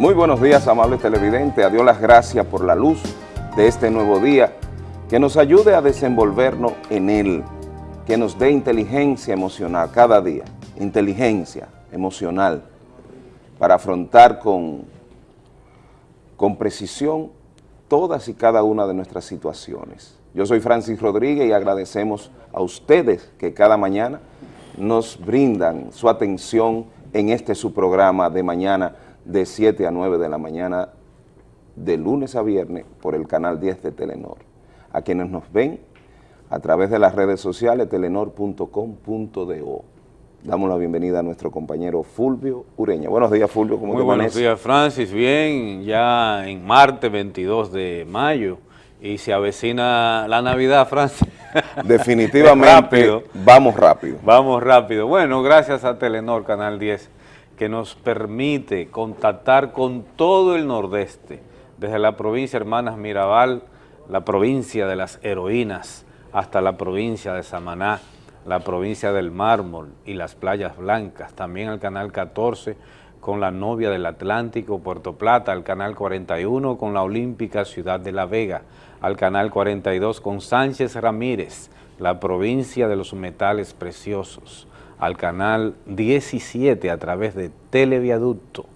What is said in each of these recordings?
Muy buenos días, amables televidentes. A Dios las gracias por la luz de este nuevo día, que nos ayude a desenvolvernos en él, que nos dé inteligencia emocional cada día, inteligencia emocional, para afrontar con, con precisión todas y cada una de nuestras situaciones. Yo soy Francis Rodríguez y agradecemos a ustedes que cada mañana nos brindan su atención en este su programa de mañana de 7 a 9 de la mañana de lunes a viernes por el canal 10 de Telenor. A quienes nos ven a través de las redes sociales telenor.com.do. Damos la bienvenida a nuestro compañero Fulvio Ureña. Buenos días, Fulvio. ¿Cómo Muy buenos días, Francis. Bien, ya en martes 22 de mayo y se avecina la Navidad, Francis. Definitivamente, vamos rápido. Vamos rápido. Bueno, gracias a Telenor, Canal 10 que nos permite contactar con todo el nordeste, desde la provincia Hermanas Mirabal, la provincia de las heroínas, hasta la provincia de Samaná, la provincia del Mármol y las playas blancas, también el canal 14 con la novia del Atlántico, Puerto Plata, al canal 41 con la olímpica Ciudad de La Vega, al canal 42 con Sánchez Ramírez, la provincia de los metales preciosos, al canal 17 a través de Televiaducto,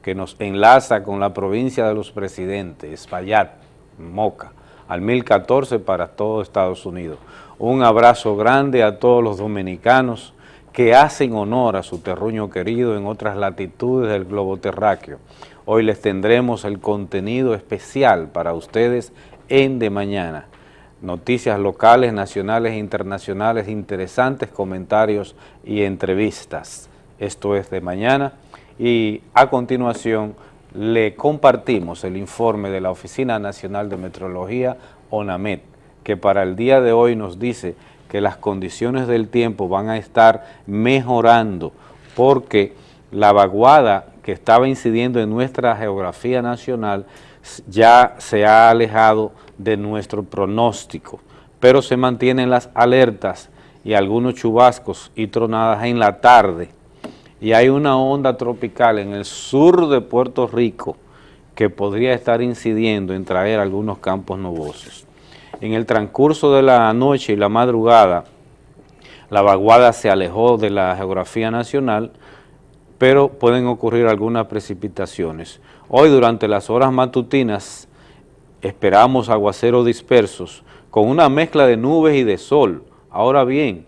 que nos enlaza con la provincia de los presidentes, Espaillat, Moca, al 1014 para todo Estados Unidos. Un abrazo grande a todos los dominicanos que hacen honor a su terruño querido en otras latitudes del globo terráqueo. Hoy les tendremos el contenido especial para ustedes en De Mañana noticias locales, nacionales e internacionales, interesantes comentarios y entrevistas. Esto es de mañana y a continuación le compartimos el informe de la Oficina Nacional de Metrología, ONAMET, que para el día de hoy nos dice que las condiciones del tiempo van a estar mejorando porque la vaguada que estaba incidiendo en nuestra geografía nacional ya se ha alejado de nuestro pronóstico, pero se mantienen las alertas y algunos chubascos y tronadas en la tarde. Y hay una onda tropical en el sur de Puerto Rico que podría estar incidiendo en traer algunos campos nubosos. En el transcurso de la noche y la madrugada, la vaguada se alejó de la geografía nacional, pero pueden ocurrir algunas precipitaciones. Hoy durante las horas matutinas esperamos aguaceros dispersos con una mezcla de nubes y de sol. Ahora bien,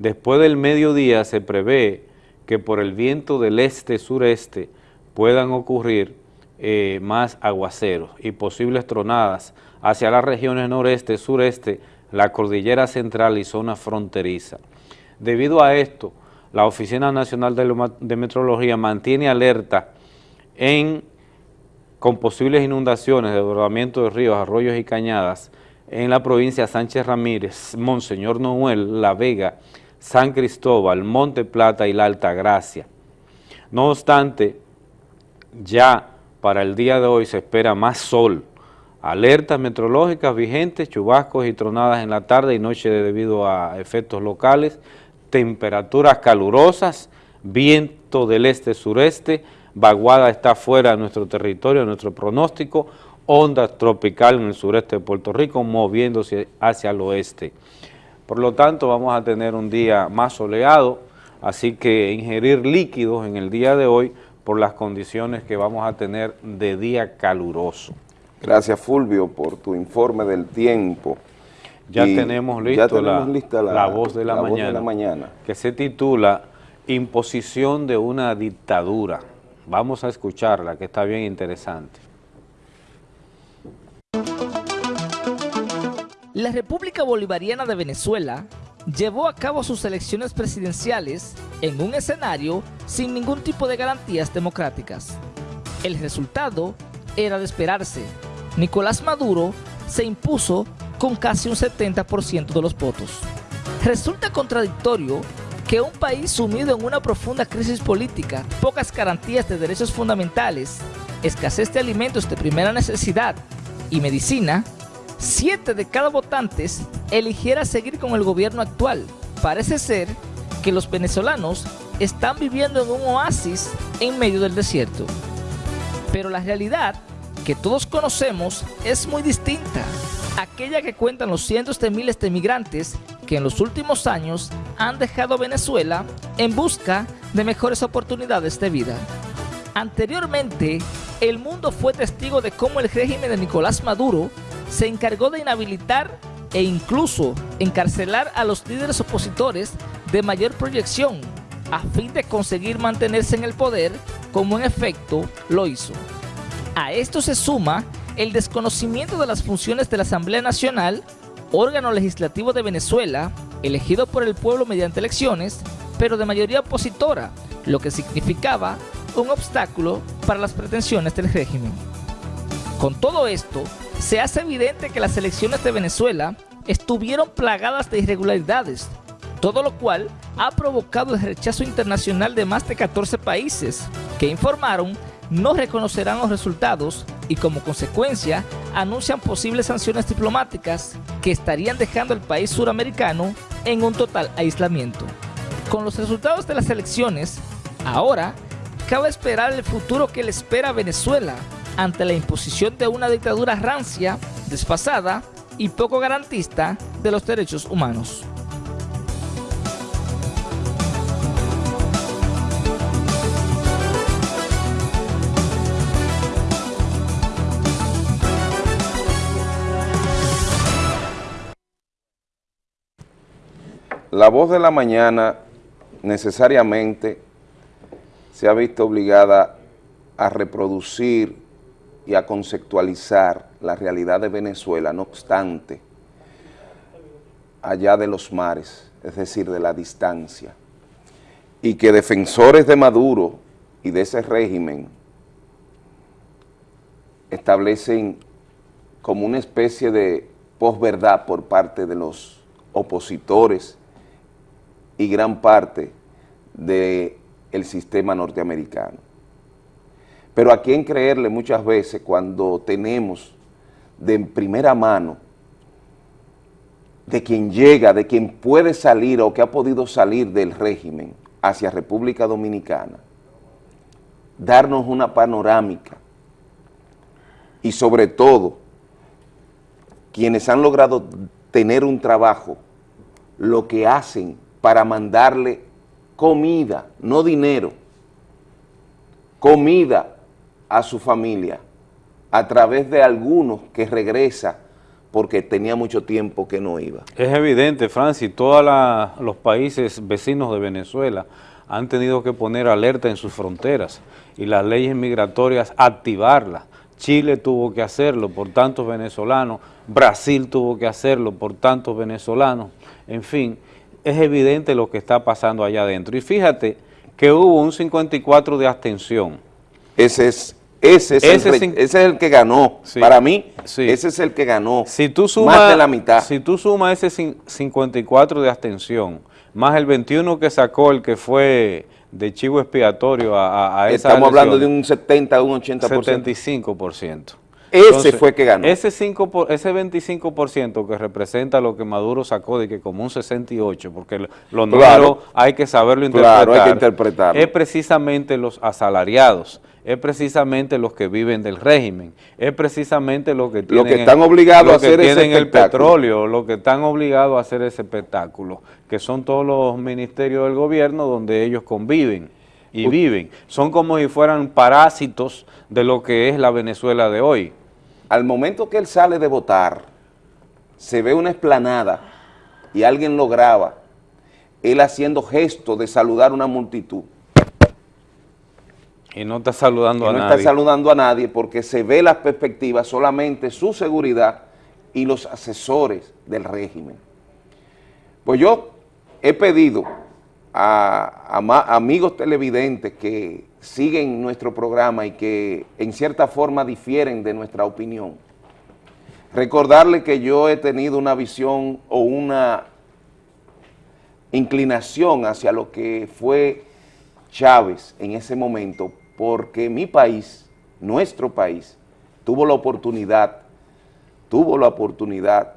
después del mediodía se prevé que por el viento del este-sureste puedan ocurrir eh, más aguaceros y posibles tronadas hacia las regiones noreste, sureste, la cordillera central y zona fronteriza. Debido a esto, la Oficina Nacional de, Metrología mantiene alerta en, con posibles inundaciones, desbordamiento de ríos, arroyos y cañadas en la provincia Sánchez Ramírez, Monseñor Noel, La Vega, San Cristóbal, Monte Plata y La Altagracia. No obstante, ya para el día de hoy se espera más sol, alertas meteorológicas vigentes, chubascos y tronadas en la tarde y noche debido a efectos locales, temperaturas calurosas, viento del este-sureste, vaguada está fuera de nuestro territorio, nuestro pronóstico, onda tropical en el sureste de Puerto Rico moviéndose hacia el oeste. Por lo tanto, vamos a tener un día más soleado, así que ingerir líquidos en el día de hoy por las condiciones que vamos a tener de día caluroso. Gracias, Fulvio, por tu informe del tiempo. Ya tenemos, listo la, la, voz, de la, mañana, de la mañana, que se titula Imposición de una dictadura. Vamos a escucharla, que está bien interesante. La República Bolivariana de Venezuela llevó a cabo sus elecciones presidenciales en un escenario sin ningún tipo de garantías democráticas. El resultado era de esperarse. Nicolás Maduro se impuso con casi un 70% de los votos. Resulta contradictorio que un país sumido en una profunda crisis política, pocas garantías de derechos fundamentales, escasez de alimentos de primera necesidad y medicina, siete de cada votantes eligiera seguir con el gobierno actual. Parece ser que los venezolanos están viviendo en un oasis en medio del desierto. Pero la realidad que todos conocemos es muy distinta. Aquella que cuentan los cientos de miles de migrantes que en los últimos años han dejado Venezuela en busca de mejores oportunidades de vida. Anteriormente, el mundo fue testigo de cómo el régimen de Nicolás Maduro se encargó de inhabilitar e incluso encarcelar a los líderes opositores de mayor proyección a fin de conseguir mantenerse en el poder como en efecto lo hizo. A esto se suma el desconocimiento de las funciones de la Asamblea Nacional, órgano legislativo de Venezuela, elegido por el pueblo mediante elecciones, pero de mayoría opositora, lo que significaba un obstáculo para las pretensiones del régimen. Con todo esto, se hace evidente que las elecciones de Venezuela estuvieron plagadas de irregularidades, todo lo cual ha provocado el rechazo internacional de más de 14 países, que informaron no reconocerán los resultados y como consecuencia anuncian posibles sanciones diplomáticas que estarían dejando al país suramericano en un total aislamiento. Con los resultados de las elecciones, ahora cabe esperar el futuro que le espera a Venezuela ante la imposición de una dictadura rancia, desfasada y poco garantista de los derechos humanos. La voz de la mañana necesariamente se ha visto obligada a reproducir y a conceptualizar la realidad de Venezuela, no obstante, allá de los mares, es decir, de la distancia, y que defensores de Maduro y de ese régimen establecen como una especie de posverdad por parte de los opositores y gran parte del sistema norteamericano. Pero a quién creerle muchas veces cuando tenemos de primera mano de quien llega, de quien puede salir o que ha podido salir del régimen hacia República Dominicana, darnos una panorámica y sobre todo quienes han logrado tener un trabajo, lo que hacen para mandarle comida, no dinero, comida a su familia a través de algunos que regresa porque tenía mucho tiempo que no iba. Es evidente, Francis, todos los países vecinos de Venezuela han tenido que poner alerta en sus fronteras y las leyes migratorias activarlas. Chile tuvo que hacerlo por tantos venezolanos, Brasil tuvo que hacerlo por tantos venezolanos, en fin, es evidente lo que está pasando allá adentro. Y fíjate que hubo un 54 de abstención. Ese es, ese es, el, que ganó. Para mí, ese es el que ganó. Si tú sumas, más de la mitad. Si tú sumas ese 54 de abstención, más el 21 que sacó el que fue de chivo expiatorio a, a esa Estamos hablando de un 70, un 80%. 75%. Ese fue que ganó. Ese, 5 ese 25% que representa lo que Maduro sacó de que como un 68, porque los números hay que saberlo interpretar, hay que interpretarlo. es precisamente los asalariados, es precisamente los que viven del régimen, es precisamente los que tienen, que están obligados a hacer tienen el petróleo, los que están obligados a hacer ese espectáculo, que son todos los ministerios del gobierno donde ellos conviven y viven. Son como si fueran parásitos de lo que es la Venezuela de hoy. Al momento que él sale de votar, se ve una esplanada y alguien lo graba, él haciendo gesto de saludar a una multitud. Y no está saludando a nadie. No está saludando a nadie porque se ve las perspectivas solamente su seguridad y los asesores del régimen. Pues yo he pedido a, amigos televidentes que siguen nuestro programa y que en cierta forma difieren de nuestra opinión. Recordarle que yo he tenido una visión o una inclinación hacia lo que fue Chávez en ese momento, porque mi país, nuestro país, tuvo la oportunidad, tuvo la oportunidad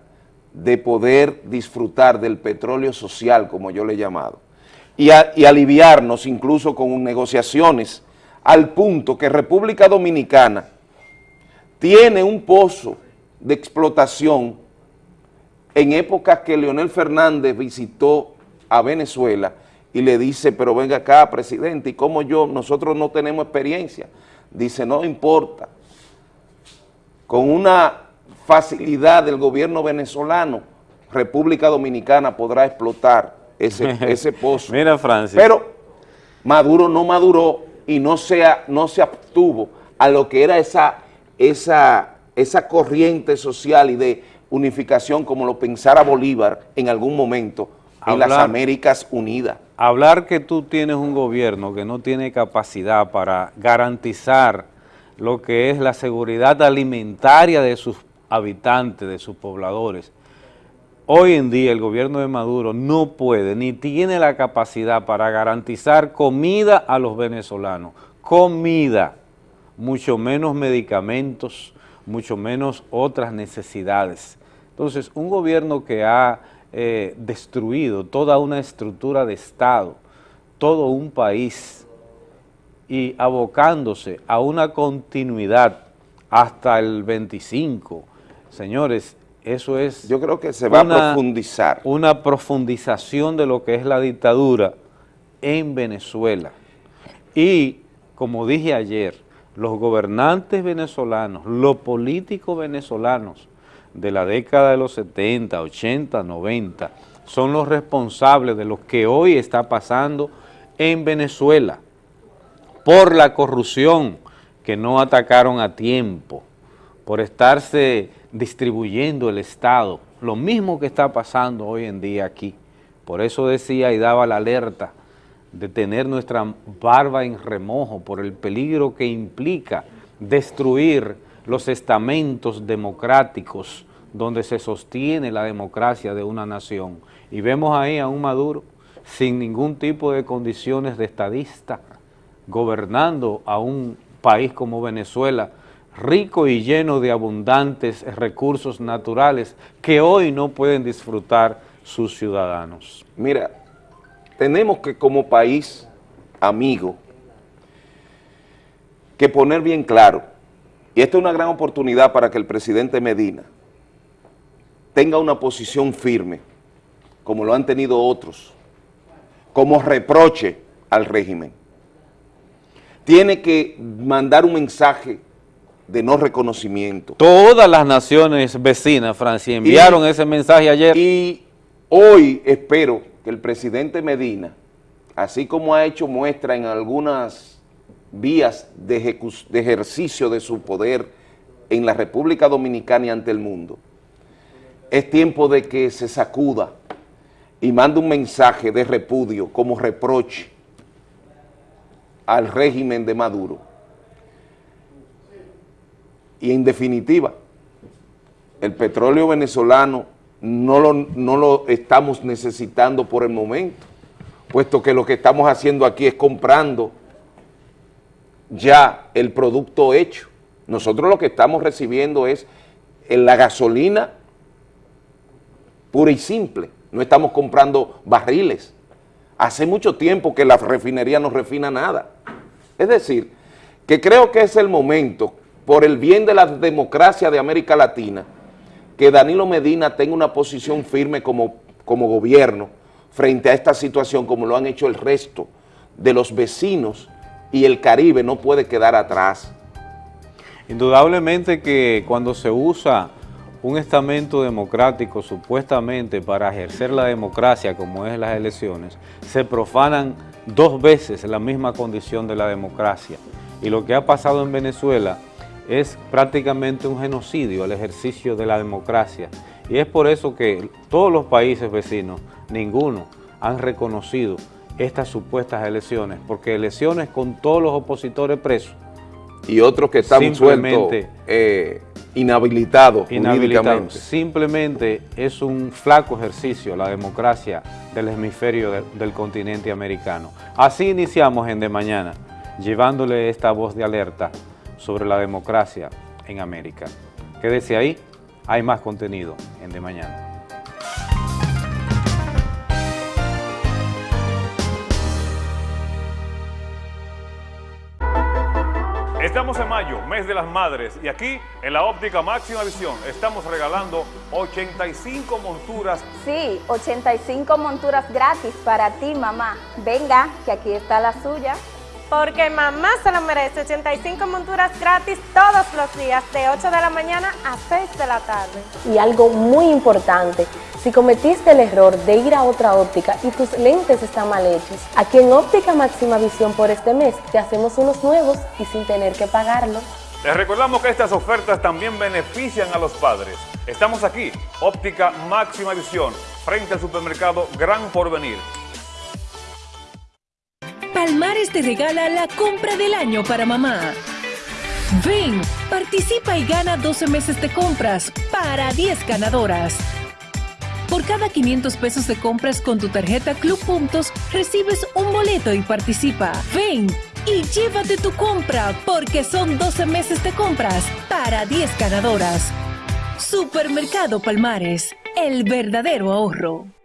de poder disfrutar del petróleo social, como yo le he llamado y, aliviarnos incluso con negociaciones al punto que República Dominicana tiene un pozo de explotación en épocas que Leonel Fernández visitó a Venezuela y le dice, pero venga acá, presidente, ¿y cómo yo? Nosotros no tenemos experiencia. Dice, no importa. Con una facilidad del gobierno venezolano, República Dominicana podrá explotar ese, ese pozo. Mira, Francis. Pero Maduro no maduró y no se, no se abstuvo a lo que era esa, esa, esa corriente social y de unificación como lo pensara Bolívar en algún momento en las Américas Unidas. Hablar que tú tienes un gobierno que no tiene capacidad para garantizar lo que es la seguridad alimentaria de sus habitantes, de sus pobladores. Hoy en día el gobierno de Maduro no puede ni tiene la capacidad para garantizar comida a los venezolanos. Comida, mucho menos medicamentos, mucho menos otras necesidades. Entonces, un gobierno que ha eh, destruido toda una estructura de Estado, todo un país, y abocándose a una continuidad hasta el 25. Señores, eso es... Yo creo que se va a profundizar. Una profundización de lo que es la dictadura en Venezuela. Y, como dije ayer, los gobernantes venezolanos, los políticos venezolanos de la década de los 70, 80, 90, son los responsables de lo que hoy está pasando en Venezuela por la corrupción que no atacaron a tiempo, por estarse distribuyendo el Estado, lo mismo que está pasando hoy en día aquí. Por eso decía y daba la alerta de tener nuestra barba en remojo por el peligro que implica destruir los estamentos democráticos donde se sostiene la democracia de una nación. Y vemos ahí a un Maduro sin ningún tipo de condiciones de estadista, gobernando a un país como Venezuela, rico y lleno de abundantes recursos naturales que hoy no pueden disfrutar sus ciudadanos. Mira, tenemos que como país amigo que poner bien claro, y esta es una gran oportunidad para que el presidente Medina tenga una posición firme, como lo han tenido otros, como reproche al régimen. Tiene que mandar un mensaje de no reconocimiento. Todas las naciones vecinas, Francia, enviaron ese mensaje ayer. Y hoy espero que el presidente Medina, así como ha hecho muestra en algunas vías de, de ejercicio de su poder en la República Dominicana y ante el mundo, es tiempo de que se sacuda y mande un mensaje de repudio como reproche al régimen de Maduro y en definitiva, el petróleo venezolano no lo, no lo estamos necesitando por el momento, puesto que lo que estamos haciendo aquí es comprando ya el producto hecho. Nosotros lo que estamos recibiendo es la gasolina pura y simple, no estamos comprando barriles. Hace mucho tiempo que la refinería no refina nada. Es decir, que creo que es el momento por el bien de la democracia de América Latina, que Danilo Medina tenga una posición firme como, como gobierno frente a esta situación, como lo han hecho el resto de los vecinos y el Caribe no puede quedar atrás. Indudablemente que cuando se usa un estamento democrático supuestamente para ejercer la democracia como es las elecciones, se profanan dos veces la misma condición de la democracia. Y lo que ha pasado en Venezuela es prácticamente un genocidio el ejercicio de la democracia. Y es por eso que todos los países vecinos, ninguno, han reconocido estas supuestas elecciones, porque elecciones con todos los opositores presos. Y otros que están sueltos, eh, inhabilitados, Simplemente es un flaco ejercicio la democracia del hemisferio del continente americano. Así iniciamos en De Mañana, llevándole esta voz de alerta sobre la democracia en América. Quédese ahí, hay más contenido en De Mañana. Estamos en mayo, mes de las madres, y aquí en la óptica máxima visión estamos regalando 85 monturas. Sí, 85 monturas gratis para ti, mamá. Venga, que aquí está la suya. Porque mamá se lo merece, 85 monturas gratis todos los días, de 8 de la mañana a 6 de la tarde. Y algo muy importante, si cometiste el error de ir a otra óptica y tus lentes están mal hechos, aquí en Óptica Máxima Visión por este mes te hacemos unos nuevos y sin tener que pagarlo. Les recordamos que estas ofertas también benefician a los padres. Estamos aquí, Óptica Máxima Visión, frente al supermercado Gran Porvenir. Palmares te regala la compra del año para mamá. Ven, participa y gana 12 meses de compras para 10 ganadoras. Por cada 500 pesos de compras con tu tarjeta Club Puntos, recibes un boleto y participa. Ven y llévate tu compra porque son 12 meses de compras para 10 ganadoras. Supermercado Palmares, el verdadero ahorro.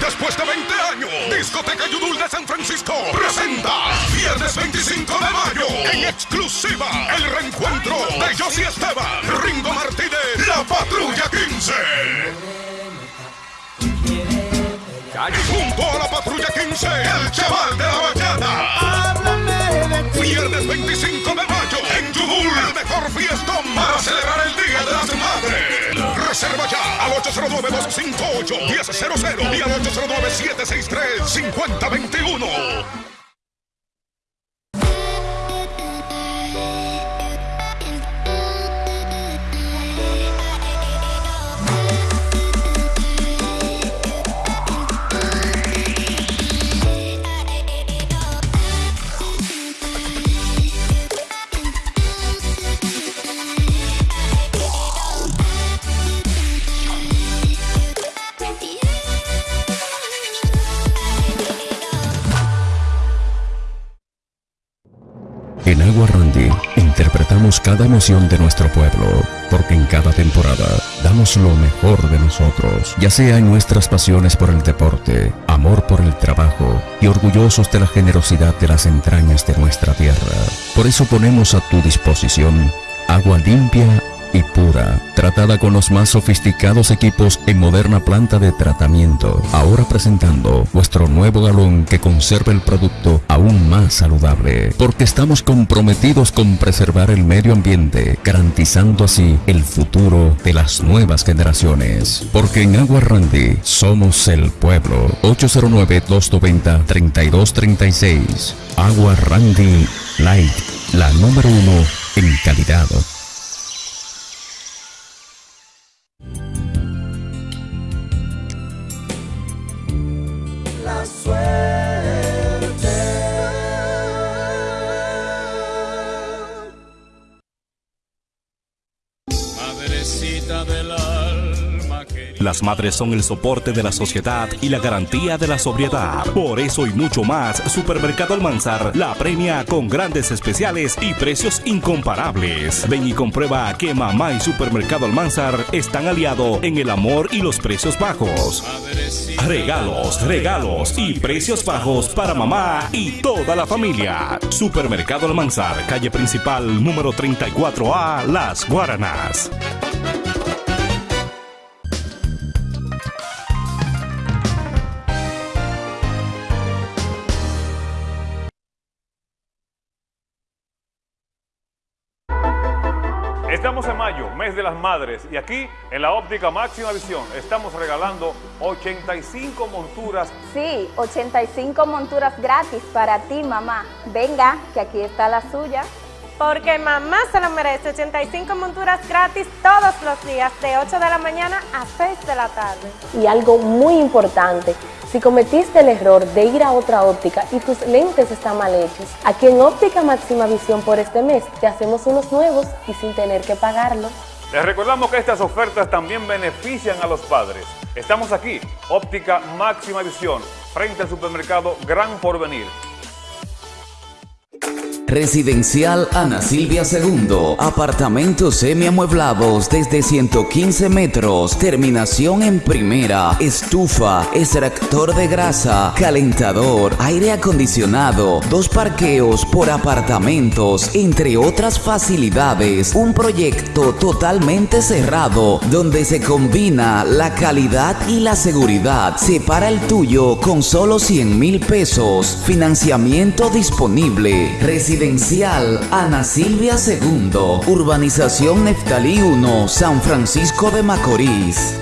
Después de 20 años, Discoteca Yudul de San Francisco presenta viernes 25 de mayo en exclusiva el reencuentro de Josie Esteban, Ringo Martínez, La Patrulla 15. Junto a la Patrulla 15, el chaval de la bachata. Viernes 25 mejor fiestón para celebrar el Día de las Madres. Reserva ya al 809-258-1000 y al 809-763-5021. En Agua Randy interpretamos cada emoción de nuestro pueblo, porque en cada temporada damos lo mejor de nosotros, ya sea en nuestras pasiones por el deporte, amor por el trabajo y orgullosos de la generosidad de las entrañas de nuestra tierra. Por eso ponemos a tu disposición agua limpia y pura, tratada con los más sofisticados equipos en moderna planta de tratamiento. Ahora presentando vuestro nuevo galón que conserva el producto aún más saludable, porque estamos comprometidos con preservar el medio ambiente, garantizando así el futuro de las nuevas generaciones. Porque en Agua Randy somos el pueblo. 809-290-3236. Agua Randy Light, la número uno en calidad. Son el soporte de la sociedad y la garantía de la sobriedad. Por eso y mucho más, Supermercado Almanzar la premia con grandes especiales y precios incomparables. Ven y comprueba que Mamá y Supermercado Almanzar están aliados en el amor y los precios bajos. Regalos, regalos y precios bajos para mamá y toda la familia. Supermercado Almanzar, calle principal número 34A, Las Guaranas. De las madres, y aquí en la óptica máxima visión estamos regalando 85 monturas. Sí, 85 monturas gratis para ti, mamá. Venga, que aquí está la suya. Porque mamá se lo merece, 85 monturas gratis todos los días, de 8 de la mañana a 6 de la tarde. Y algo muy importante, si cometiste el error de ir a otra óptica y tus lentes están mal hechos, aquí en Óptica Máxima Visión por este mes te hacemos unos nuevos y sin tener que pagarlo. Les recordamos que estas ofertas también benefician a los padres. Estamos aquí, Óptica Máxima Visión, frente al supermercado Gran Porvenir. Residencial Ana Silvia II. Apartamentos semiamueblados desde 115 metros. Terminación en primera. Estufa, extractor de grasa, calentador, aire acondicionado, dos parqueos por apartamentos, entre otras facilidades. Un proyecto totalmente cerrado donde se combina la calidad y la seguridad. Separa el tuyo con solo 100 mil pesos. Financiamiento disponible. Residencial Ana Silvia II. Urbanización Neftalí 1, San Francisco de Macorís.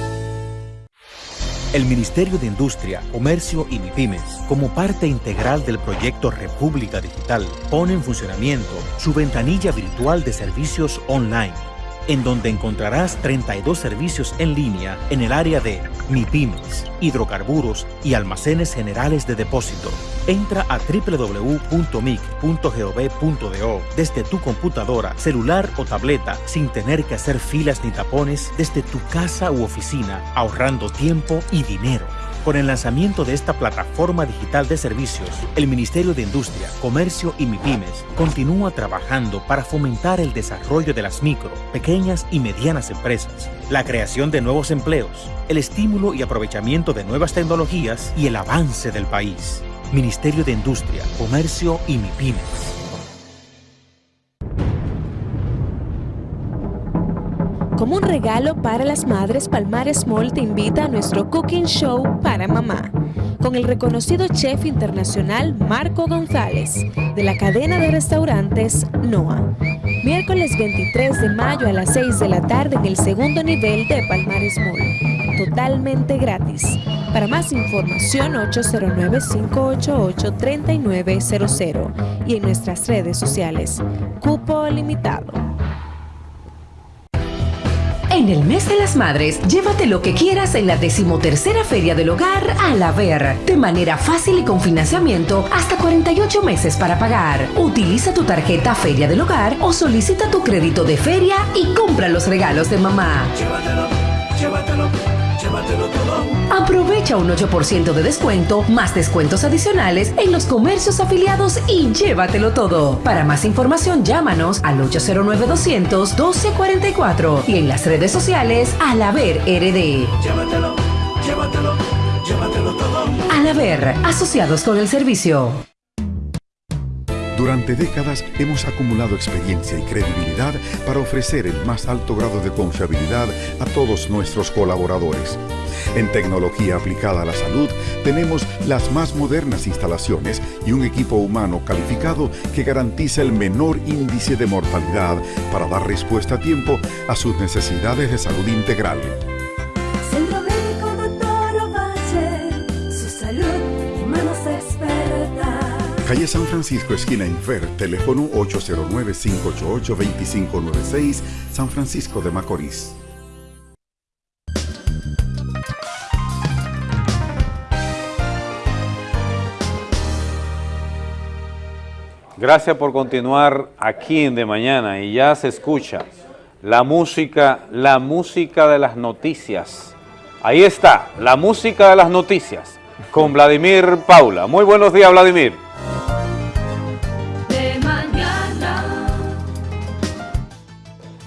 El Ministerio de Industria, Comercio y MIPIMES, como parte integral del proyecto República Digital, pone en funcionamiento su ventanilla virtual de servicios online en donde encontrarás 32 servicios en línea en el área de MIPIMES, hidrocarburos y almacenes generales de depósito. Entra a www.mic.gov.do desde tu computadora, celular o tableta sin tener que hacer filas ni tapones desde tu casa u oficina, ahorrando tiempo y dinero. Con el lanzamiento de esta plataforma digital de servicios, el Ministerio de Industria, Comercio y MIPIMES continúa trabajando para fomentar el desarrollo de las micro, pequeñas y medianas empresas, la creación de nuevos empleos, el estímulo y aprovechamiento de nuevas tecnologías y el avance del país. Ministerio de Industria, Comercio y MIPIMES. Como un regalo para las madres, Palmares Mall te invita a nuestro Cooking Show para mamá, con el reconocido chef internacional Marco González, de la cadena de restaurantes NOA. Miércoles 23 de mayo a las 6 de la tarde en el segundo nivel de Palmares Mall, totalmente gratis. Para más información 809-588-3900 y en nuestras redes sociales. Cupo limitado. En el mes de las madres, llévate lo que quieras en la decimotercera Feria del Hogar a la Ver, de manera fácil y con financiamiento hasta 48 meses para pagar. Utiliza tu tarjeta Feria del Hogar o solicita tu crédito de feria y compra los regalos de mamá. Llévatelo, llévatelo, llévatelo todo. Aprovecha un 8% de descuento, más descuentos adicionales en los comercios afiliados y llévatelo todo. Para más información, llámanos al 809-200-1244 y en las redes sociales al Haber RD. Llévatelo, llévatelo, llévatelo todo. Al Haber, asociados con el servicio. Durante décadas hemos acumulado experiencia y credibilidad para ofrecer el más alto grado de confiabilidad a todos nuestros colaboradores. En tecnología aplicada a la salud tenemos las más modernas instalaciones y un equipo humano calificado que garantiza el menor índice de mortalidad para dar respuesta a tiempo a sus necesidades de salud integral. Calle San Francisco, esquina Infer, teléfono 809-588-2596, San Francisco de Macorís. Gracias por continuar aquí en De Mañana y ya se escucha la música, la música de las noticias. Ahí está, la música de las noticias con Vladimir Paula. Muy buenos días, Vladimir. De mañana.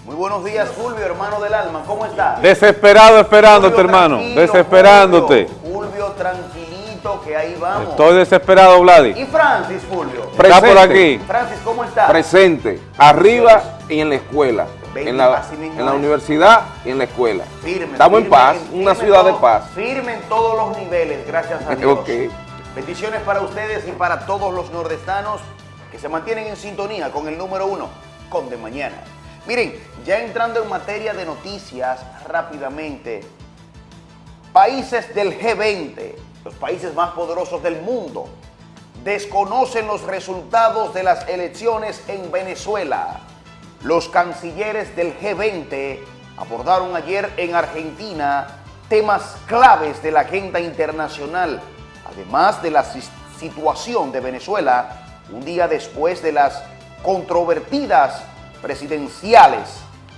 Muy buenos días, Fulvio, hermano del alma. ¿Cómo estás? Desesperado esperándote, Fulvio, hermano. Desesperándote. Fulvio, tranquilito, que ahí vamos. Estoy desesperado, Vladi. ¿Y Francis, Fulvio? Está por aquí. Francis, ¿cómo estás? Presente, arriba y en la escuela. En la, en la universidad y en la escuela. Firme, Estamos en paz, firme una ciudad de paz. Firme en todos los niveles, gracias a Dios. Ok. Bendiciones para ustedes y para todos los nordestanos que se mantienen en sintonía con el número uno, con De Mañana. Miren, ya entrando en materia de noticias rápidamente, países del G20, los países más poderosos del mundo, desconocen los resultados de las elecciones en Venezuela. Los cancilleres del G20 abordaron ayer en Argentina temas claves de la agenda internacional, además de la situación de Venezuela un día después de las controvertidas presidenciales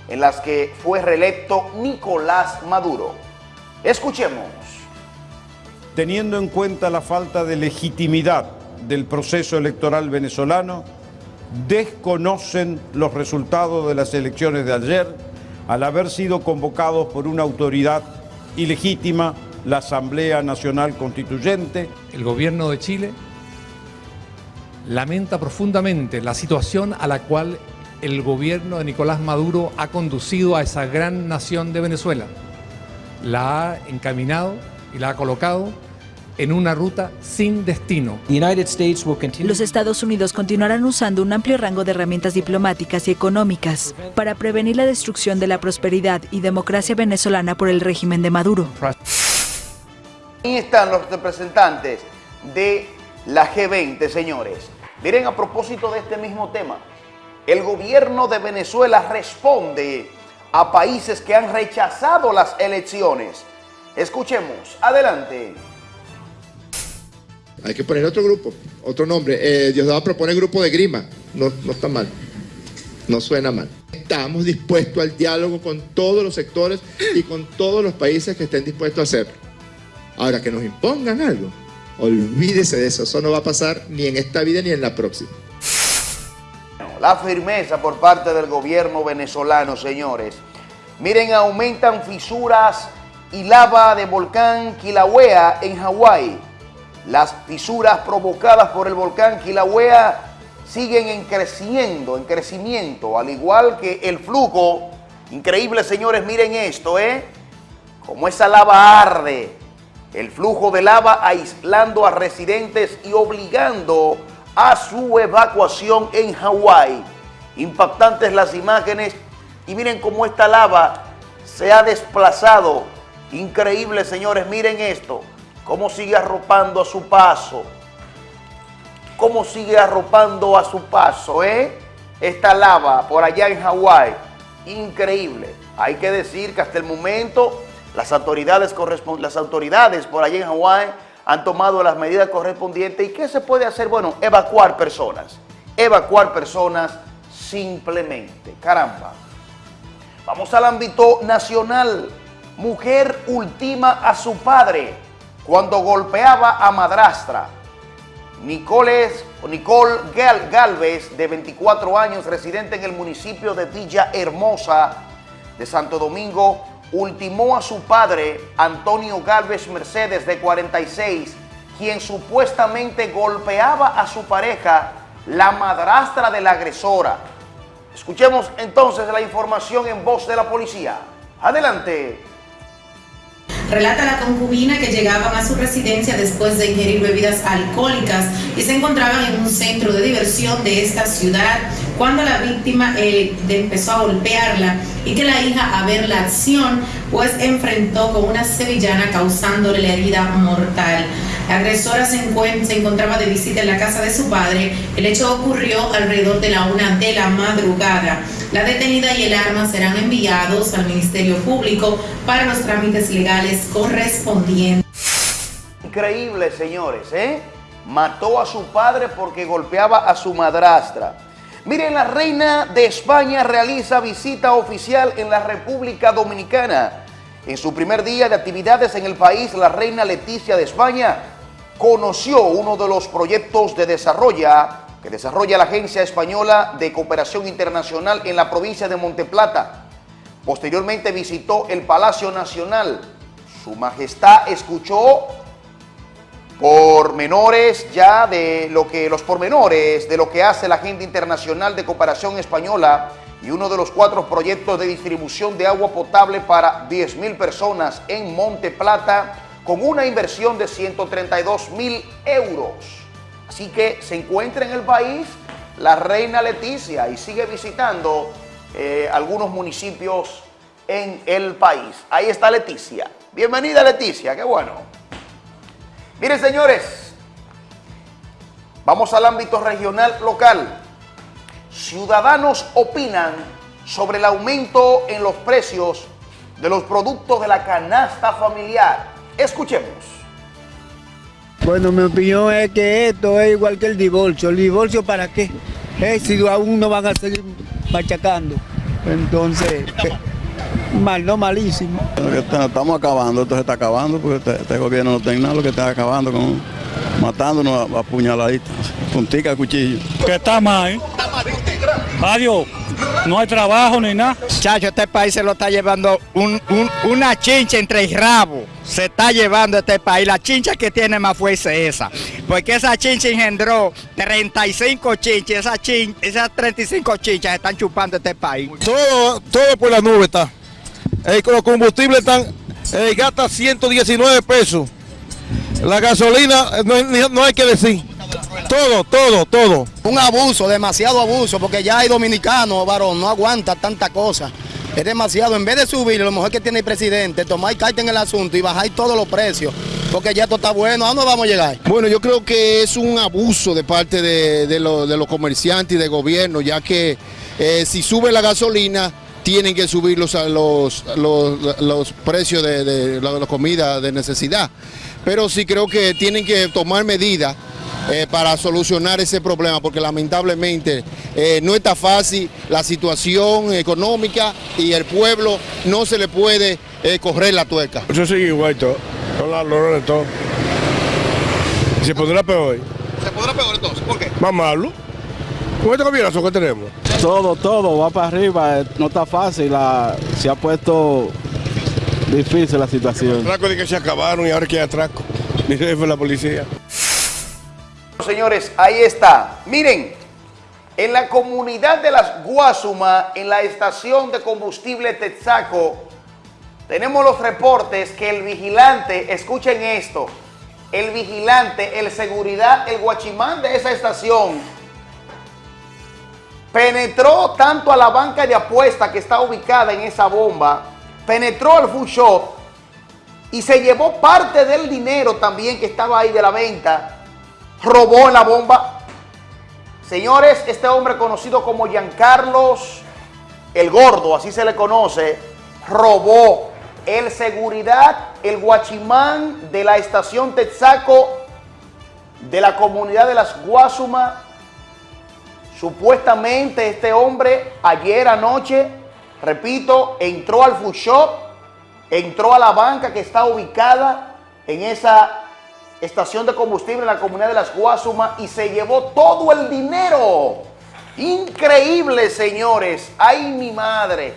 en las que fue reelecto Nicolás Maduro. Escuchemos. Teniendo en cuenta la falta de legitimidad del proceso electoral venezolano, desconocen los resultados de las elecciones de ayer al haber sido convocados por una autoridad ilegítima, la Asamblea Nacional Constituyente. El gobierno de Chile lamenta profundamente la situación a la cual el gobierno de Nicolás Maduro ha conducido a esa gran nación de Venezuela. La ha encaminado y la ha colocado en una ruta sin destino. Los Estados Unidos continuarán usando un amplio rango de herramientas diplomáticas y económicas para prevenir la destrucción de la prosperidad y democracia venezolana por el régimen de Maduro. Ahí están los representantes de la G20, señores. Miren, a propósito de este mismo tema, el gobierno de Venezuela responde a países que han rechazado las elecciones. Escuchemos, adelante. Hay que poner otro grupo, otro nombre. Eh, Diosdado propone grupo de grima. No, no está mal. No suena mal. Estamos dispuestos al diálogo con todos los sectores y con todos los países que estén dispuestos a hacerlo. Ahora, que nos impongan algo, olvídese de eso. Eso no va a pasar ni en esta vida ni en la próxima. La firmeza por parte del gobierno venezolano, señores. Miren, aumentan fisuras y lava de volcán Kilauea en Hawái. Las fisuras provocadas por el volcán Kilauea siguen en creciendo, en crecimiento, al igual que el flujo. Increíble, señores, miren esto, ¿eh? Como esa lava arde, el flujo de lava aislando a residentes y obligando a su evacuación en Hawái. Impactantes las imágenes y miren cómo esta lava se ha desplazado. Increíble, señores, miren esto cómo sigue arropando a su paso, cómo sigue arropando a su paso, ¿eh? Esta lava por allá en Hawái, increíble. Hay que decir que hasta el momento las autoridades, las autoridades por allá en Hawái han tomado las medidas correspondientes. ¿Y qué se puede hacer? Bueno, evacuar personas, evacuar personas simplemente. Caramba. Vamos al ámbito nacional. Mujer ultima a su padre cuando golpeaba a madrastra. Nicole, Nicole Galvez, de 24 años, residente en el municipio de Villa Hermosa de Santo Domingo, ultimó a su padre, Antonio Galvez Mercedes, de 46, quien supuestamente golpeaba a su pareja, la madrastra de la agresora. Escuchemos entonces la información en voz de la policía. Adelante. Relata la concubina que llegaban a su residencia después de ingerir bebidas alcohólicas y se encontraban en un centro de diversión de esta ciudad cuando la víctima eh, empezó a golpearla y que la hija a ver la acción pues enfrentó con una sevillana causándole la herida mortal. La agresora se, se, encontraba de visita en la casa de su padre. El hecho ocurrió alrededor de la una de la madrugada. La detenida y el arma serán enviados al Ministerio Público para los trámites legales correspondientes. Increíble, señores, ¿eh? Mató a su padre porque golpeaba a su madrastra. Miren, la reina de España realiza visita oficial en la República Dominicana. En su primer día de actividades en el país, la reina Leticia de España conoció uno de los proyectos de desarrollo que desarrolla la Agencia Española de Cooperación Internacional en la provincia de Monteplata. Posteriormente visitó el Palacio Nacional. Su Majestad escuchó pormenores ya de lo que los pormenores de lo que hace la Agenda Internacional de Cooperación Española y uno de los cuatro proyectos de distribución de agua potable para 10.000 personas en Monte Plata con una inversión de 132 mil euros. Así que se encuentra en el país la reina Leticia y sigue visitando eh, algunos municipios en el país. Ahí está Leticia. Bienvenida Leticia, qué bueno. Miren señores, vamos al ámbito regional local. Ciudadanos opinan sobre el aumento en los precios de los productos de la canasta familiar. Escuchemos. Bueno, mi opinión es que esto es igual que el divorcio. ¿El divorcio para qué? Eh, si aún no van a seguir machacando. Entonces, eh, mal, no malísimo. Estamos acabando, esto se está acabando porque este, este gobierno no tiene nada lo que está acabando con matándonos a, a puñaladitas, puntica, cuchillo. Que está mal, ¿eh? Adiós, no hay trabajo ni nada. Chacho, este país se lo está llevando un- un- una chincha entre el rabo. Se está llevando este país. La chincha que tiene más fuerza es esa. Porque esa chincha engendró 35 chinchas. Esa chin- esas 35 chinchas están chupando este país. Todo, todo por la nube está. Eh, los combustibles están, eh, gasta 119 pesos. La gasolina, eh, no, no hay que decir. Todo, todo, todo. Un abuso, demasiado abuso, porque ya hay dominicanos, varón, no aguanta tanta cosa. Es demasiado. En vez de subir, lo mejor que tiene el presidente, tomar carta en el asunto y bajar todos los precios, porque ya esto está bueno. ¿A dónde vamos a llegar? Bueno, yo creo que es un abuso de parte de, de lo- de los comerciantes y del gobierno, ya que eh, si sube la gasolina, tienen que subir los, los, precios de, de la, la comida de necesidad. Pero sí creo que tienen que tomar medidas eh, para solucionar ese problema, porque lamentablemente eh, no está fácil la situación económica y el pueblo no se le puede eh, correr la tuerca. Eso sigue igual todo, con la de todo. Se pondrá peor. ¿Se podrá peor entonces? ¿Por qué? Más malo. Con este gobierno que tenemos. Todo, todo va para arriba, eh, no está fácil, la- se ha puesto difícil la situación. Atracos de que se acabaron y ahora que hay atraco. Mi jefe de la policía. Señores, ahí está. Miren, en la comunidad de las Guasuma, en la estación de combustible Texaco, tenemos los reportes que el vigilante, escuchen esto, el vigilante, el seguridad, el guachimán de esa estación, penetró tanto a la banca de apuesta que está ubicada en esa bomba, penetró al food y se llevó parte del dinero también que estaba ahí de la venta, robó la bomba. Señores, este hombre conocido como Giancarlos el Gordo, así se le conoce, robó el seguridad, el guachimán de la estación Texaco de la comunidad de las Guasuma. Supuestamente este hombre ayer anoche, repito, entró al food shop, entró a la banca que está ubicada en esa estación de combustible en la comunidad de las Guasuma y se llevó todo el dinero. Increíble, señores. Ay, mi madre.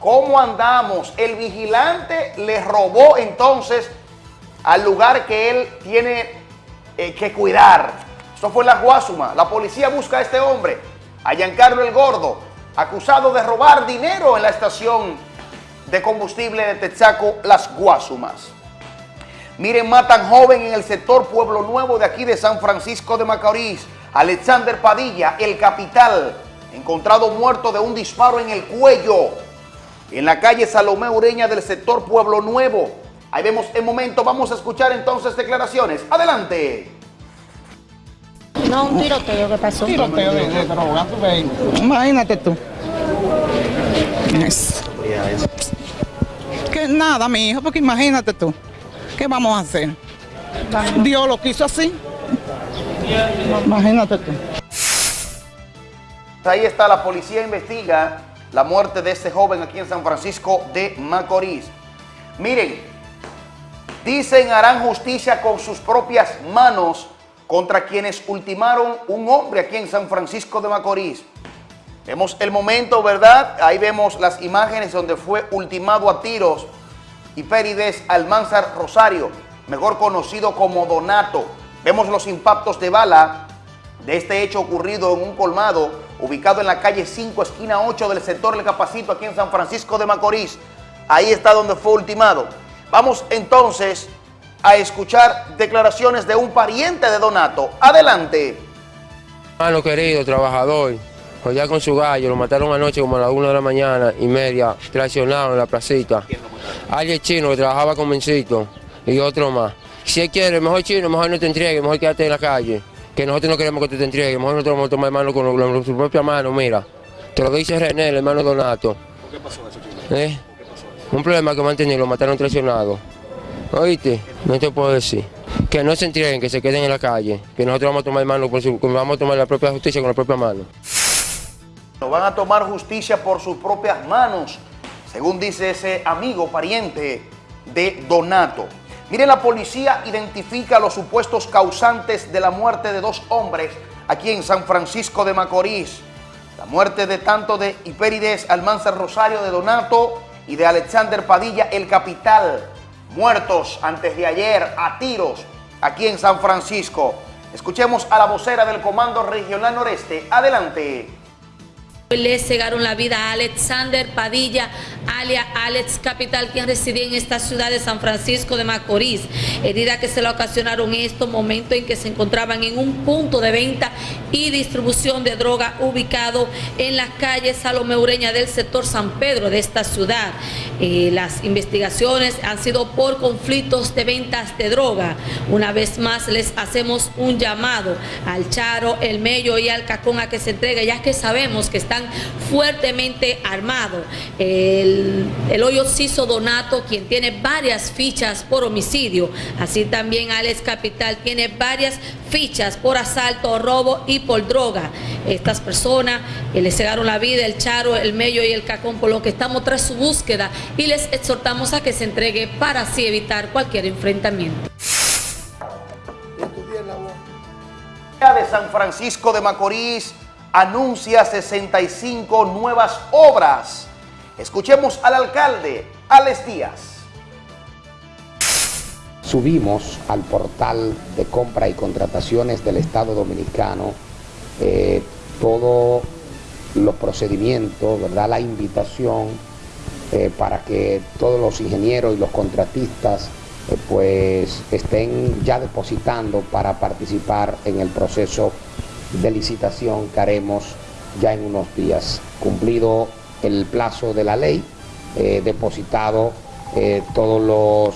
¿Cómo andamos? El vigilante le robó entonces al lugar que él tiene eh, que cuidar. Esto fue en la Guasuma. La policía busca a este hombre, a Giancarlo el Gordo, acusado de robar dinero en la estación de combustible de Texaco, Las Guasumas. Miren, matan joven en el sector Pueblo Nuevo de aquí de San Francisco de Macorís. Alexander Padilla, el capital, encontrado muerto de un disparo en el cuello. En la calle Salomé Ureña del sector Pueblo Nuevo. Ahí vemos el momento. Vamos a escuchar entonces declaraciones. Adelante. No, un tiroteo que pasó. Tiroteo de, de droga, tú ves. Imagínate tú. Es- Que nada, mi hijo, porque imagínate tú. ¿Qué vamos a hacer? Dios lo quiso así. Imagínate tú. Ahí está, la policía investiga la muerte de este joven aquí en San Francisco de Macorís. Miren, dicen harán justicia con sus propias manos contra quienes ultimaron un hombre aquí en San Francisco de Macorís. Vemos el momento, ¿verdad? Ahí vemos las imágenes donde fue ultimado a tiros Hipérides Almanzar Rosario, mejor conocido como Donato. Vemos los impactos de bala de este hecho ocurrido en un colmado ubicado en la calle 5, esquina 8 del sector El Capacito, aquí en San Francisco de Macorís. Ahí está donde fue ultimado. Vamos entonces a escuchar declaraciones de un pariente de Donato. Adelante. Hermano querido, trabajador, ya con su gallo, lo mataron anoche como a las 1 de la mañana y media, traicionado en la placita. Alguien chino que trabajaba con Mencito y otro más. Si él quiere, mejor chino, mejor no te entregue, mejor quédate en la calle. Que nosotros no queremos que tú te entregues, mejor nosotros vamos a tomar mano con, con su propia mano, mira. Te lo dice René, el hermano Donato. ¿Por qué pasó eso, ¿Eh? Un problema que mantenido, lo mataron traicionado. ¿Oíste? No te puedo decir. Que no se entreguen, que se queden en la calle. Que nosotros vamos a tomar mano por su, vamos a tomar la propia justicia con la propia mano. No van a tomar justicia por sus propias manos, según dice ese amigo pariente de Donato. Miren, la policía identifica a los supuestos causantes de la muerte de dos hombres aquí en San Francisco de Macorís. La muerte de tanto de Hipérides Almanzar Rosario de Donato y de Alexander Padilla, el capital, muertos antes de ayer a tiros aquí en San Francisco. Escuchemos a la vocera del Comando Regional Noreste. Adelante. Le cegaron la vida a Alexander Padilla, alia Alex Capital, quien residía en esta ciudad de San Francisco de Macorís. Herida que se le ocasionaron en estos momentos en que se encontraban en un punto de venta y distribución de droga ubicado en las calles Salome Ureña del sector San Pedro de esta ciudad. Eh, las investigaciones han sido por conflictos de ventas de droga. Una vez más les hacemos un llamado al Charo, el Mello y al Cacón a que se entregue, ya que sabemos que fuertemente armados. El, el hoyo Ciso Donato, quien tiene varias fichas por homicidio, así también Alex Capital tiene varias fichas por asalto, robo y por droga. Estas personas eh, le cegaron la vida, el Charo, el Mello y el Cacón, por lo que estamos tras su búsqueda y les exhortamos a que se entregue para así evitar cualquier enfrentamiento. de San Francisco de Macorís anuncia 65 nuevas obras. Escuchemos al alcalde, Alex Díaz. Subimos al portal de compra y contrataciones del Estado Dominicano eh, todos los procedimientos, ¿verdad? la invitación eh, para que todos los ingenieros y los contratistas eh, pues estén ya depositando para participar en el proceso de licitación que haremos ya en unos días. Cumplido el plazo de la ley, eh, depositado eh, todos los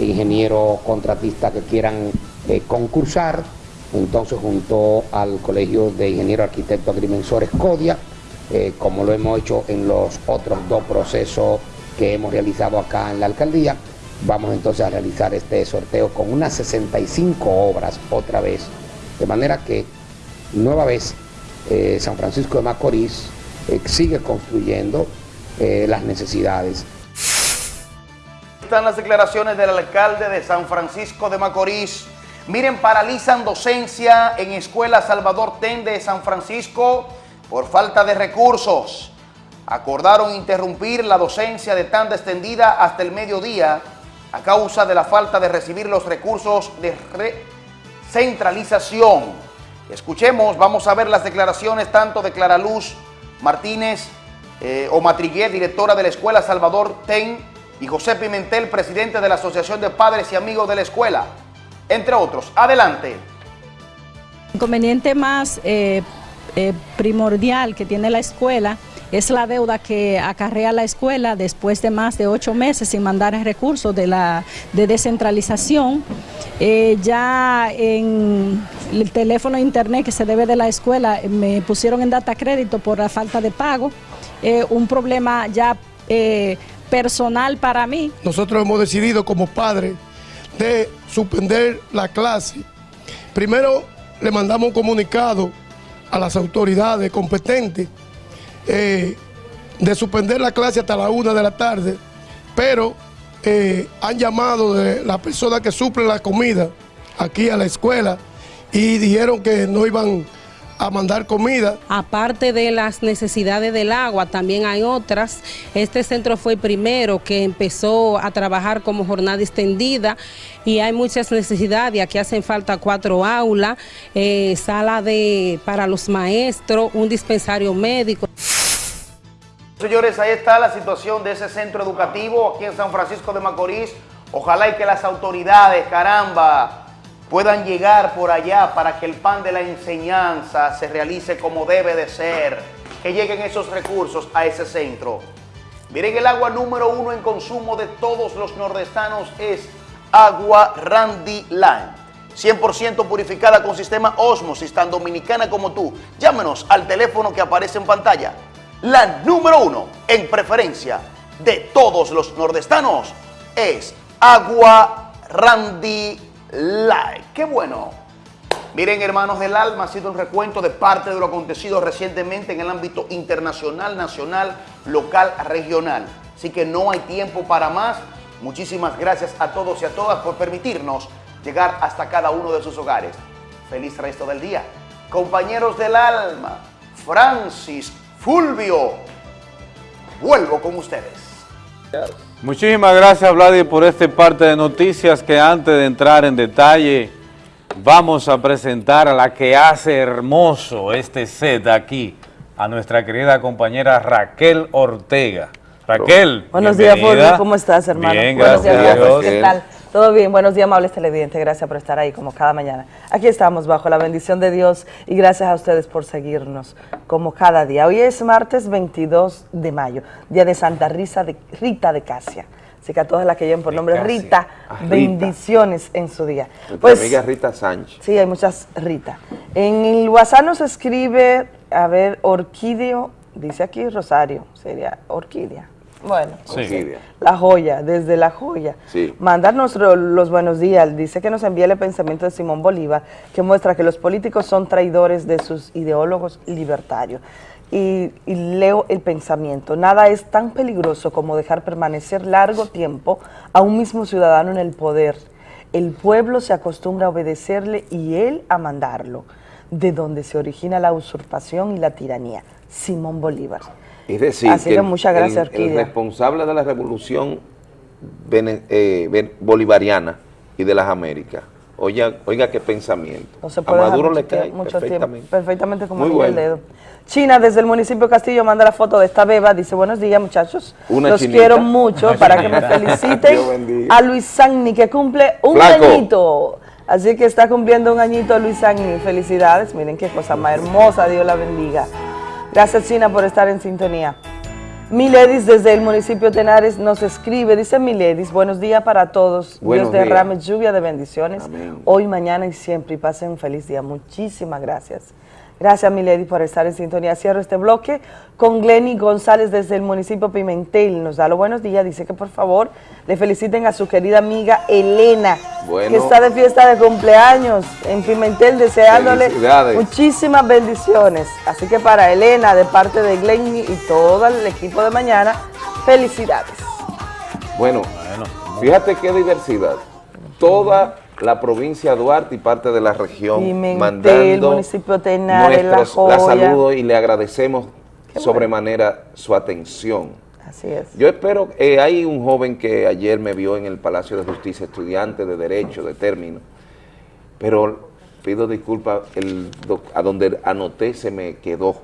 ingenieros contratistas que quieran eh, concursar, entonces junto al Colegio de Ingenieros Arquitectos Agrimensores CODIA, como lo hemos hecho en los otros dos procesos que hemos realizado acá en la alcaldía, vamos entonces a realizar este sorteo con unas 65 obras otra vez, de manera que nueva vez eh, San Francisco de Macorís eh, sigue construyendo eh, las necesidades. Están las declaraciones del alcalde de San Francisco de Macorís. Miren, paralizan docencia en Escuela Salvador Ten de San Francisco por falta de recursos. Acordaron interrumpir la docencia de tanda extendida hasta el mediodía a causa de la falta de recibir los recursos de recentralización. Escuchemos, vamos a ver las declaraciones tanto de Clara Luz Martínez eh, o Matriguer, directora de la Escuela Salvador Ten, y José Pimentel, presidente de la Asociación de Padres y Amigos de la Escuela, entre otros. Adelante. Inconveniente más eh, eh, primordial que tiene la escuela es la deuda que acarrea la escuela después de más de ocho meses sin mandar recursos de, la, de descentralización. Eh, ya en el teléfono internet que se debe de la escuela eh, me pusieron en data crédito por la falta de pago. Un problema ya personal para mí. Nosotros hemos decidido como padres de suspender la clase. Primero le mandamos un comunicado a las autoridades competentes eh, de suspender la clase hasta la una de la tarde, pero eh, han llamado de las personas que suplen la comida aquí a la escuela y dijeron que no iban a mandar comida. Aparte de las necesidades del agua, también hay otras. Este centro fue el primero que empezó a trabajar como jornada extendida y hay muchas necesidades. Aquí hacen falta cuatro aulas, eh, sala de, para los maestros, un dispensario médico. Señores, ahí está la situación de ese centro educativo aquí en San Francisco de Macorís. Ojalá y que las autoridades, caramba, puedan llegar por allá para que el pan de la enseñanza se realice como debe de ser, que lleguen esos recursos a ese centro. Miren, el agua número uno en consumo de todos los nordestanos es agua Randy Line. 100% purificada con sistema Osmosis, tan dominicana como tú. Llámenos al teléfono que aparece en pantalla la número uno en preferencia de todos los nordestanos es Agua Randy Light. ¡Qué bueno! Miren, hermanos del alma, ha sido un recuento de parte de lo acontecido recientemente en el ámbito internacional, nacional, local, regional. Así que no hay tiempo para más. Muchísimas gracias a todos y a todas por permitirnos llegar hasta cada uno de sus hogares. Feliz resto del día. Compañeros del alma, Francis Fulvio. Vuelvo con ustedes. Muchísimas gracias, Vladi, por este parte de noticias que antes de entrar en detalle vamos a presentar a la que hace hermoso este set aquí, a nuestra querida compañera Raquel Ortega. Raquel, Buenos días. Fulvio. ¿Cómo estás, hermano? Bien, Buenos gracias días. ¿Qué tal? Todo bien, buenos días, amables televidentes. Gracias por estar ahí como cada mañana. Aquí estamos bajo la bendición de Dios y gracias a ustedes por seguirnos como cada día. Hoy es martes 22 de mayo, día de Santa Rita de, Rita de Casia. Así que a todas las que lleven por nombre. Rita, Ah, Rita. bendiciones en su día. Nuestra Pues, amiga Rita Sánchez. Sí, hay muchas Rita. En el WhatsApp nos escribe, a ver, Orquídeo, dice aquí Rosario, sería Orquídea. Bueno, Sí. La joya, desde la joya. Sí. Mandarnos los buenos días. Dice que nos envía el pensamiento de Simón Bolívar, que muestra que los políticos son traidores de sus ideólogos libertarios. Y, y leo el pensamiento. Nada es tan peligroso como dejar permanecer largo tiempo a un mismo ciudadano en el poder. El pueblo se acostumbra a obedecerle y él a mandarlo, de donde se origina la usurpación y la tiranía. Simón Bolívar. Es decir, Así que el- muchas gracias, el, el responsable de la revolución eh, bolivariana y de las Américas, oiga, oiga qué pensamiento. No se a puede dejar Maduro mucho le cae tiempo- mucho tiempo, perfectamente. perfectamente como bueno. dedo. China, desde el municipio Castillo, manda la foto de esta beba. Dice, buenos días, muchachos. Una Los chinita. quiero mucho Una para que me feliciten a Luis Sagni, que cumple un Flaco. añito. Así que está cumpliendo un añito Luis Sagni. Felicidades. Miren qué cosa más hermosa. Dios la bendiga. Gracias, China, por estar en sintonía. Miledis desde el municipio de Tenares nos escribe, dice Miledis, buenos días para todos, Buenos Dios derrame días. lluvia de bendiciones, hoy, mañana y siempre, y pasen un feliz día. Muchísimas gracias. Gracias, Milady, por estar en sintonía. Cierro este bloque con Glenny González desde el municipio Pimentel. Nos da los buenos días. Dice que por favor le feliciten a su querida amiga Elena, Bueno. que está de fiesta de cumpleaños en Pimentel, deseándole muchísimas bendiciones. Así que para Elena, de parte de Glenny y todo el equipo de mañana, felicidades. Bueno, fíjate qué diversidad. Toda la provincia de Duarte y parte de la región Pimentel, mandando municipio Tenares, La nuestros la Joya. saludos y le agradecemos sobremanera su atención. Así es. Yo espero, eh, hay un joven que ayer me vio en el Palacio de Justicia, estudiante de Derecho, de término, pero pido disculpas, el a donde anoté se me quedó.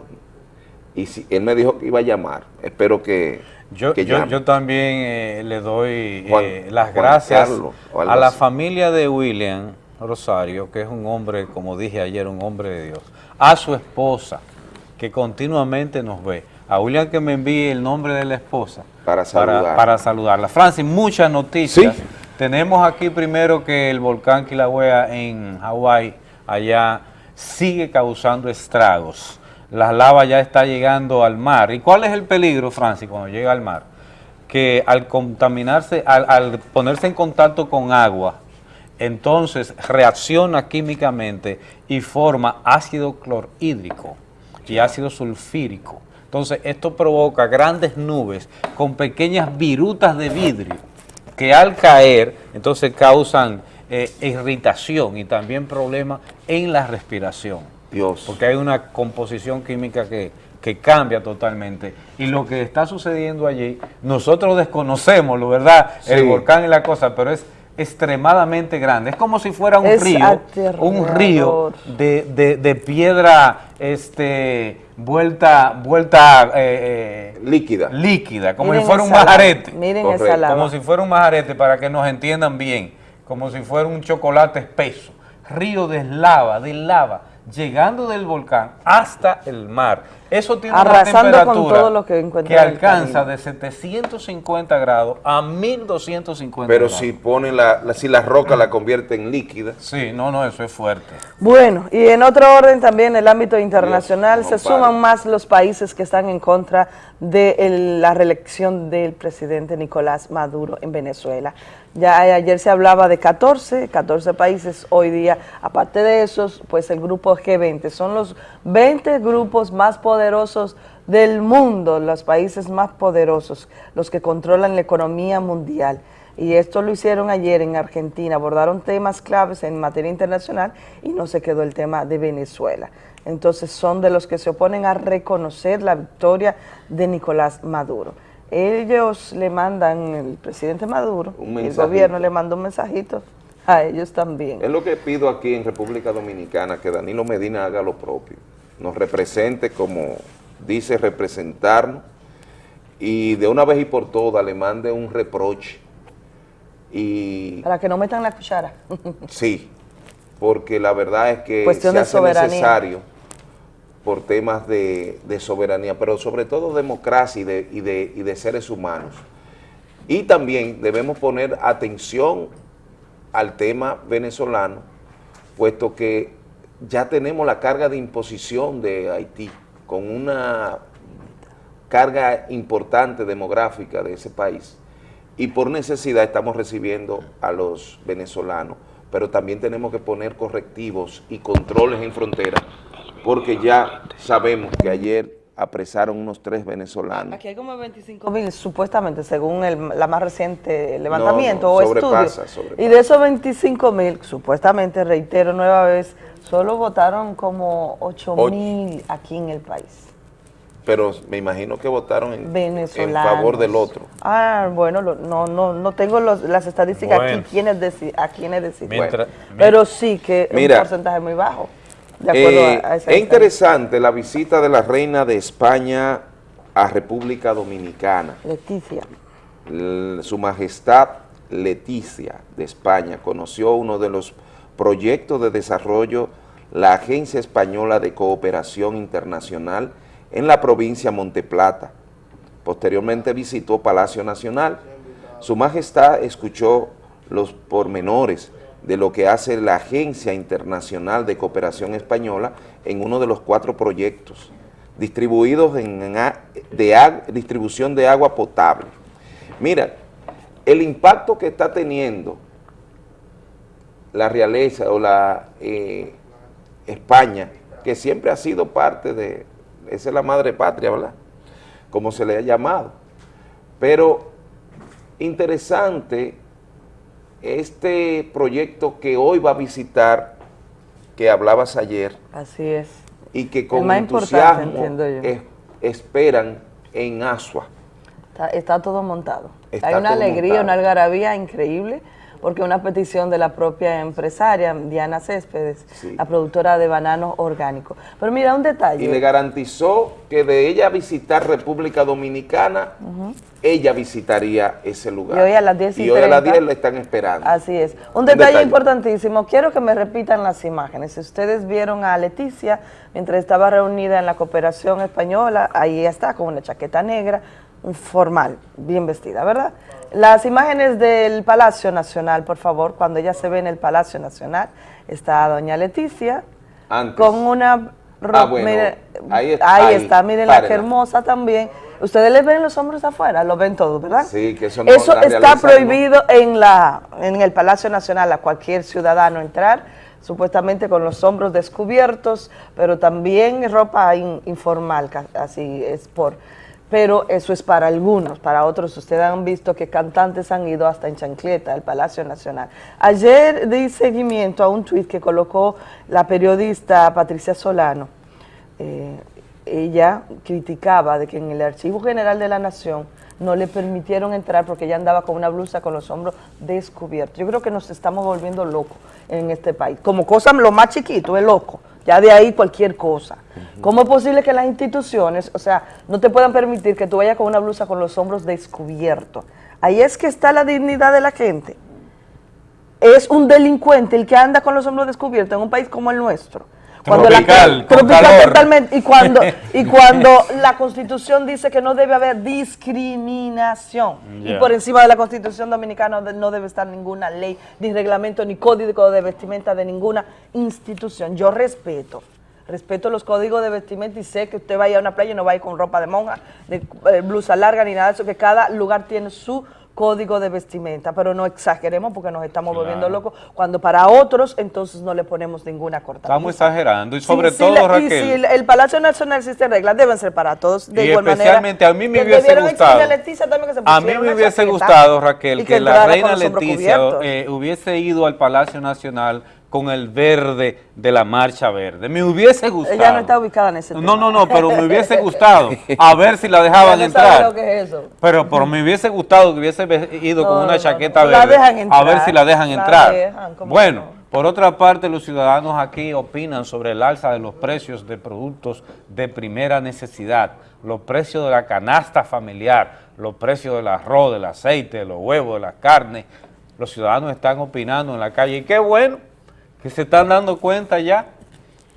Y si, él me dijo que iba a llamar, espero que, Yo, yo, yo también eh, le doy Juan- eh, las Juan gracias Carlos, a la así. familia de William Rosario, que es un hombre, como dije ayer, un hombre de Dios, a su esposa, que continuamente nos ve, a William que me envíe el nombre de la esposa Para saludar. para, saludarla. Francis, muchas noticias. Tenemos aquí primero que el volcán Kilauea en Hawái, allá, sigue causando estragos. La lava ya está llegando al mar. ¿Y cuál es el peligro, Francis, cuando llega al mar? Que al contaminarse, al, ponerse en contacto con agua, entonces reacciona químicamente y forma ácido clorhídrico y ácido sulfírico. Entonces esto provoca grandes nubes con pequeñas virutas de vidrio que al caer entonces causan eh, irritación y también problemas en la respiración. Dios. Porque hay una composición química que, que cambia totalmente. Y lo que está sucediendo allí, nosotros desconocemos, lo verdad, el volcán y la cosa, pero es extremadamente grande. Es como si fuera un Es río, un río de, de- de piedra este, vuelta, vuelta eh, eh, líquida. líquida, como Miren si fuera un lava, majarete. miren esa lava. Como si fuera un majarete, para que nos entiendan bien, como si fuera un chocolate espeso. Río de lava, de lava, llegando del volcán hasta el mar. Eso tiene Arrasando una con temperatura todo lo que alcanza de 750 grados a 1250 Pero grados. si ponen la, la- si la roca la convierte en líquida. Sí, no, no, eso es fuerte. Bueno, y en otro orden también en el ámbito internacional Dios, se suman más los países que están en contra de el- la reelección del presidente Nicolás Maduro en Venezuela. Ya ayer se hablaba de 14, 14 países hoy día. Aparte de esos, pues el grupo G20 son los 20 grupos más poderosos del mundo, los países más poderosos, los que controlan la economía mundial. Y esto lo hicieron ayer en Argentina, abordaron temas claves en materia internacional y no se quedó el tema de Venezuela. Entonces son de los que se oponen a reconocer la victoria de Nicolás Maduro. Ellos le mandan, el presidente Maduro, el gobierno le manda un mensajito a ellos también. Es lo que pido aquí en República Dominicana, que Danilo Medina haga lo propio, nos represente como dice representarnos y de una vez y por todas le mande un reproche y Para que no metan la cuchara. sí, porque la verdad es que Cuestión se hace necesario por temas de, de soberanía, pero sobre todo democracia y de, y de- y de seres humanos. Y también debemos poner atención al tema venezolano, puesto que ya tenemos la carga de imposición de Haití, con una carga importante demográfica de ese país. Y por necesidad estamos recibiendo a los venezolanos, pero también tenemos que poner correctivos y controles en frontera, porque ya sabemos que ayer apresaron unos tres venezolanos. Aquí hay como 25 mil, supuestamente, según el, la más reciente levantamiento No, no, o sobrepasa, estudio. sobrepasa. Y de esos 25 mil, supuestamente, reitero nueva vez, solo votaron como 8 Ocho. mil aquí en el país. Pero me imagino que votaron en, favor del otro. Ah, bueno, lo- no, no, no tengo los- las estadísticas Bueno. aquí, deci- a quiénes deciden. Mientras- Pero sí que Mira. un porcentaje muy bajo. De acuerdo Eh, a, a esa es interesante la visita de la reina de España a República Dominicana. Leticia. L- Su Majestad Leticia de España conoció uno de los proyectos de desarrollo la Agencia Española de Cooperación Internacional en la provincia Monteplata. Posteriormente visitó Palacio Nacional. Su Majestad escuchó los pormenores de lo que hace la Agencia Internacional de Cooperación Española en uno de los cuatro proyectos distribuidos en, de distribución de agua potable. Mira, el impacto que está teniendo la realeza o la eh, España, que siempre ha sido parte de, esa es la madre patria, ¿verdad? Como se le ha llamado. Pero interesante este proyecto que hoy va a visitar, que hablabas ayer, Así es. y que con entusiasmo es- esperan en Asua. Está, está todo montado. Está Hay una alegría, montado. una algarabía increíble, porque una petición de la propia empresaria, Diana Céspedes, la productora de bananos orgánicos. Pero mira, un detalle. Y le garantizó que de ella visitar República Dominicana, ella visitaría ese lugar. Y hoy a las 10 y Y hoy a las 30. 10 la están esperando. Así es. Un Un detalle, detalle. importantísimo, quiero que me repitan las imágenes. Si ustedes vieron a Leticia mientras estaba reunida en la cooperación española, ahí está con una chaqueta negra, un formal, bien vestida, ¿verdad? Las imágenes del Palacio Nacional, por favor, cuando ella se ve en el Palacio Nacional, está doña Leticia Antes. con una ropa, Ah, bueno, ahí es- ahí está, miren la que hermosa también. Ustedes les ven los hombros afuera, lo ven todos, ¿verdad? Sí, que eso no Eso la está prohibido en, la, en el Palacio Nacional a cualquier ciudadano entrar, supuestamente con los hombros descubiertos, pero también ropa in- informal, así es por... Pero eso es para algunos, para otros ustedes han visto que cantantes han ido hasta en chancleta al Palacio Nacional. Ayer di seguimiento a un tuit que colocó la periodista Patricia Solano, eh, ella criticaba de que en el Archivo General de la Nación no le permitieron entrar porque ella andaba con una blusa con los hombros descubiertos. Yo creo que nos estamos volviendo locos en este país. Como cosa, lo más chiquito es loco. Ya de ahí cualquier cosa. ¿Cómo es posible que las instituciones, o sea, no te puedan permitir que tú vayas con una blusa con los hombros descubiertos? Ahí es que está la dignidad de la gente. Es un delincuente el que anda con los hombros descubiertos en un país como el nuestro. Cuando Tropical, la, con tropical calor. totalmente. Y cuando, y cuando la Constitución dice que no debe haber discriminación. Y por encima de la Constitución dominicana no debe estar ninguna ley, ni reglamento, ni código de vestimenta de ninguna institución. Yo respeto. Respeto los códigos de vestimenta y sé que usted vaya a una playa y no vaya con ropa de monja, de eh, blusa larga ni nada de eso, que cada lugar tiene su código de vestimenta, pero no exageremos porque nos estamos volviendo locos, cuando para otros entonces no le ponemos ninguna cortada. Estamos exagerando y sobre Sí, todo, sí, Raquel. Y si el, el Palacio Nacional existe reglas, deben ser para todos de Y igual manera. especialmente a mí me Que hubiese gustado. a Leticia también que se A mí me hubiese gustado, Raquel, y que, la reina Leticia eh, hubiese ido al Palacio Nacional con el verde de la Marcha Verde. Me hubiese gustado. Ella no está ubicada en ese No, no, no, pero me hubiese gustado a ver si la dejaban no entrar. lo que es eso. Pero, pero me hubiese gustado que hubiese ido No, con una chaqueta no. La verde dejan a ver entrar. si la dejan La entrar. dejan, ¿cómo bueno, por otra parte, los ciudadanos aquí opinan sobre el alza de los precios de productos de primera necesidad, los precios de la canasta familiar, los precios del arroz, del aceite, de los huevos, de la carne. Los ciudadanos están opinando en la calle y qué bueno que se están dando cuenta ya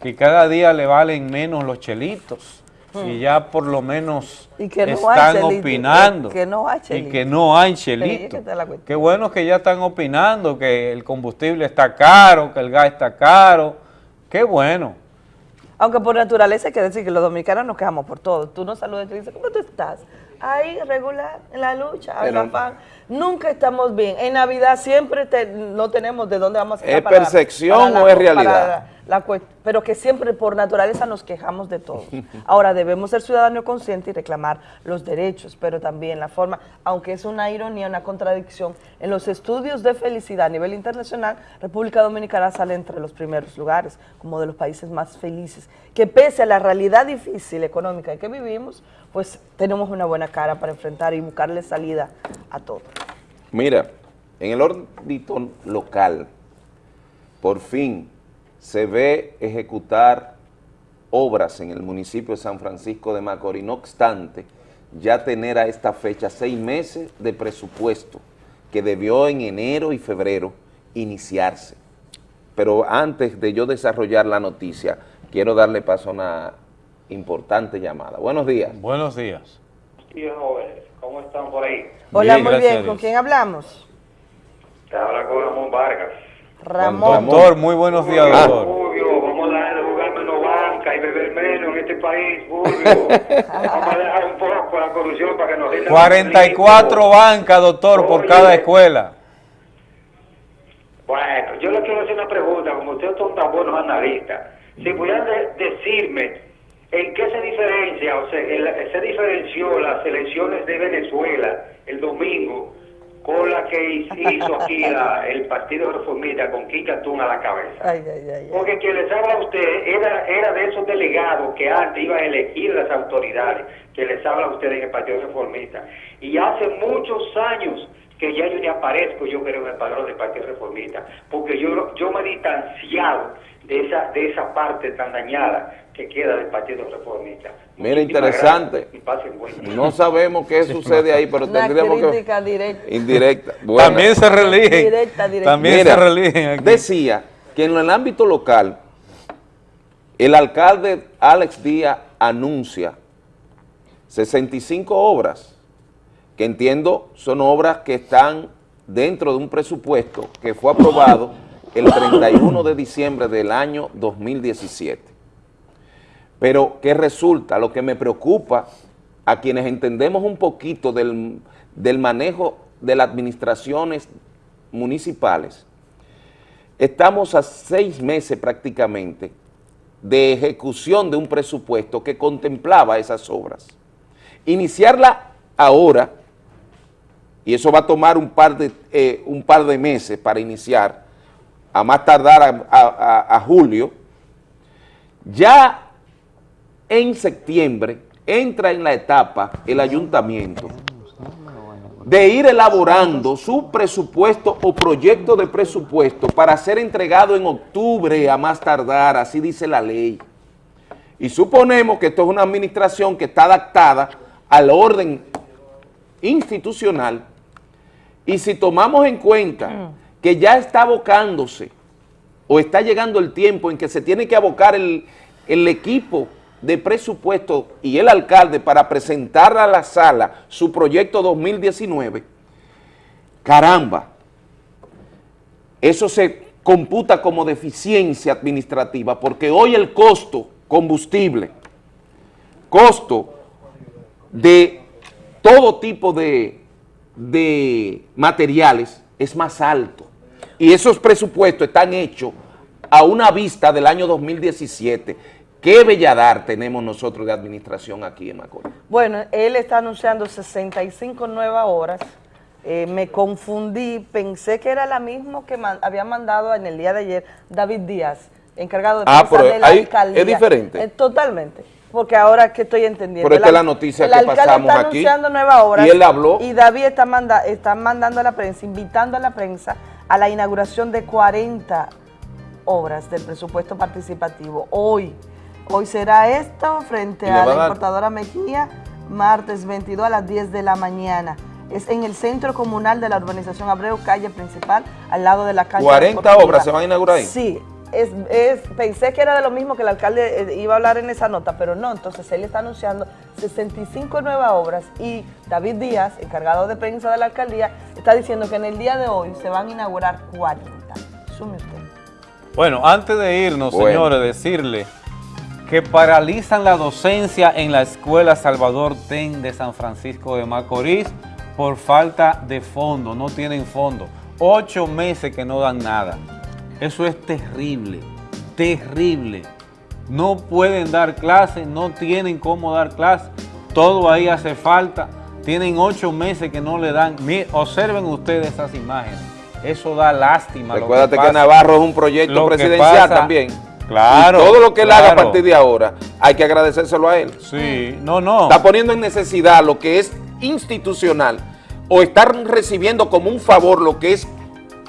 que cada día le valen menos los chelitos y Hmm. ya por lo menos Y que no hay están chelito, opinando que no hay y chelito. que no hay Sí, chelito. que está la cuestión. Qué bueno que ya están opinando que el combustible está caro, que el gas está caro. Qué bueno. Aunque por naturaleza hay que decir que los dominicanos nos quejamos por todo. Tú nos saludas y te dices, ¿cómo tú estás? Ahí, regular, en la lucha, en la afán. Nunca estamos bien. En Navidad siempre te- no tenemos de dónde vamos a sacar ¿Es para- percepción para o es realidad? la pero que siempre por naturaleza nos quejamos de todo. Ahora debemos ser ciudadanos conscientes y reclamar los derechos, pero también la forma, aunque es una ironía, una contradicción, en los estudios de felicidad a nivel internacional, República Dominicana sale entre los primeros lugares, como de los países más felices, que pese a la realidad difícil económica en que vivimos, pues tenemos una buena cara para enfrentar y buscarle salida a todo. Mira, en el ámbito local, por fin se ve ejecutar obras en el municipio de San Francisco de Macorís, no obstante, ya tener a esta fecha seis meses de presupuesto que debió en enero y febrero iniciarse. Pero antes de yo desarrollar la noticia, quiero darle paso a una importante llamada. Buenos días. Buenos días. Jóvenes, ¿cómo están por ahí? Hola, Bien, muy bien. ¿Con quién hablamos? Te habla con Ramón Vargas. Ramón. Doctor, muy buenos días, doctor. Fulvio, vamos a dejar de jugar menos banca y beber menos en este país, Fulvio. vamos a dejar un poco la corrupción para que nos rindan 44 bancas, doctor, por Oye. cada escuela. Bueno, yo le quiero hacer una pregunta, como ustedes son tan buenos analistas, si pudieran de- decirme en qué se diferencia, o sea, el- se diferenció las elecciones de Venezuela el domingo con la que hizo aquí la- el Partido Reformista con Kika Tun a la cabeza. Ay, ay, ay, ay. Porque quien les habla a usted era, era de esos delegados que antes iban a elegir las autoridades, que les habla a ustedes en el Partido Reformista. Y hace muchos años que ya yo ni aparezco, yo creo, en el padrón del Partido Reformista, porque yo, yo me he distanciado de esa, de esa parte tan dañada que queda del Partido Reformista. Mira, Muchísimas interesante. gracias. No sabemos qué sucede ahí, pero Una tendríamos que... directa. Indirecta. Bueno. También se religen. Directa, directa. También Mira, se religen aquí. Decía que en el ámbito local, el alcalde Alex Díaz anuncia 65 obras, que entiendo son obras que están dentro de un presupuesto que fue aprobado el 31 de diciembre del año 2017. Pero, ¿qué resulta? Lo que me preocupa a quienes entendemos un poquito del, del manejo de las administraciones municipales, estamos a seis meses prácticamente de ejecución de un presupuesto que contemplaba esas obras. Iniciarla ahora, y eso va a tomar un par de, eh, un par de meses para iniciar, a más tardar a, julio, ya en septiembre entra en la etapa el ayuntamiento de ir elaborando su presupuesto o proyecto de presupuesto para ser entregado en octubre a más tardar, así dice la ley. Y suponemos que esto es una administración que está adaptada al orden institucional y si tomamos en cuenta que ya está abocándose o está llegando el tiempo en que se tiene que abocar el, el equipo de presupuesto y el alcalde para presentar a la sala su proyecto 2019, caramba, eso se computa como deficiencia administrativa porque hoy el costo combustible, costo de todo tipo de de materiales es más alto. Y esos presupuestos están hechos a una vista del año 2017. ¿Qué belladar tenemos nosotros de administración aquí en Macorís? Bueno, él está anunciando 65 nuevas horas. Eh, me confundí, pensé que era la misma que había mandado en el día de ayer David Díaz, encargado de ah, de la alcaldía. Es diferente. Eh, totalmente porque ahora que estoy entendiendo. Pero esta es la noticia que pasamos aquí. El está anunciando nuevas horas. Y él habló. Y David está, manda, está mandando a la prensa, invitando a la prensa a la inauguración de 40 obras del presupuesto participativo. Hoy, hoy será esto frente a la importadora Mejía, martes 22 a las 10 de la mañana. Es en el centro comunal de la urbanización Abreu, calle principal, al lado de la calle. 40 obras se van a inaugurar ahí. Sí, es, pensé que era de lo mismo que el alcalde eh, iba a hablar en esa nota, pero no, entonces él está anunciando 65 nuevas obras y David Díaz, encargado de prensa de la alcaldía, está diciendo que en el día de hoy se van a inaugurar 40. Sume usted. Bueno, antes de irnos, señores, decirle que paralizan la docencia en la Escuela Salvador Ten de San Francisco de Macorís por falta de fondo, no tienen fondo. Ocho meses que no dan nada. Eso es terrible, terrible. No pueden dar clases, no tienen cómo dar clases, todo ahí hace falta. Tienen ocho meses que no le dan. observen ustedes esas imágenes. Eso da lástima. Recuérdate que, Navarro es un proyecto presidencial también. Claro. todo lo que él haga a partir de ahora, hay que agradecérselo a él. Sí, no, no. Está poniendo en necesidad lo que es institucional o estar recibiendo como un favor lo que es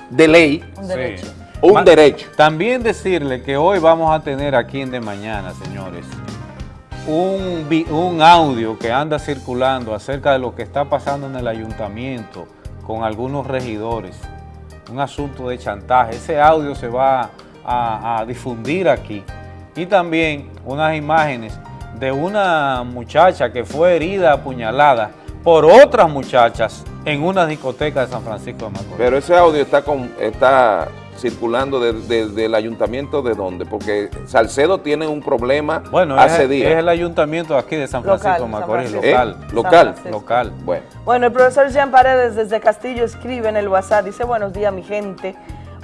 de ley. Un derecho un derecho. También decirle que hoy vamos a tener aquí en De Mañana, señores, un, un audio que anda circulando acerca de lo que está pasando en el ayuntamiento con algunos regidores, un asunto de chantaje. Ese audio se va a, a difundir aquí. Y también unas imágenes de una muchacha que fue herida, apuñalada, por otras muchachas en una discoteca de San Francisco de Macorís. Pero ese audio está, con, está circulando del ayuntamiento de dónde, porque Salcedo tiene un problema bueno, hace es, días. es el ayuntamiento aquí de San Francisco Macorís, local. local. Local. Bueno. bueno, el profesor Jean Paredes desde Castillo escribe en el WhatsApp, dice buenos días mi gente,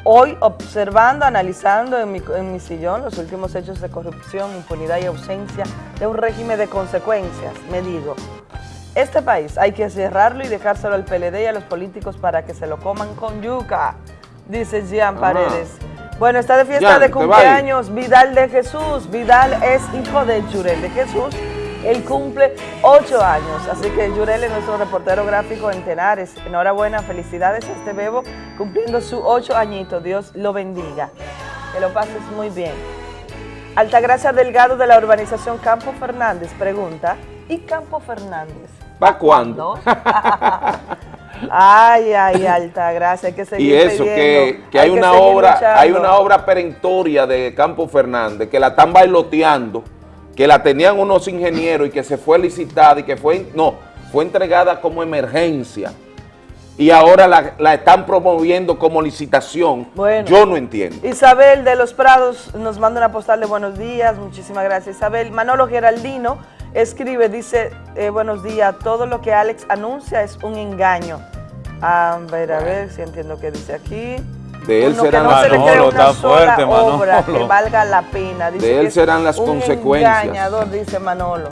hoy observando, analizando en mi, en mi sillón los últimos hechos de corrupción, impunidad y ausencia de un régimen de consecuencias, me digo, este país hay que cerrarlo y dejárselo al PLD y a los políticos para que se lo coman con yuca dice Jean Paredes. Bueno, está de fiesta de cumpleaños Vidal de Jesús. Vidal es hijo de Yurel de Jesús. Él cumple ocho años, así que Yurel es nuestro reportero gráfico en Tenares. Enhorabuena, felicidades a este bebo cumpliendo su ocho añitos. Dios lo bendiga. Que lo pases muy bien. Altagracia Delgado de la urbanización Campo Fernández pregunta, ¿y Campo Fernández? ¿Va cuándo? Ay, ay, alta gracia, hay que seguir Y eso, que, hay, una obra, hay una obra perentoria de Campo Fernández que la están bailoteando, que la tenían unos ingenieros y que se fue licitada y que fue, no, fue entregada como emergencia y ahora la, están promoviendo como licitación. Bueno, Yo no entiendo. Isabel de los Prados nos manda una postal de buenos días, muchísimas gracias Isabel. Manolo Geraldino escribe, dice, eh, buenos días, todo lo que Alex anuncia es un engaño. A ver, a ver si entiendo qué dice aquí. De él serán las obra que valga la pena. de él serán las consecuencias. engañador, dice Manolo.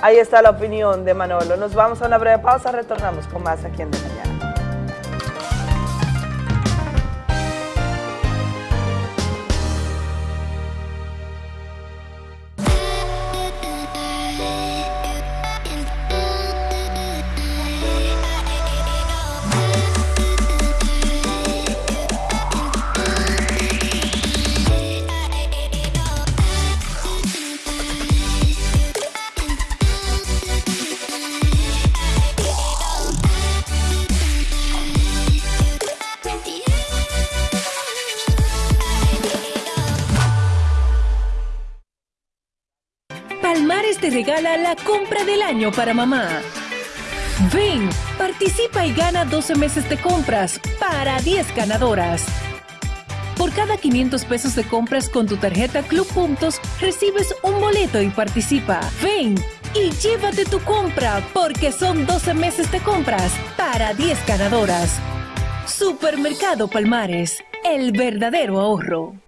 Ahí está la opinión de Manolo. Nos vamos a una breve pausa, retornamos con más aquí en De Mañana. La compra del año para mamá. Ven, participa y gana 12 meses de compras para 10 ganadoras. Por cada 500 pesos de compras con tu tarjeta Club Puntos, recibes un boleto y participa. Ven, y llévate tu compra porque son 12 meses de compras para 10 ganadoras. Supermercado Palmares, el verdadero ahorro.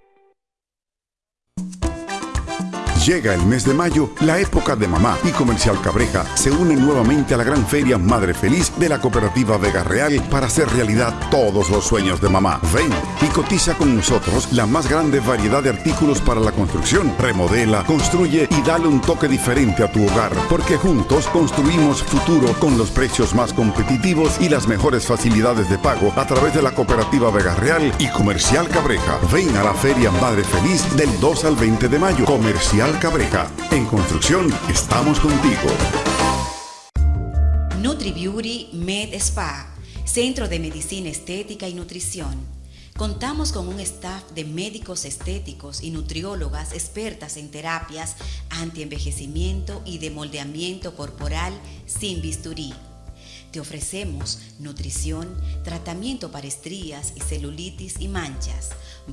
Llega el mes de mayo, la época de mamá y Comercial Cabreja se une nuevamente a la gran feria Madre Feliz de la cooperativa Vega Real para hacer realidad todos los sueños de mamá. Ven y cotiza con nosotros la más grande variedad de artículos para la construcción. Remodela, construye y dale un toque diferente a tu hogar, porque juntos construimos futuro con los precios más competitivos y las mejores facilidades de pago a través de la cooperativa Vega Real y Comercial Cabreja. Ven a la feria Madre Feliz del 2 al 20 de mayo. Comercial Cabreja. En construcción estamos contigo. NutriBeauty Med Spa, Centro de Medicina Estética y Nutrición. Contamos con un staff de médicos estéticos y nutriólogas expertas en terapias antienvejecimiento y de moldeamiento corporal sin bisturí. Te ofrecemos nutrición, tratamiento para estrías y celulitis y manchas,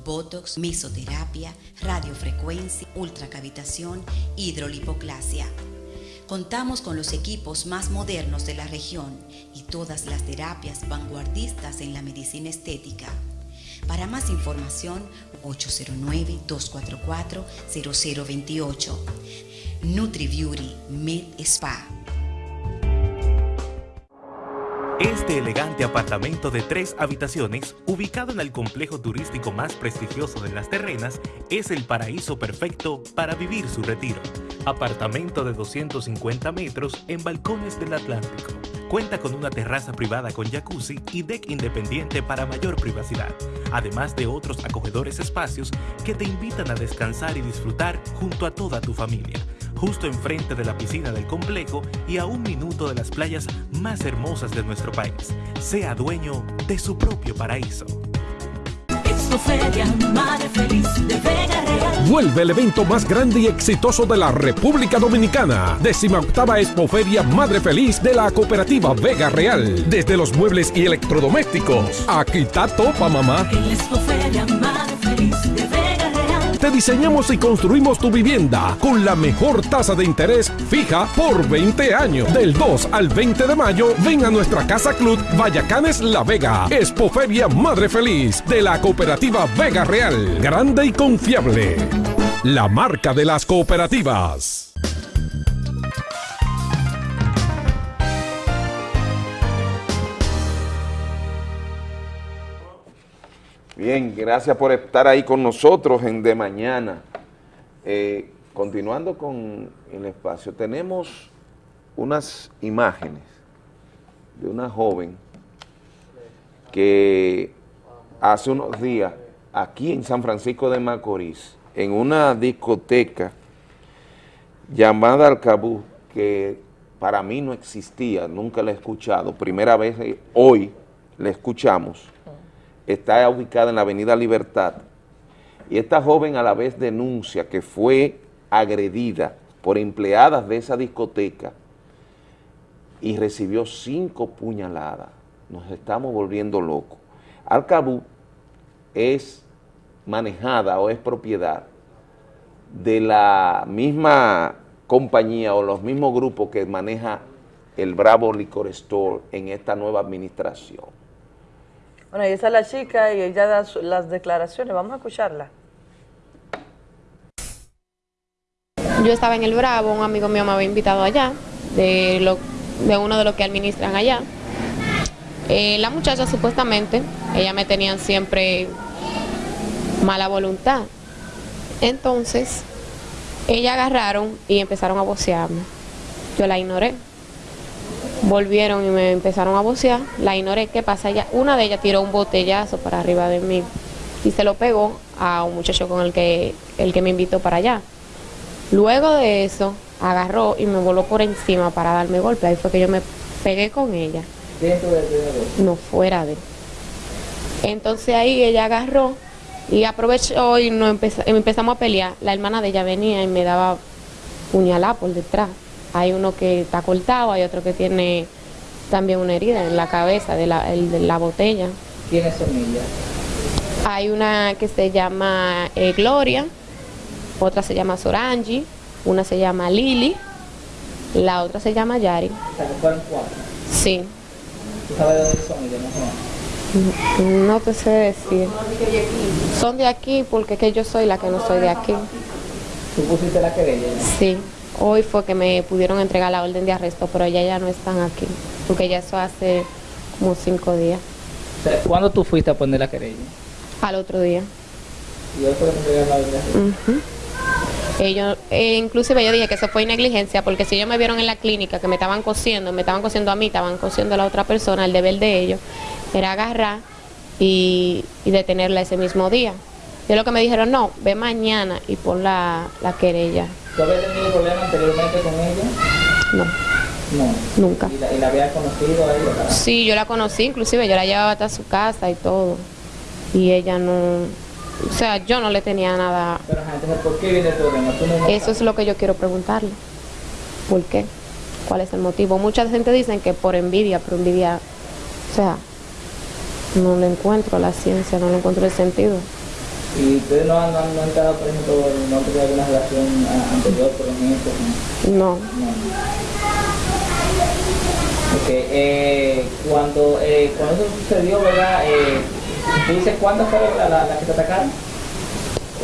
botox, mesoterapia, radiofrecuencia, ultracavitación, hidrolipoclasia. Contamos con los equipos más modernos de la región y todas las terapias vanguardistas en la medicina estética. Para más información, 809-244-0028. NutriBeauty Med Spa. Este elegante apartamento de tres habitaciones, ubicado en el complejo turístico más prestigioso de las terrenas, es el paraíso perfecto para vivir su retiro. Apartamento de 250 metros en balcones del Atlántico. Cuenta con una terraza privada con jacuzzi y deck independiente para mayor privacidad, además de otros acogedores espacios que te invitan a descansar y disfrutar junto a toda tu familia justo enfrente de la piscina del complejo y a un minuto de las playas más hermosas de nuestro país. Sea dueño de su propio paraíso. Madre Feliz de Vega Real. Vuelve el evento más grande y exitoso de la República Dominicana. Décima octava Expoferia Madre Feliz de la cooperativa Vega Real. Desde los muebles y electrodomésticos. Aquí está Topa, mamá. En la Expoferia, Madre Feliz de. Diseñamos y construimos tu vivienda con la mejor tasa de interés fija por 20 años. Del 2 al 20 de mayo, ven a nuestra Casa Club Vallacanes La Vega. Expoferia Madre Feliz de la cooperativa Vega Real. Grande y confiable. La marca de las cooperativas. Bien, gracias por estar ahí con nosotros en De Mañana. Eh, continuando con el espacio, tenemos unas imágenes de una joven que hace unos días, aquí en San Francisco de Macorís, en una discoteca llamada Alcabú, que para mí no existía, nunca la he escuchado, primera vez eh, hoy la escuchamos, está ubicada en la avenida Libertad, y esta joven a la vez denuncia que fue agredida por empleadas de esa discoteca y recibió cinco puñaladas. Nos estamos volviendo locos. Alcabú es manejada o es propiedad de la misma compañía o los mismos grupos que maneja el Bravo Liquor Store en esta nueva administración. Bueno, y esa es la chica y ella da las declaraciones. Vamos a escucharla. Yo estaba en el Bravo, un amigo mío me había invitado allá, de, lo, de uno de los que administran allá. Eh, la muchacha supuestamente, ella me tenían siempre mala voluntad. Entonces, ella agarraron y empezaron a vocearme. Yo la ignoré. Volvieron y me empezaron a vocear, la ignoré. ¿Qué pasa? Ella, una de ellas tiró un botellazo para arriba de mí y se lo pegó a un muchacho con el que, el que me invitó para allá. Luego de eso, agarró y me voló por encima para darme golpe. Ahí fue que yo me pegué con ella. Dentro del No fuera de. Entonces ahí ella agarró y aprovechó y nos empeza- empezamos a pelear. La hermana de ella venía y me daba puñalada por detrás. Hay uno que está cortado, hay otro que tiene también una herida en la cabeza de la, el- de la botella. ¿Quiénes son ellas? Hay una que se llama eh, Gloria, otra se llama Sorangi, una se llama Lili La otra se llama Yari. O sea, que fueron cuatro. Sí. ¿Tú sabes de dónde son ellos, más o menos? No te sé decir. Son de aquí porque es que yo soy la que no soy de aquí. ¿Tú pusiste la querella? Sí. Hoy fue que me pudieron entregar la orden de arresto, pero ya ya no están aquí. Porque ya eso hace como cinco días. ¿Cuándo tú fuiste a poner la querella? Al otro día. Y hoy fue que entregaron la orden de arresto. Ellos, eh, inclusive yo dije que eso fue negligencia porque si ellos me vieron en la clínica que me estaban cosiendo, me estaban cosiendo a mí, estaban cosiendo a la otra persona, el deber de ellos era agarrar y, y detenerla ese mismo día. Yo lo que me dijeron, no, ve mañana y pon la, la querella. ¿Tú habías tenido problemas anteriormente con ella? No, No. nunca. ¿Y la, y la habías conocido a ella? ¿verdad? Sí, yo la conocí, inclusive yo la llevaba hasta su casa y todo. Y ella no, o sea, yo no le tenía nada. Pero entonces, ¿por qué viene el problema? ¿Tú no Eso es lo que yo quiero preguntarle. ¿Por qué? ¿Cuál es el motivo? Mucha gente dicen que por envidia, pero envidia, o sea, no le encuentro la ciencia, no le encuentro el sentido. ¿Y ustedes no han, no han, estado, por ejemplo, no han tenido alguna relación ah, anterior, por ejemplo? No. No. Ok, eh, cuando, eh, cuando eso sucedió, ¿verdad? Eh, ¿Tú dices cuántas fueron las la, las que te atacaron?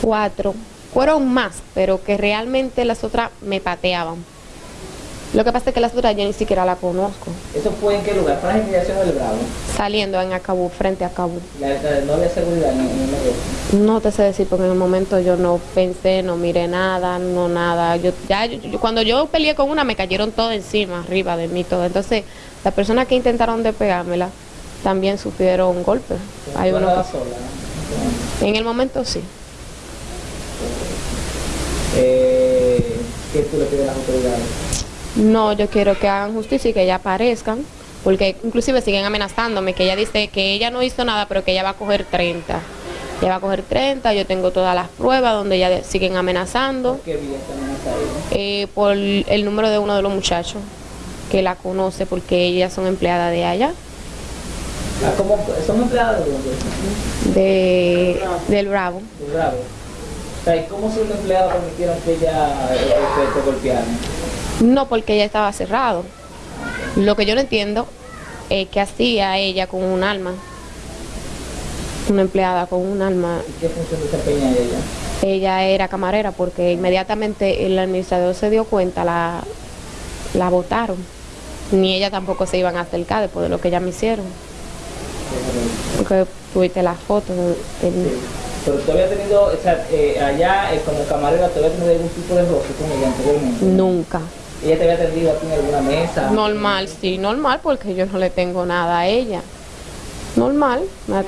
Cuatro. Fueron más, pero que realmente las otras me pateaban. Lo que pasa es que las otras yo ni siquiera la conozco. ¿Eso fue en qué lugar? ¿Fue en la del Bravo? Saliendo en Acabú, frente a Acabú. La, la- no había seguridad. No te sé decir porque en el momento yo no pensé, no miré nada, no nada. Yo ya yo- yo- cuando yo peleé con una me cayeron todo encima, arriba de mí todo. Entonces, las personas que intentaron de pegármela también sufrieron golpes. Hay ¿Tú uno que- sola? en el momento sí. Eh, ¿Qué tú le pides a las autoridades? No, yo quiero que hagan justicia y que ella aparezcan, porque inclusive siguen amenazándome, que ella dice que ella no hizo nada, pero que ella va a coger 30. Ella va a coger 30, yo tengo todas las pruebas donde ella de- siguen amenazando. ¿Qué vía está ahí? eh, por el número de uno de los muchachos que la conoce porque ellas son empleadas de allá, Ah, ¿cómo, ¿Son empleados de dónde? de, del Bravo. De Bravo. O sea, ¿y cómo si los empleados permitieron que ella eh, te, golpeara? No porque ella estaba cerrado. Lo que yo no entiendo es que hacía ella con un alma, una empleada con un alma. ¿Y qué función desempeña ella? Ella era camarera porque inmediatamente el administrador se dio cuenta, la, la votaron. Ni ella tampoco se iban a acercar después de lo que ya me hicieron. Porque tuviste las fotos. el- Pero tú habías tenido, o sea, eh, allá eh, como camarera, ¿tú habías tenido algún tipo de roce con ella anteriormente? Nunca. ¿Ella te había atendido aquí en alguna mesa? Normal, sí, normal, porque yo no le tengo nada a ella. Normal,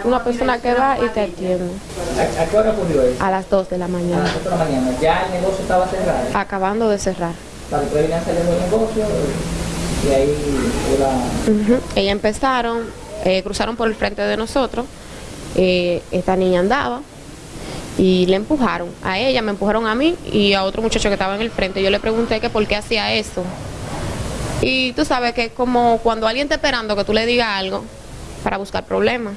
una persona que va y te atiende. ¿A, a qué hora ocurrió eso? A las 2 de la A mañana, las 8 de la mañana. Ya el negocio estaba cerrado. acabando de cerrar. Para que saliendo del negocio y ahí era... Ujú. Ellas empezaron, eh, cruzaron por el frente de nosotros, eh, esta niña andaba y le empujaron. A ella, me empujaron a mí y a otro muchacho que estaba en el frente. Yo le pregunté que por qué hacía eso. Y tú sabes que es como cuando alguien está esperando que tú le digas algo para buscar problemas.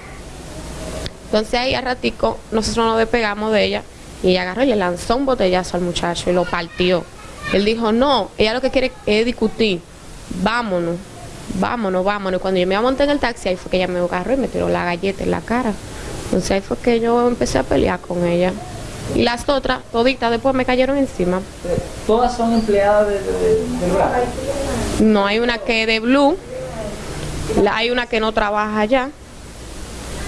Entonces ahí a ratico nosotros nos despegamos de ella y ella agarró y le lanzó un botellazo al muchacho y lo partió. Él dijo, no, ella lo que quiere es discutir, vámonos, vámonos, vámonos. Cuando yo me monté en el taxi, ahí fue que ella me agarró y me tiró la galleta en la cara. Entonces ahí fue que yo empecé a pelear con ella. Y las otras, toditas, después me cayeron encima. Todas son empleadas de, de. No hay una que es de Blue, la- hay una que no trabaja allá,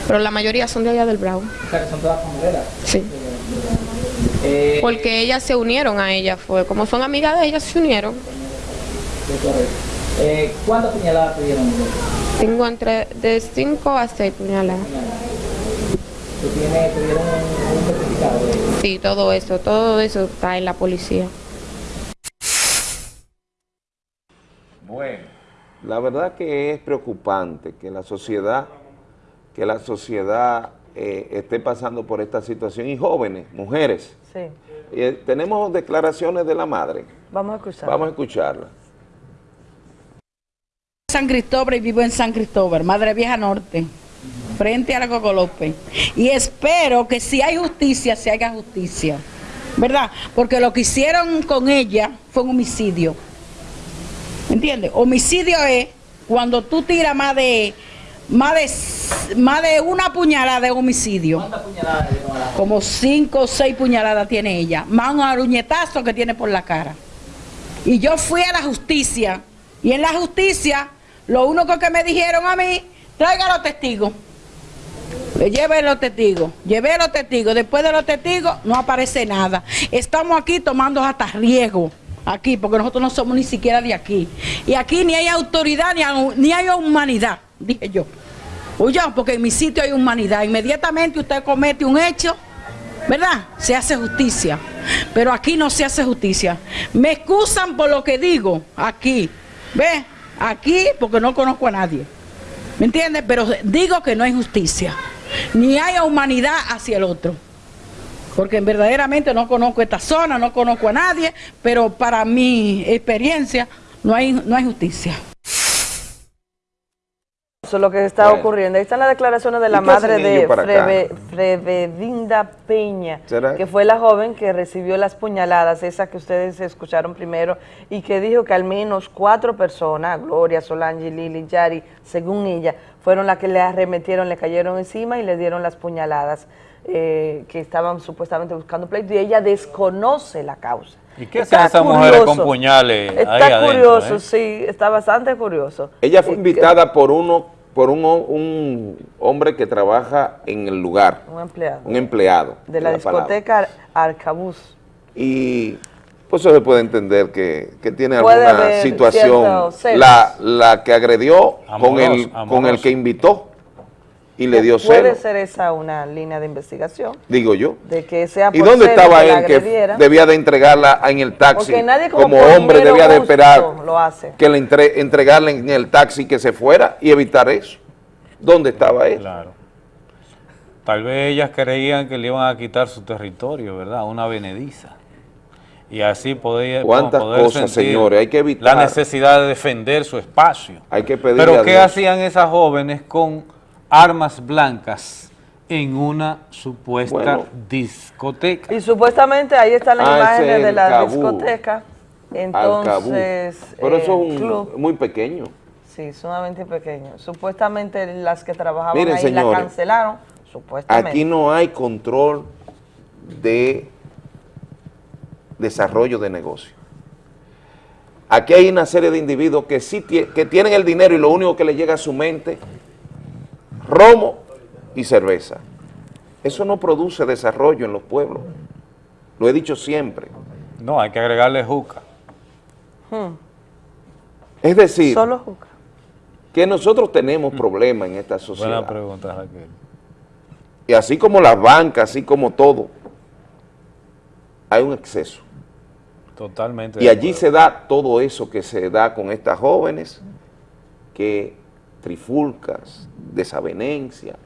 pero la mayoría son de allá del Bravo. O sea, que son todas camareras. Sí. Eh, Porque ellas se unieron a ella, fue como son amigas de ellas, se unieron. Eh, ¿Cuántas puñaladas te dieron? Tengo entre de 5 a 6 puñaladas. ¿Tú tienes, te dieron un, un certificado de ello? Sí, todo eso, todo eso está en la policía. Bueno, la verdad que es preocupante que la sociedad, que la sociedad eh, esté pasando por esta situación y jóvenes, mujeres. Sí. Eh, tenemos declaraciones de la madre. Vamos a escuchar. Vamos a escucharla. San Cristóbal y vivo en San Cristóbal, Madre Vieja Norte, frente a la Coco López. Y espero que si hay justicia, se haga justicia, ¿verdad? Porque lo que hicieron con ella fue un homicidio. ¿Me entiendes? Homicidio es cuando tú tiras más de más de más de una puñalada de homicidio. ¿Cuántas puñaladas Como cinco o seis puñaladas tiene ella, más un aruñetazo que tiene por la cara. Y yo fui a la justicia, y en la justicia, lo único que me dijeron a mí, traiga los testigos. Le lleve los testigos, llevé los testigos, después de los testigos no aparece nada. Estamos aquí tomando hasta riesgo, aquí, porque nosotros no somos ni siquiera de aquí. Y aquí ni hay autoridad ni hay, ni hay humanidad, dije yo. Oye, porque en mi sitio hay humanidad. Inmediatamente usted comete un hecho, ¿verdad? Se hace justicia. Pero aquí no se hace justicia. Me excusan por lo que digo aquí. ¿Ve? Aquí porque no conozco a nadie. ¿Me entiendes? Pero digo que no hay justicia. Ni hay humanidad hacia el otro. Porque verdaderamente no conozco esta zona, no conozco a nadie, pero para mi experiencia no hay, no hay justicia. Eso es lo que está Bueno. ocurriendo. Ahí están las declaraciones de la ¿Y qué hacen madre de? Freve- Frevedinda Peña, ¿Será? que fue la joven que recibió las puñaladas, esa que ustedes escucharon primero, y que dijo que al menos cuatro personas, Gloria, Solange, Lili, Yari, según ella, fueron las que le arremetieron, le cayeron encima y le dieron las puñaladas eh, que estaban supuestamente buscando pleito, y ella desconoce la causa. ¿Y qué hacen esas mujeres con puñales Está ahí adentro? curioso, eh? sí, está bastante curioso. Ella fue Eh, invitada por uno, por un, un hombre que trabaja en el lugar, Un empleado. un empleado. De la, discoteca Arcabuz. Y pues eso se puede entender que, que tiene Puede alguna situación, la, la que agredió con, Amoroso, el, con el que invitó y le dio Puede celo, ser esa una línea de investigación, digo yo. de que sea ¿Y dónde estaba él que debía de entregarla en el taxi? Porque nadie como hombre debía de esperar lo hace. que le entre, entregarle en el taxi que se fuera y evitar eso. ¿Dónde estaba él? Claro. Tal vez ellas creían que le iban a quitar su territorio, ¿verdad? Una venediza. Y así poder, ¿Cuántas poder cosas, sentir señores? Hay que evitar. La necesidad de defender su espacio. Hay que pedirle Pero ¿qué Dios. hacían esas jóvenes con armas blancas en una supuesta Bueno. discoteca? Y supuestamente ahí están las Ah, imágenes es de la Cabú. discoteca. Entonces, Pero eh, eso es un- club, muy pequeño. sí, sumamente pequeño. Supuestamente las que trabajaban Miren, ahí la cancelaron, supuestamente. Aquí no hay control de desarrollo de negocio. Aquí hay una serie de individuos que sí que tienen el dinero y lo único que les llega a su mente, romo y cerveza. Eso no produce desarrollo en los pueblos. Lo he dicho siempre. No, hay que agregarle juca. Hmm. Es decir, Solo juca. que nosotros tenemos problemas en esta sociedad. Buena pregunta, Raquel. Y así como las bancas, así como todo, hay un exceso. Totalmente. Y allí se da todo eso que se da con estas jóvenes, que trifulcas, desavenencia,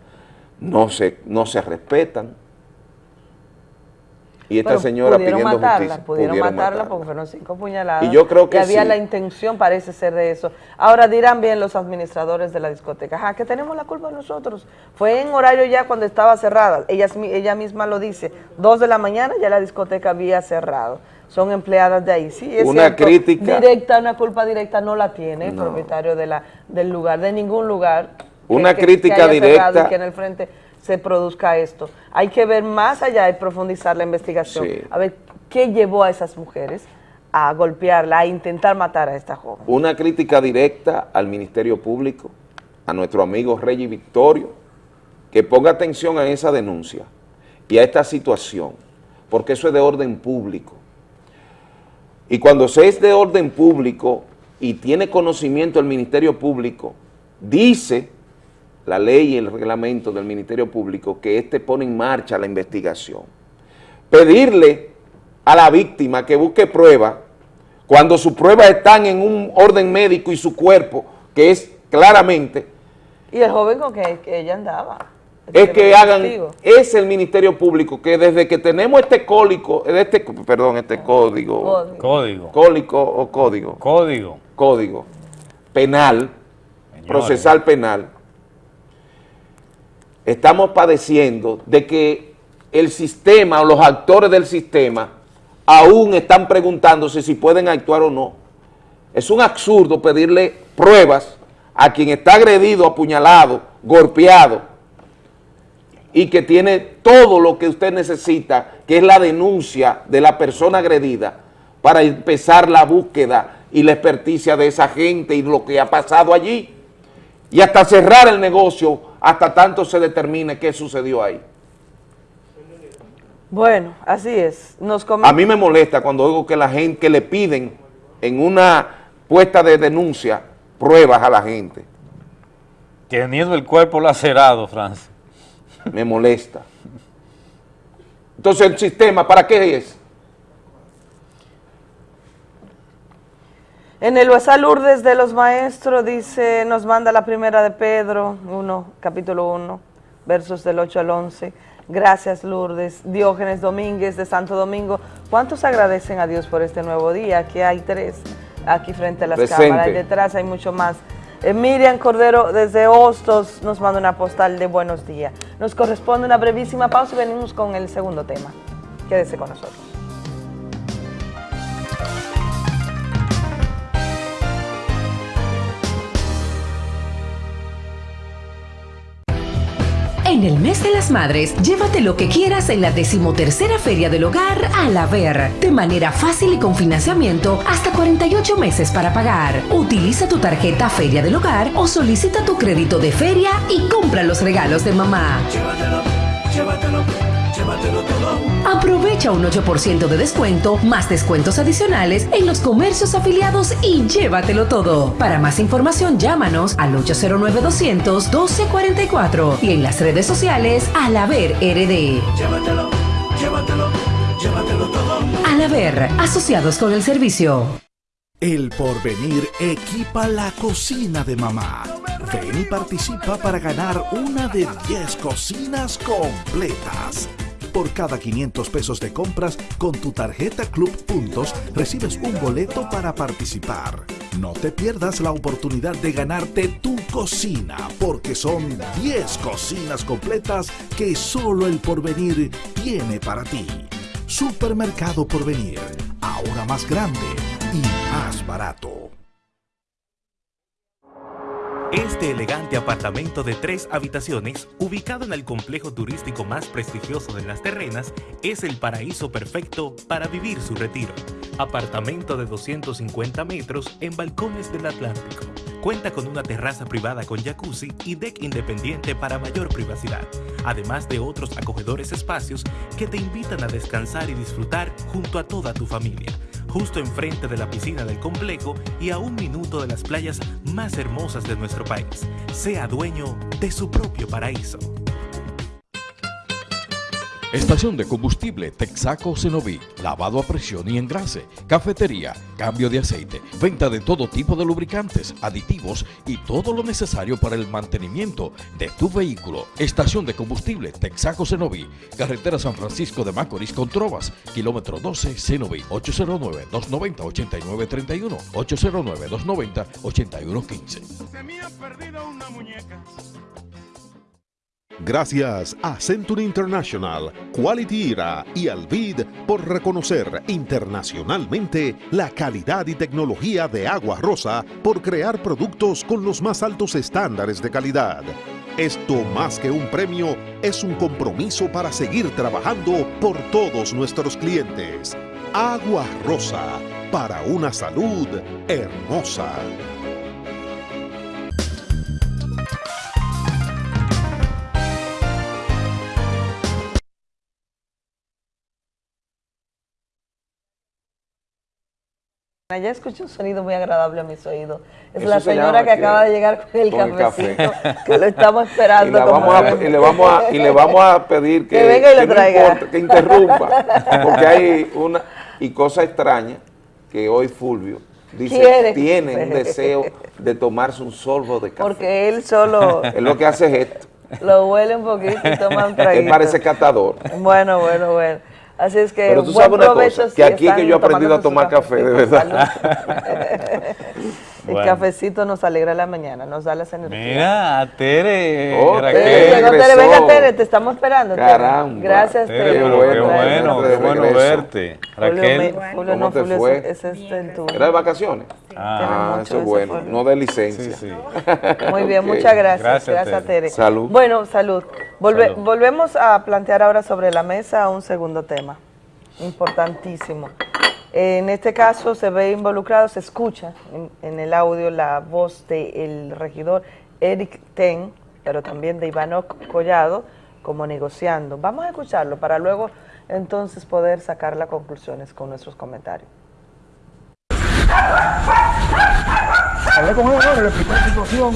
no se, no se respetan. Y esta Pero señora pudieron pidiendo matarla, justicia. Pudieron, matarla, matarla. porque fueron cinco puñaladas. Y yo creo que había sí. la intención, parece ser, de eso. Ahora dirán bien los administradores de la discoteca, ajá, que tenemos la culpa nosotros. Fue en horario ya cuando estaba cerrada. Ella, ella misma lo dice, dos de la mañana ya la discoteca había cerrado. Son empleadas de ahí. Sí, es Una cierto, crítica. Directa, una culpa directa no la tiene el propietario de la, del lugar, de ningún lugar. Una que- crítica directa. Y que en el frente se produzca esto. Hay que ver más allá y profundizar la investigación. Sí. A ver qué llevó a esas mujeres a golpearla, a intentar matar a esta joven. Una crítica directa al Ministerio Público, a nuestro amigo Reggie Victorio, que ponga atención a esa denuncia y a esta situación, porque eso es de orden público. Y cuando se es de orden público y tiene conocimiento el Ministerio Público, dice la ley y el reglamento del Ministerio Público que éste pone en marcha la investigación. Pedirle a la víctima que busque pruebas cuando sus pruebas están en un orden médico y su cuerpo, que es claramente, Y el joven con que ella andaba. Es que hagan, testigo. es el Ministerio Público que desde que tenemos este cólico, este, perdón, este código, Código. Código. cólico o código, Código. código penal, procesal penal, estamos padeciendo de que el sistema o los actores del sistema aún están preguntándose si pueden actuar o no. Es un absurdo pedirle pruebas a quien está agredido, apuñalado, golpeado y que tiene todo lo que usted necesita, que es la denuncia de la persona agredida, para empezar la búsqueda y la experticia de esa gente y lo que ha pasado allí, y hasta cerrar el negocio, hasta tanto se determine qué sucedió ahí. Bueno, así es. Nos A mí me molesta cuando oigo que la gente que le piden en una puesta de denuncia pruebas a la gente. Teniendo el cuerpo lacerado, Francis. Me molesta. Entonces, ¿el sistema para qué es? En el WhatsApp Lourdes de los Maestros dice, nos manda la primera de Pedro, 1, capítulo 1, versos del 8 al 11. Gracias Lourdes. Diógenes Domínguez de Santo Domingo. ¿Cuántos agradecen a Dios por este nuevo día? Aquí hay tres, aquí frente a las Presente. cámaras, y detrás hay mucho más. Eh, Miriam Cordero desde Hostos nos manda una postal de buenos días. Nos corresponde una brevísima pausa y venimos con el segundo tema. Quédese con nosotros. En el mes de las madres, llévate lo que quieras en la decimotercera Feria del Hogar a la Ver, de manera fácil y con financiamiento hasta 48 meses para pagar. Utiliza tu tarjeta Feria del Hogar o solicita tu crédito de feria y compra los regalos de mamá. Llévatelo, llévatelo, llévatelo todo. Aprovecha un 8% de descuento, más descuentos adicionales en los comercios afiliados y llévatelo todo. Para más información, llámanos al 809-200-1244 y en las redes sociales al Haber RD. Llévatelo, llévatelo, llévatelo todo. Al Haber, asociados con el servicio. El porvenir equipa la cocina de mamá. Ven y participa para ganar una de 10 cocinas completas. Por cada 500 pesos de compras con tu tarjeta Club Puntos recibes un boleto para participar. No te pierdas la oportunidad de ganarte tu cocina porque son 10 cocinas completas que solo el porvenir tiene para ti. Supermercado Porvenir, ahora más grande y más barato. Este elegante apartamento de tres habitaciones, ubicado en el complejo turístico más prestigioso de las terrenas, es el paraíso perfecto para vivir su retiro. Apartamento de 250 metros en balcones del Atlántico. Cuenta con una terraza privada con jacuzzi y deck independiente para mayor privacidad, además de otros acogedores espacios que te invitan a descansar y disfrutar junto a toda tu familia justo enfrente de la piscina del complejo y a un minuto de las playas más hermosas de nuestro país. Sea dueño de su propio paraíso. Estación de combustible Texaco Cenoví, lavado a presión y engrase, cafetería, cambio de aceite, venta de todo tipo de lubricantes, aditivos y todo lo necesario para el mantenimiento de tu vehículo. Estación de combustible Texaco Cenoví, carretera San Francisco de Macorís con Trovas, kilómetro 12 Cenoví, 809-290-8931, 809-290-8115. Gracias a Century International, Quality Era y Alvid por reconocer internacionalmente la calidad y tecnología de Agua Rosa por crear productos con los más altos estándares de calidad. Esto más que un premio es un compromiso para seguir trabajando por todos nuestros clientes. Agua Rosa, para una salud hermosa. Ya escuché un sonido muy agradable a mis oídos. Es Eso la se señora que acaba de llegar con el con el cafecito, café. que lo estamos Y, esperando. la como vamos a- debe y le vamos a, y le vamos a pedir que, Que venga y lo no traiga. importa, que interrumpa, porque hay una, y cosa extraña, que hoy Fulvio dice, Quiere. tiene un deseo de tomarse un sorbo de café. Porque él solo Él lo que hace es esto. lo huele un poquito y toma un traguito. Él parece catador. Bueno, bueno, bueno. Así es que Pero tú buen sabes una provecho cosa, que aquí que yo he aprendido a tomar su café, de verdad. El Bueno. cafecito nos alegra la mañana, nos da las energías. Mira, a Tere, Oh, Raquel. Tere, Llegó Tere, venga Tere, te estamos esperando. Tere. Caramba. Gracias Tere, Tere. pero por qué bueno, qué de bueno verte. Julio, Raquel. Julio, ¿Cómo no, te Julio, fue? ese es el tuyo. ¿Era de vacaciones? Ah, Ah, eso es bueno. No de licencia. Muy bien, muchas gracias. Gracias, Gracias, Tere. Tere. Salud. Bueno, salud. Volve- Salud. Volvemos a plantear ahora sobre la mesa un segundo tema, importantísimo. En este caso se ve involucrado, se escucha en, en el audio la voz del regidor Eric Ten, pero también de Ivanok Collado, como negociando. Vamos a escucharlo para luego entonces poder sacar las conclusiones con nuestros comentarios. Hablé con él ahora, le expliqué la situación.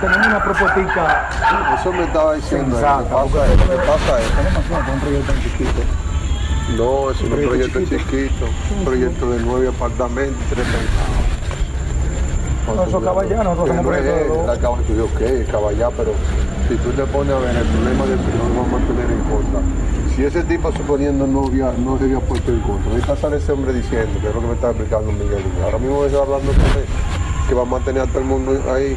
Tenemos una propuesta. Eso me estaba diciendo. él. Sensata, Lo que pasa porque- es, lo que pasa es- Tenemos un proyecto tan chiquito. No, es un proyecto proyecto chiquito, un proyecto de nueve apartamentos, tres pensados. No, eso caballá, nosotros Que somos no es proyectos de ok, caballá, pero si tú te pones a ver el problema del señor, lo vamos a tener en contra. Si ese tipo suponiendo no había, no se había puesto en contra, ahorita sale ese hombre diciendo, que es lo que me está explicando Miguel, ahora mismo estoy hablando con él, que va a mantener a todo el mundo ahí.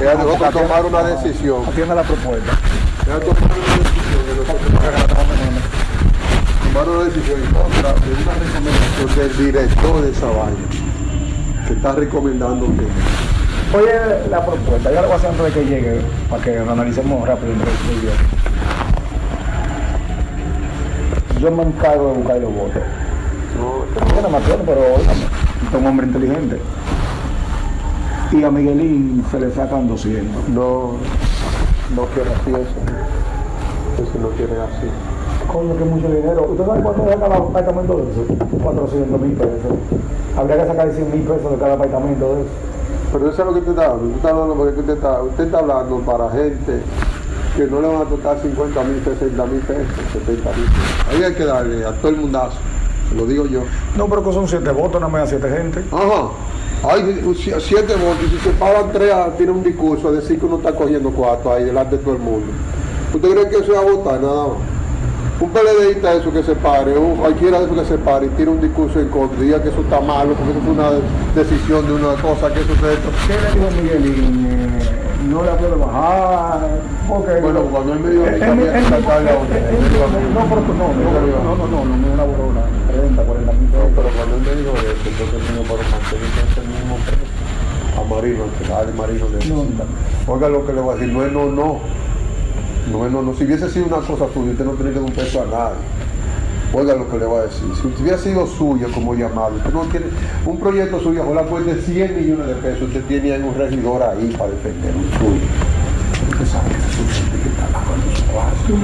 Ella No, dejó porque que tomar una decisión. La propuesta. Ella tomó una decisión de nosotros tomar una decisión en contra de una recomendación del director de esa vaina, que está recomendando que Oye, la propuesta, ya lo voy a hacer antes de que llegue, para que lo analicemos rápido yo. Yo me encargo de buscar los votos. Yo no me acuerdo, pero es un hombre inteligente. Y a Miguelín se le sacan 200. No, no quiere así eso. Eso no quiere así. Coño, que mucho dinero. ¿Usted sabe cuánto saca el apartamento de eso? 400 mil pesos. Habría que sacar 100 mil pesos de cada apartamento de eso. Pero eso es lo que usted está hablando. Usted está hablando porque usted está, usted está hablando para gente que no le van a tocar 50 mil, 60 mil pesos, 70 mil pesos. Ahí hay que darle a todo el mundazo. Lo digo yo. No, pero que son 7 votos, nada más 7 gente. Ajá. Hay si- siete votos y si se paran tres, tiene un discurso a decir que uno está cogiendo cuatro ahí delante de todo el mundo. ¿Usted cree que eso es a votar nada más? Un PLDista eso que se pare, o cualquiera de esos que se pare y tire un discurso en contra y diga que eso está malo, porque eso es una decisión de una cosa, que eso es esto. ¿Qué le dijo Miguelín? Eh, no le puede bajar. Porque Bueno, cuando él me dijo él dijo a mí, No, pero no, no, no, no, no, no, no, una borona, 30, 40 mil No, pesos. pero cuando él me dijo eso, entonces me dijo, pero mantener el mismo precio. A Marino, el que la de Marino necesita. Oiga lo que le voy a decir, no es no, no. No no, no. Si hubiese sido una cosa suya, usted no tiene que dar un peso a nadie. Oiga lo que le voy a decir. Si hubiera sido suya como llamado, usted no tiene un proyecto suyo, ojalá cueste 100 millones de pesos, usted tiene un regidor ahí para defender un suyo. Usted sabe que es gente que está lavando su vaso.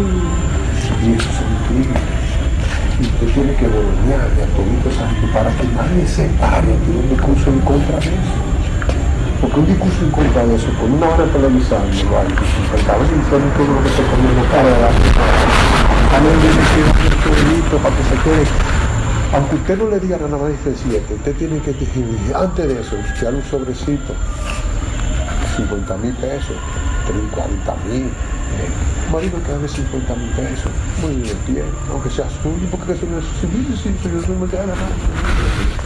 Y eso son tigres. Y usted tiene que bolonearle a todito esa gente para que nadie se pare un discurso en contra de eso. Porque un discurso en eso, con una hora televisando, ¿vale? que cada vez diciendo todo lo que se come en la cara, que delito para que se quede. Aunque usted no le diga nada más de 7, usted tiene que decir, antes de eso, usted un sobrecito, 50 mil pesos, 30, 40 mil. Eh, marido que haga 50 mil pesos, muy bien, aunque sea suyo, porque eso no es suyo, sí, suyo, no me queda nada.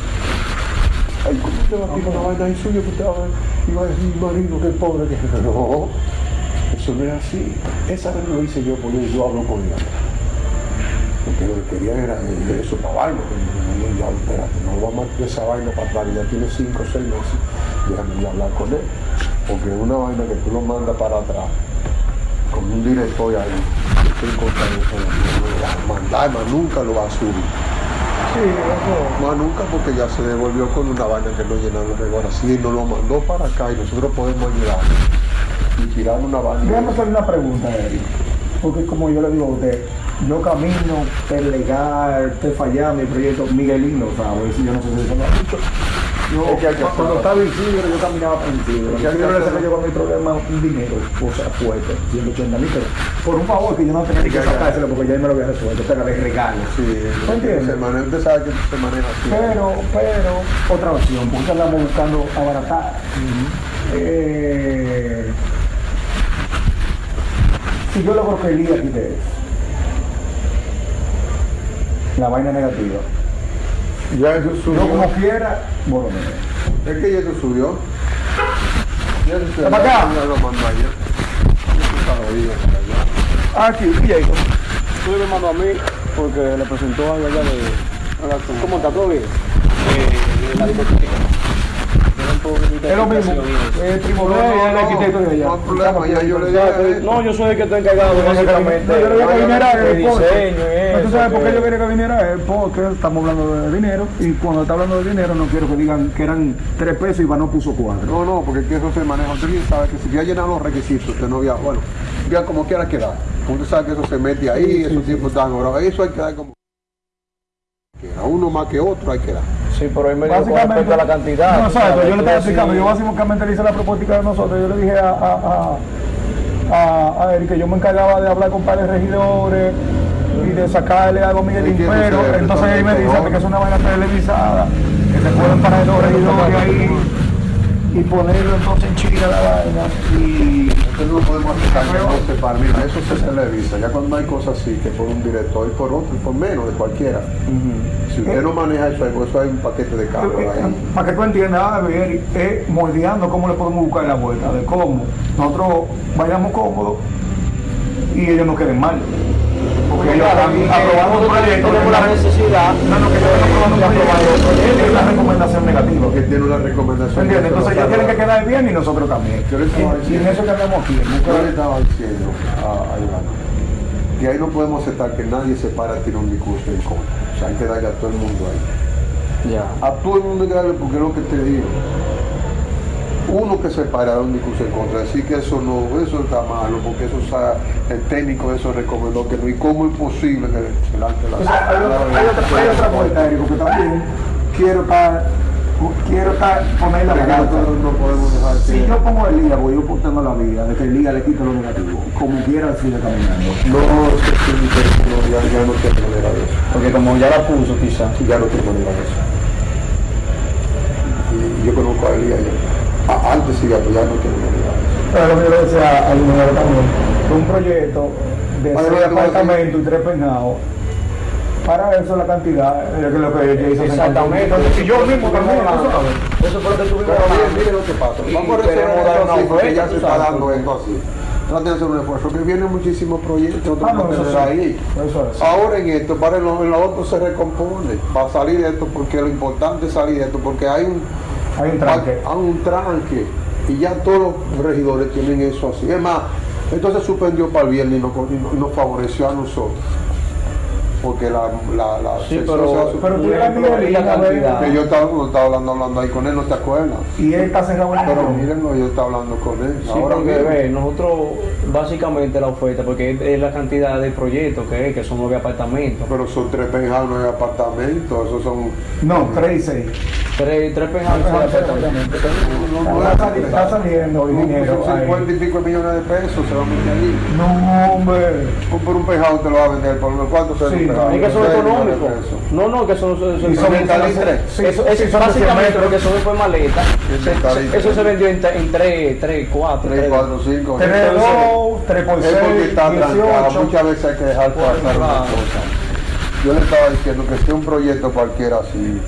Ay, ¿cómo usted va a tirar una vaina ahí suya que? Y va a decir, marido, qué pobre que es. No, eso no es así. Esa vez lo hice yo porque yo hablo con ella. Porque lo que quería era eso para vaina. pero yo espérate, no vamos a esa vaina para atrás, ya tiene 5 o 6 meses. Déjame hablar con él. Porque una vaina que tú lo mandas para atrás, con un director ahí, estoy en contra eso, no lo va a mandar, nunca lo va a subir. Sí, eso. Más nunca porque ya se devolvió con una vaina que no llenaron de ahora sí nos lo mandó para acá y nosotros podemos ayudar y tirar una vaina. Déjame hacerle una pregunta, Eric. Porque como yo le digo a usted, yo camino per legal, te fallar mi proyecto, Miguelín lo sabe, si yo no sé si se lo ha dicho. Yo, cuando estaba en Isidro, yo caminaba por Isidro. Isidro le saqué yo con mi problema un dinero, o sea, fuerte, 180 mil pesos. Por un favor que yo no tenía que sacárselo porque ya me lo había resuelto, te agarré regalo. Sí, ¿Me entiendes? usted sabe que se maneja así. Pero, pero, otra opción, porque andamos buscando abaratar. Eh, si yo logro que el día quite la vaina negativa, Ya eso yo como quiera, bueno, Es que ya te subió. Ya te subió. ¿Está para acá? Ya lo para allá. Aquí, Jacob. Tú me mandó a mí porque le presentó algo allá de... ¿Cómo está? ¿Todo bien? Eh, la discoteca. Es lo mismo. Es primo de él, es el arquitecto de allá. No hay problema, ya yo le dije. No, yo soy el que está encargado básicamente. No, yo le dije que viniera diseño y ¿No ¿Tú sabes por qué que- yo quería que viniera él? Porque estamos hablando de dinero y cuando está hablando de dinero no quiero que digan que eran tres pesos y Iván puso cuatro. No, no, porque es que eso se maneja. Usted bien sabe que si ya llenan los requisitos, usted no había, bueno, ya como quiera quedar. Usted sabe que eso se mete ahí, esos tiempos están ahora. Eso hay que dar como quiera. Uno más que otro hay que dar. Sí, pero ahí me dio con respecto a la cantidad. No, exacto, yo le estaba explicando, yo básicamente le hice la propuesta de nosotros, yo le dije a, a, a, a, a él que yo me encargaba de hablar con varios regidores y de sacarle algo a Entiendo, pero sí, entonces él me dice que es una vaina televisada, que se pueden parar los regidores ahí y ponerlo entonces en Chile la vaina y no podemos aceptar que no se para. Mira, eso se televisa. Ya cuando hay cosas así, que por un director y por otro, y por menos de cualquiera. Si usted no maneja eso, eso hay un paquete de carros ahí. para que tú entiendas, a ver, es moldeando cómo le podemos buscar la vuelta, de cómo nosotros vayamos cómodos y ellos no queden mal. Porque están aprobando un proyecto. tenemos la necesidad No, no, que están aprobando un proyecto. Es la recomendación negativa. Que tiene una recomendación. ¿Entiendes? Entonces ellos tienen que quedar bien y nosotros también. Yo le estaba Y, y en eso que andamos aquí. Yo le estaba diciendo a, a Ivana que ahí no podemos aceptar que nadie se para a tirar un discurso en contra. O sea, hay que darle a todo el mundo ahí. Ya. A todo el mundo hay que darle porque es lo que te digo. Uno que se para un discurso en contra, decir que eso no, eso está malo, porque eso está, el técnico de eso recomendó que no, y cómo es posible que se lance la O sea, hay, otra, hay, otra, hay otra vuelta, Eric, porque también quiero estar, quiero estar, poner la Que balanza. nosotros no podemos dejar que- Si yo pongo el liga, voy yo portando la vida, de que el liga le quita lo negativo, como quiera sigue caminando. No, que no, ya, ya no tiene manera de eso. Porque como ya la puso quizás. Ya no tiene manera de eso. Y yo conozco a Elías ya. Antes manera de eso. Pero lo que yo decía al ingeniero también, que un proyecto de Vale, seis apartamentos y tres peinados, para eso la cantidad es lo que ella hizo. Exactamente. Y yo mismo también. Eso fue lo que tuvimos Pero miren lo que pasa. Y Vamos a resolver una ya se está dando esto así. Traten de hacer un esfuerzo, que vienen muchísimos proyectos, otros Ah, no, que eso sí. ahí. Eso es. Ahora en esto, para en lo, en lo otro se recompone, para salir de esto, porque lo importante es salir de esto, porque hay un, Hay un tranque. hay un tranque, y ya todos los regidores tienen eso así. Es más, esto se suspendió para el viernes y nos- y nos favoreció a nosotros. Porque la, la, la Sí, pero- se Pero tú Y eras la cantidad. que yo estaba, estaba hablando, hablando ahí con él, ¿no te acuerdas? y él está cerrado en Pero mírenlo, yo estaba hablando con él. Sí, Ahora porque mismo. ve, nosotros básicamente la oferta, porque es, es la cantidad de proyectos que es, que son nueve apartamentos. Pero son tres penjados, no hay apartamentos, esos son... No, tres y seis. Tres, tres penjados y seis apartamentos. No, Está, sali- está saliendo dinero. Son ahí. 50 y pico millones de pesos, se va a meter ahí. No, hombre. Por un penjado te lo va a vender, por lo cuánto se Penjado? Es que son económicos. No, no, que son, son. Sí, eso, eso, sí, básicamente lo que son fue maleta. Sí. Eso se vendió en, en 3, 3, 4. 3, 4, 5. Tres, dos, tres por Es porque seis, está trancado, dieciocho. muchas veces hay que dejar pasar una cosa. Yo le estaba diciendo que esté un proyecto cualquiera así,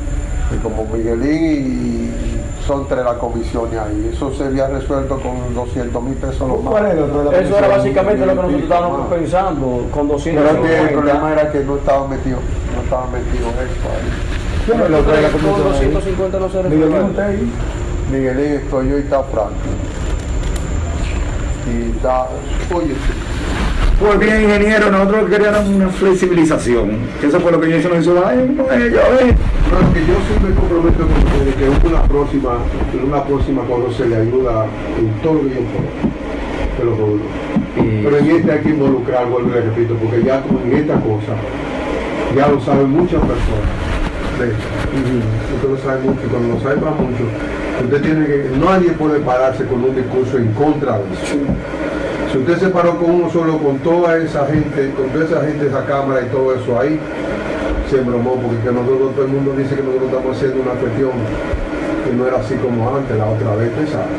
como Miguelín y son tres las comisiones ahí, eso se había resuelto con 200 mil pesos los más. ¿Cuál es el otro de la Eso era comisión? básicamente lo que nosotros estábamos más. pensando con Pero es que el 250. problema era que no estaba metido, no estaba metido eso ahí. ¿Quién es el otro de la Con comisión ahí? 250 no se Miguelín, resuelve. usted ahí. Miguelín, estoy yo y está Frank. Y está, oye, Pues bien, ingeniero, nosotros queríamos una flexibilización. Eso fue lo que yo hice, nos hizo, ay, no. Pero que yo sí me comprometo con ustedes que una próxima, en una próxima cuando se le ayuda en todo yo pueda. Te lo juro. Pero en este hay que involucrar, vuelvo y le repito, porque ya como en esta cosa, ya lo saben muchas personas. de. Usted lo sabe mucho, y cuando lo sabe para mucho, usted tiene que, nadie puede pararse con un discurso en contra de eso. Si usted se paró con uno solo, con toda esa gente, con toda esa gente, esa cámara y todo eso ahí, se embromó, porque que nosotros, todo el mundo dice que nosotros estamos haciendo una cuestión que no era así como antes, la otra vez, sabe.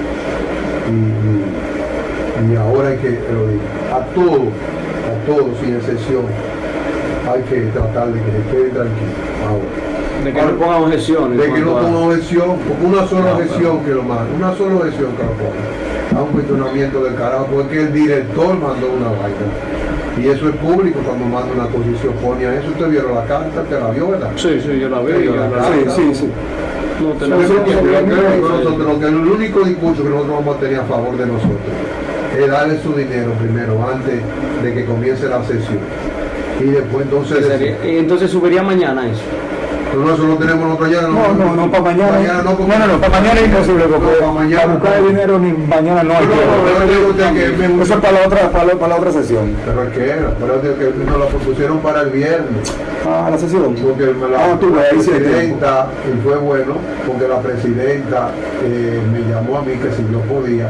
Y, y- y ahora hay que, lo digo, a todos, a todos sin excepción, hay que tratar de que se quede tranquilo. Ahora, De que no pongan objeciones. De que no cuanto a- pongan objeción, porque una sola No, objeción que lo manda, una sola objeción que lo ponga. A un cuestionamiento del carajo, porque el director mandó una vaina. Y eso es público cuando manda una cosa y se opone a eso. Usted vieron la carta, te la vio, ¿verdad? Sí, sí, yo la veo. Sí, yo la carta. sí, sí. No Eso tenemos que nosotros, lo que el único discurso que nosotros vamos a tener a favor de nosotros es darle su dinero primero, antes de que comience la sesión. Y después entonces... Que entonces subiría mañana eso. No, no, eso lo tenemos nosotros ya. No, no, no, para mañana. no, porque- no, no, no, para mañana es imposible, porque para mañana para buscar el dinero ni mañana no hay No, no, no, que me- Eso es para la otra, para la, para la otra sesión. Pero es que era, pero es que nos lo propusieron para el viernes. Ah, la sesión. Porque la, Ah, tú la sí presidenta, y fue bueno, porque la presidenta eh, me llamó a mí que si yo podía.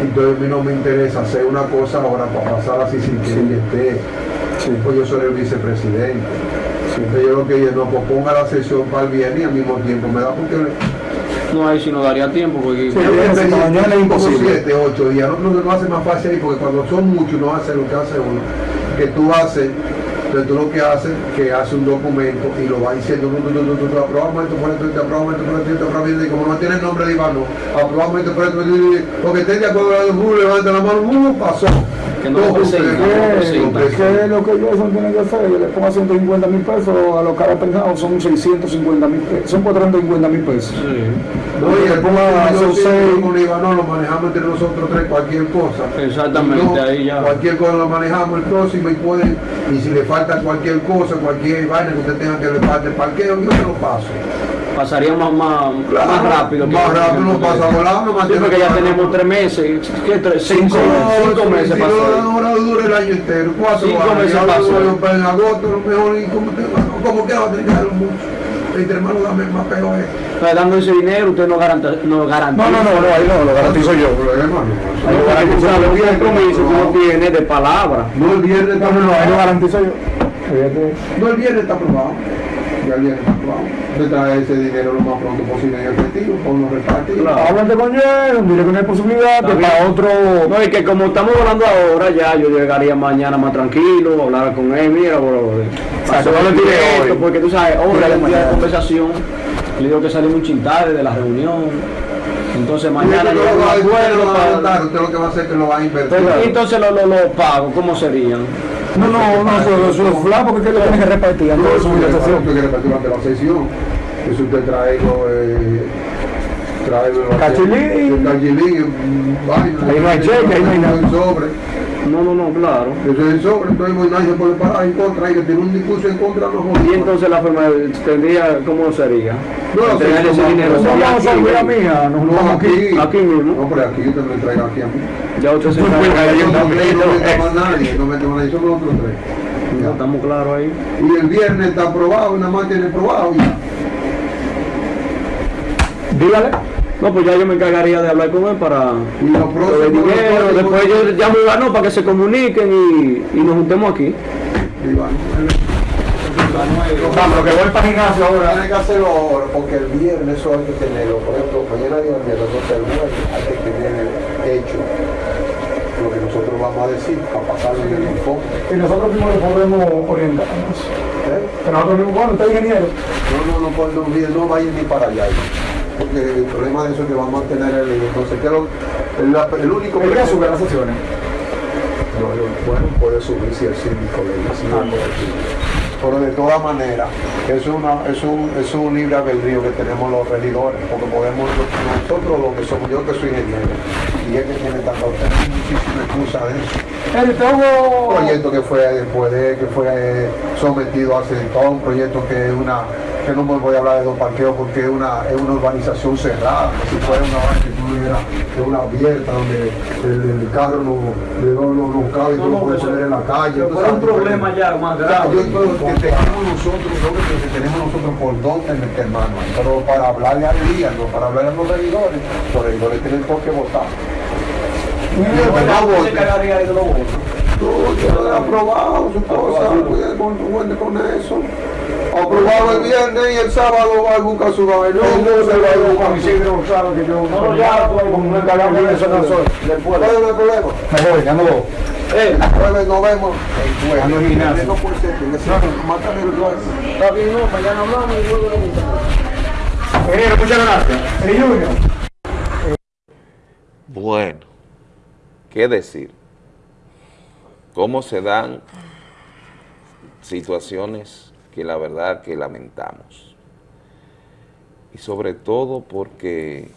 Entonces a mí no me interesa hacer una cosa ahora para pasar así sin que ella esté. Pues yo soy el vicepresidente. Entonces yo lo que dije, no, pues ponga la sesión para el viernes y al mismo tiempo me da porque No, ahí sí no daría tiempo porque... Sí, mañana es imposible. Siete, ocho días. No, no, no hace más fácil ahí porque cuando son muchos no hace lo que hace uno. Que tú haces, entonces tú lo que haces, que hace un documento y lo va diciendo, tú, tú, tú, tú, aprobamos esto por esto, esto, aprobamos esto por esto, esto, aprobamos esto, y como no tiene el nombre de Iván, aprobamos esto por esto, porque esté de acuerdo con el levanta la mano, uh, pasó. Que no lo presenta, no lo. Que lo que yo tiene que hacer, yo le pongo 150 mil pesos, a lo que ha pensado son 650 mil pesos, son 450 mil pesos. No, y el ponga yo esos sí, seis. con Iván no lo manejamos entre nosotros tres, cualquier cosa. Exactamente, No, ahí ya. Cualquier cosa lo manejamos el próximo y pueden, y si le falta cualquier cosa, cualquier vaina que usted tenga que le falte parqueo, yo se lo paso. Pasaría más, más, Claro, más rápido. que- más rápido no pasa volando, no Sí, porque ya tenemos tres meses, ¿qué tres? Cinco, cinco meses pasó. no, ahora dura el año entero, cuatro Cinco años, meses pasó. lo para en agosto, lo mejor, y como, que va a tener mucho. Entre hermano, dame más peor es. Pero dando ese dinero, usted no garantiza. No, garantiza. No, no, no, no, ahí no, lo garantizo yo. Ahí compromiso uno tiene de palabra. No, el viernes está No, no, no, ahí lo garantizo yo. No, el viernes está aprobado. Ya el viernes está aprobado. Usted trae ese dinero lo más pronto posible en efectivo, con los repartidos. Háblate con él, dile que no hay posibilidad, que para otro... No, es que como estamos hablando ahora, ya yo llegaría mañana más tranquilo, hablar con él, mira, bro. sea, que no le tire esto, hoy. porque tú sabes, ahora día de conversación, le digo que salimos un chin tarde de la reunión. Entonces mañana yo lo lo acuerdo para- usted lo que va a hacer es que lo va a invertir. Entonces los lo, lo pagos, ¿cómo serían? No, no, no, eso, eso es fla porque es que lo tienes que repartir sesión. Usted quiere repartir durante la sesión. Eso usted trae eh, trae los Cachilín. el cachilín, vaina. Ahí no hay cheque, ahí no hay nada. Sobre. No, no, no, claro. Eso es sobre, entonces pues, nadie se puede parar en contra, y que tiene un discurso en contra, no Y entonces la forma de- tendría, ¿cómo sería? No, no, Entregar ese no, dinero. no, mía, nos No, vamos aquí. aquí. Mismo. No, pero aquí usted me lo entrega aquí a mí. Ya usted se de yo ello no también, no ¿no? meto más nadie, no meto más nadie, son los otros tres. Ya estamos claros ahí. Y el viernes está aprobado, nada más tiene aprobado ya. Dígale. No, pues ya yo me encargaría de hablar con él para Y lo lo dinero. lo Después yo llamo a Iván para que se comuniquen y, y nos juntemos aquí. Vamos, lo que voy para gimnasio ahora. Tiene que hacerlo ahora, porque el viernes eso hay que tenerlo. Por ejemplo, mañana día viernes, entonces el jueves hay que tener hecho lo que nosotros vamos a decir para pasarlo en el informe. Y nosotros mismos le podemos orientarnos. ¿Eh? Que nosotros mismos, bueno, usted es ingeniero. No, no, no, pues, no, mire, no vayan ni para allá. Porque el problema de eso es que vamos a tener el entonces lo- el, el único El que sube las sesiones. No, bueno, puede subir si el síndico le dice. Ah, Pero de todas maneras, es, una, es, un, es un libre albedrío que tenemos los regidores, porque podemos, nosotros lo que somos, yo que soy ingeniero, y es que tiene tanta muchísima excusa de eso. El. Un proyecto que fue después de que fue sometido hace todo un proyecto que es una que no me voy a hablar de dos parqueos porque es una, es una urbanización cerrada, si fuera una vaina que tuviera que una abierta donde el, el carro no, no, no, no cabe y tú lo puedes poner en la calle. Pero tú fuera un problema ya más grave. yo creo que tengamos nosotros, que tenemos nosotros por dónde meter mano, pero para hablarle al día, no para hablarle a los regidores, los regidores tienen por qué votar. Los que no ¿Quién se voten, encargaría de los votos? Tú, yo he aprobado su cosa, con eso. Aprobado el viernes y el sábado va a buscar su vaina. No, se va a buscar su Isidro Gonzalo, que yo... No, no, ya, como de no soy. ¿Cuál es el problema? Me voy, ya no voy. Eh, jueves nos vemos. A los gimnasios. No No, mátame el jueves. Está bien, no, mañana hablamos y luego lo juntamos. Ingeniero, muchas gracias. El Junior. Bueno, ¿qué decir? ¿Cómo se dan situaciones que la verdad que lamentamos? Y sobre todo porque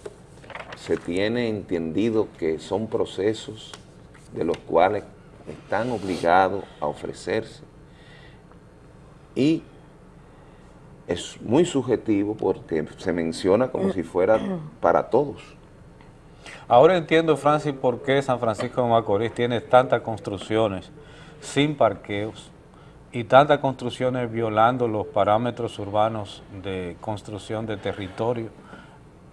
se tiene entendido que son procesos de los cuales están obligados a ofrecerse y es muy subjetivo porque se menciona como si fuera para todos. Ahora entiendo, Francis, por qué San Francisco de Macorís tiene tantas construcciones sin parqueos y tantas construcciones violando los parámetros urbanos de construcción de territorio,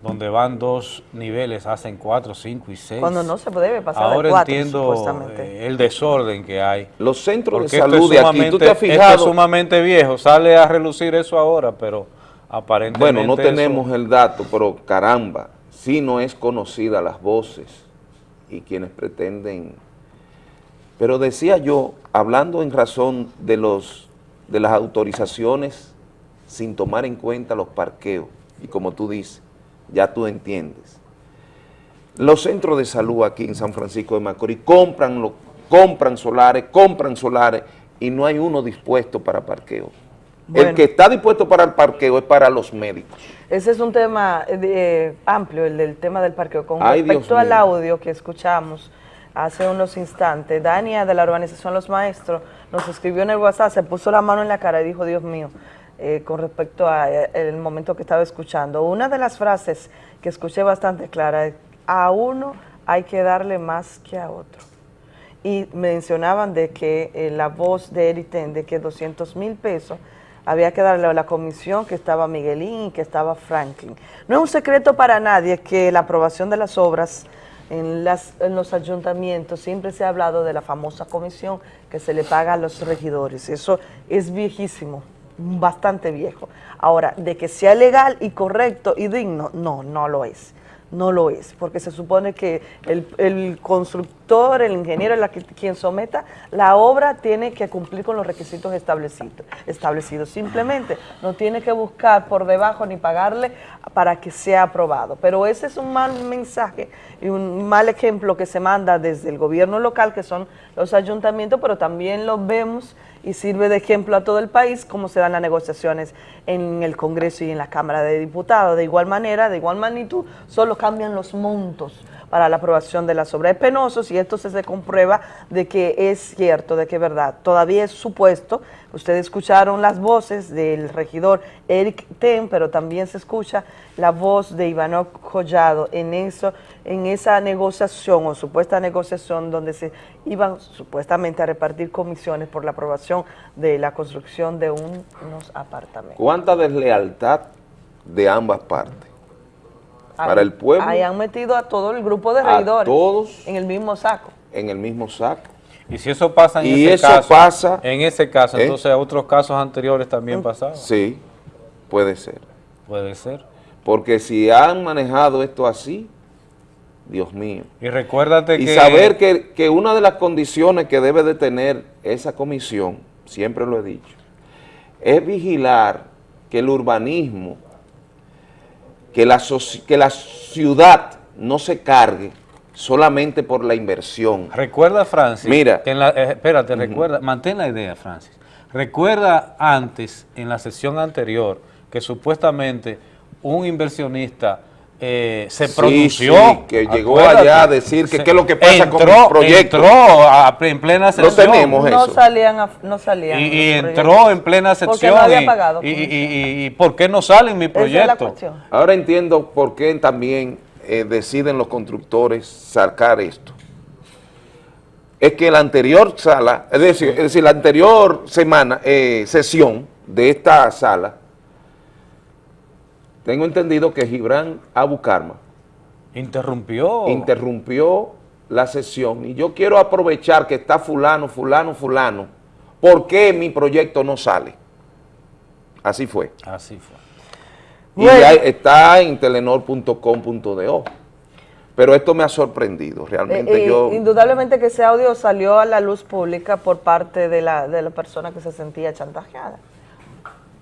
donde van dos niveles, hacen cuatro, cinco y seis. Cuando no se debe pasar de Ahora cuatro, entiendo eh, el desorden que hay. Los centros Porque de salud es de aquí, ¿tú te has sumamente- esto fijado? es sumamente viejo, sale a relucir eso ahora, pero aparentemente Bueno, no eso- tenemos el dato, pero caramba, sí no es conocida las voces y quienes pretenden. Pero decía yo, hablando en razón de los de las autorizaciones sin tomar en cuenta los parqueos, y como tú dices, ya tú entiendes. Los centros de salud aquí en San Francisco de Macorís compran, lo- compran solares, compran solares y no hay uno dispuesto para parqueo. El que está dispuesto para el parqueo es para los médicos. Ese es un tema eh, amplio, el del tema del parqueo. Con Ay, Dios respecto al mío. audio que escuchamos hace unos instantes, Dania de la organización Los Maestros nos escribió en el WhatsApp, se puso la mano en la cara y dijo, Dios mío, eh, con respecto al momento que estaba escuchando. Una de las frases que escuché bastante clara es, a uno hay que darle más que a otro. Y mencionaban de que eh, la voz de Eriten, de que 200 mil pesos había que darle a la comisión que estaba Miguelín y que estaba Franklin. No es un secreto para nadie que la aprobación de las obras en, las, en los ayuntamientos siempre se ha hablado de la famosa comisión que se le paga a los regidores. Eso es viejísimo, bastante viejo. Ahora, de que sea legal y correcto y digno, no, no lo es. No lo es, porque se supone que el, el constructor, el ingeniero, la que- quien someta la obra tiene que cumplir con los requisitos establecidos, establecidos. Simplemente no tiene que buscar por debajo ni pagarle para que sea aprobado. Pero ese es un mal mensaje y un mal ejemplo que se manda desde el gobierno local, que son los ayuntamientos, pero también lo vemos y sirve de ejemplo a todo el país cómo se dan las negociaciones en el Congreso y en la Cámara de Diputados. De igual manera, de igual magnitud, solo cambian los montos para la aprobación de las obras. Es penoso si esto se, se comprueba de que es cierto, de que es verdad. Todavía es supuesto, ustedes escucharon las voces del regidor Eric Ten, pero también se escucha la voz de Ivanov Collado en, eso, en esa negociación o supuesta negociación donde se iban supuestamente a repartir comisiones por la aprobación de la construcción de un- unos apartamentos. ¿Cuánta deslealtad de ambas partes? Para Ahí- el pueblo, Ahí han metido a todo el grupo de a regidores todos en el mismo saco. en el mismo saco. Y si eso pasa en Y ese eso caso, pasa, en ese caso, ¿eh? entonces otros casos anteriores también pasaban. Sí, puede ser. Puede ser. Porque si han manejado esto así, Dios mío. Y recuérdate Y que... saber que, que una de las condiciones que debe de tener esa comisión, siempre lo he dicho, es vigilar que el urbanismo, que la, que la ciudad no se cargue solamente por la inversión. Recuerda, Francis, Mira. que en la- eh, espérate, recuerda, mantén la idea, Francis. Recuerda antes, en la sesión anterior, que supuestamente un inversionista eh, se Sí, pronunció. sí, que llegó allá a decir que Se- qué es lo que pasa con el proyecto. Entró a- en plena sesión. tenemos No salían, a- no salían. Y, entró en plena Porque sección. no había y- pagado y, y- comisión. y- y por qué no sale en mi Esa es la proyecto? cuestión. Ahora entiendo por qué también eh, deciden los constructores sacar esto. Es que la anterior sala, es decir, es decir la anterior semana, eh, sesión de esta sala, tengo entendido que Gibran Abu Karma Interrumpió. interrumpió la sesión y yo quiero aprovechar que está fulano, fulano, fulano, ¿por qué mi proyecto no sale? Así fue. Así fue. Y ya está en telenor.com.do. Pero pero esto me ha sorprendido, realmente Eh, eh, yo... Indudablemente que ese audio salió a la luz pública por parte de la, de la persona que se sentía chantajeada.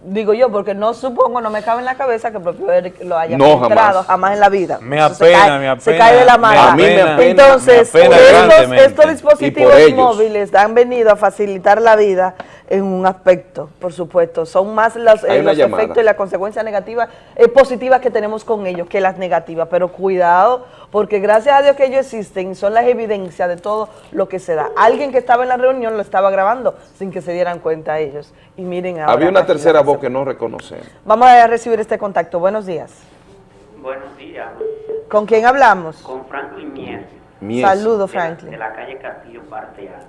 Digo yo, porque no supongo, no me cabe en la cabeza que el propio Eric lo haya No, filtrado jamás. jamás en la vida. Me apena, cae- me apena. Se cae de la mano. A mí me apena, Entonces, me apena estos, dispositivos móviles han venido a facilitar la vida en un aspecto, por supuesto. Son más los, eh, los llamada. efectos y las consecuencias negativas, eh, positivas que tenemos con ellos que las negativas. Pero cuidado, porque gracias a Dios que ellos existen, son las evidencias de todo lo que se da. Alguien que estaba en la reunión lo estaba grabando sin que se dieran cuenta ellos. Y miren ahora. Había una tercera voz se- que no reconocemos. Vamos a recibir este contacto. Buenos días. Buenos días, ¿Con quién hablamos? con Franklin Mies. Mies. Saludos, de la- Franklin. De la calle Castillo, parte alta.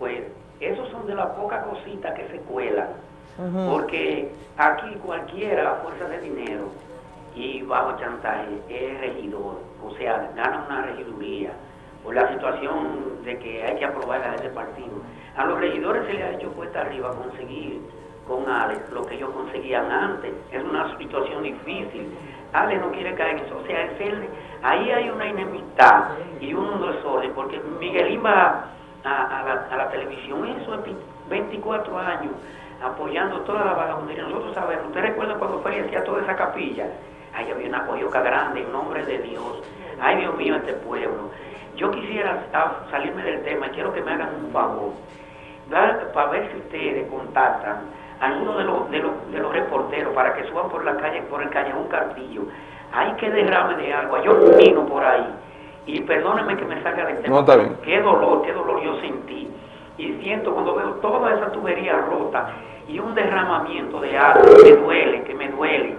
Pues esos son de las pocas cositas que se cuelan, porque aquí cualquiera a fuerza de dinero y bajo chantaje es regidor, o sea, gana una regiduría por la situación de que hay que aprobar a ese partido. A los regidores se les ha hecho cuesta arriba conseguir con Alex lo que ellos conseguían antes. Es una situación difícil. Alex no quiere caer en eso. O sea, es él, ahí hay una enemistad y un desorden, porque Miguelín va a, a la televisión, eso es 24 años, apoyando toda la vagabundería. Nosotros sabemos, ¿usted recuerda cuando fue y hacía toda esa capilla? Ahí había una coyoca grande, en nombre de Dios. Ay, Dios mío, este pueblo. Yo quisiera salirme del tema y quiero que me hagan un favor para ver si ustedes contactan a alguno de los, de, los, de los reporteros para que suban por la calle, por el callejón Cartillo. Hay que derrame de agua. Yo camino por ahí. Y perdónenme que me salga del tema. No, está bien. Qué dolor, qué dolor yo sentí. Y siento cuando veo toda esa tubería rota y un derramamiento de agua, que me duele, que me duele.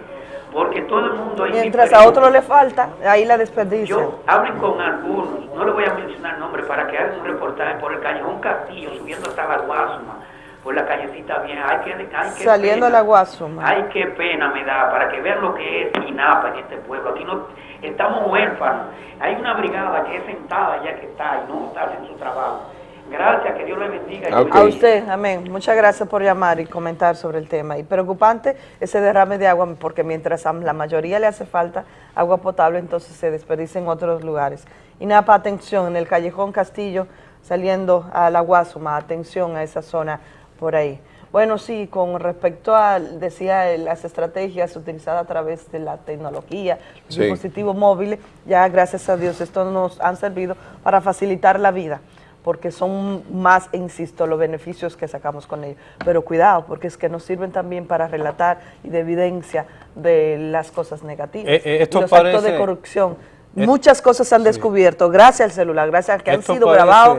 Porque todo el mundo ahí... Mientras a otro le falta, ahí la desperdician. Yo hablen con algunos, no le voy a mencionar nombres, para que hagan un reportaje por el callejón Castillo, subiendo hasta la Guasuma, por la callecita bien. Hay que, hay que Saliendo a pena, la Guasuma. Ay, qué pena me da, para que vean lo que es INAPA en este pueblo. Aquí no estamos huérfanos. Hay una brigada que es sentada ya que está y no está haciendo su trabajo. Gracias, que Dios le bendiga. A usted, amén. Muchas gracias por llamar y comentar sobre el tema. Y preocupante ese derrame de agua, porque mientras a la mayoría le hace falta agua potable, entonces se desperdicia en otros lugares. Y nada, para atención, en el callejón Castillo, saliendo a la Guasuma, atención a esa zona por ahí. Bueno, sí, con respecto a, decía, las estrategias utilizadas a través de la tecnología, los Sí. dispositivos móviles, ya gracias a Dios, esto nos han servido para facilitar la vida porque son más, insisto, los beneficios que sacamos con ellos. Pero cuidado, porque es que nos sirven también para relatar y de evidencia de las cosas negativas. Eh, eh, esto y los actos parece- de corrupción. es- Muchas cosas se han descubierto gracias al celular, gracias a que han sido parece- grabados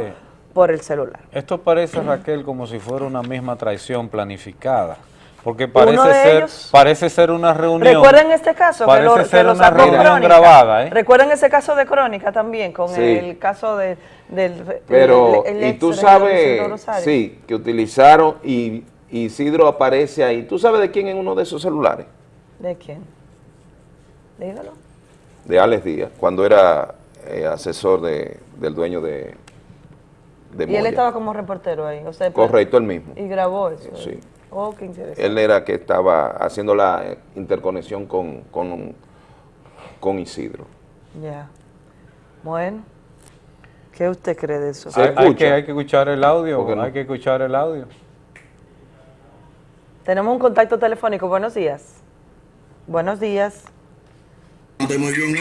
por el celular. Esto parece, Raquel, como si fuera una misma traición planificada. Porque parece ser, ellos- parece ser una reunión. Recuerden este caso que Parece lo, que ser lo una sacó reunión Crónica. grabada, ¿eh? Recuerden ese caso de Crónica también, con Sí. el caso de, del... Pero, el- el y tú sabes, sí, que utilizaron y Isidro aparece ahí. ¿Tú sabes de quién en uno de esos celulares? ¿De quién? Dígalo. De Alex Díaz, cuando era eh, asesor de, del dueño de, de Y él estaba como reportero ahí, o sea, Correcto, el mismo. Y grabó eso. Sí. Oh, qué interesante. Él era que estaba haciendo la eh, interconexión con, con, con Isidro. Ya. Bueno, ¿qué usted cree de eso? Hay, que, hay que escuchar el audio, ¿Por qué no? hay que escuchar el audio. Tenemos un contacto telefónico. Buenos días. Buenos días. Muy bien, ¿no?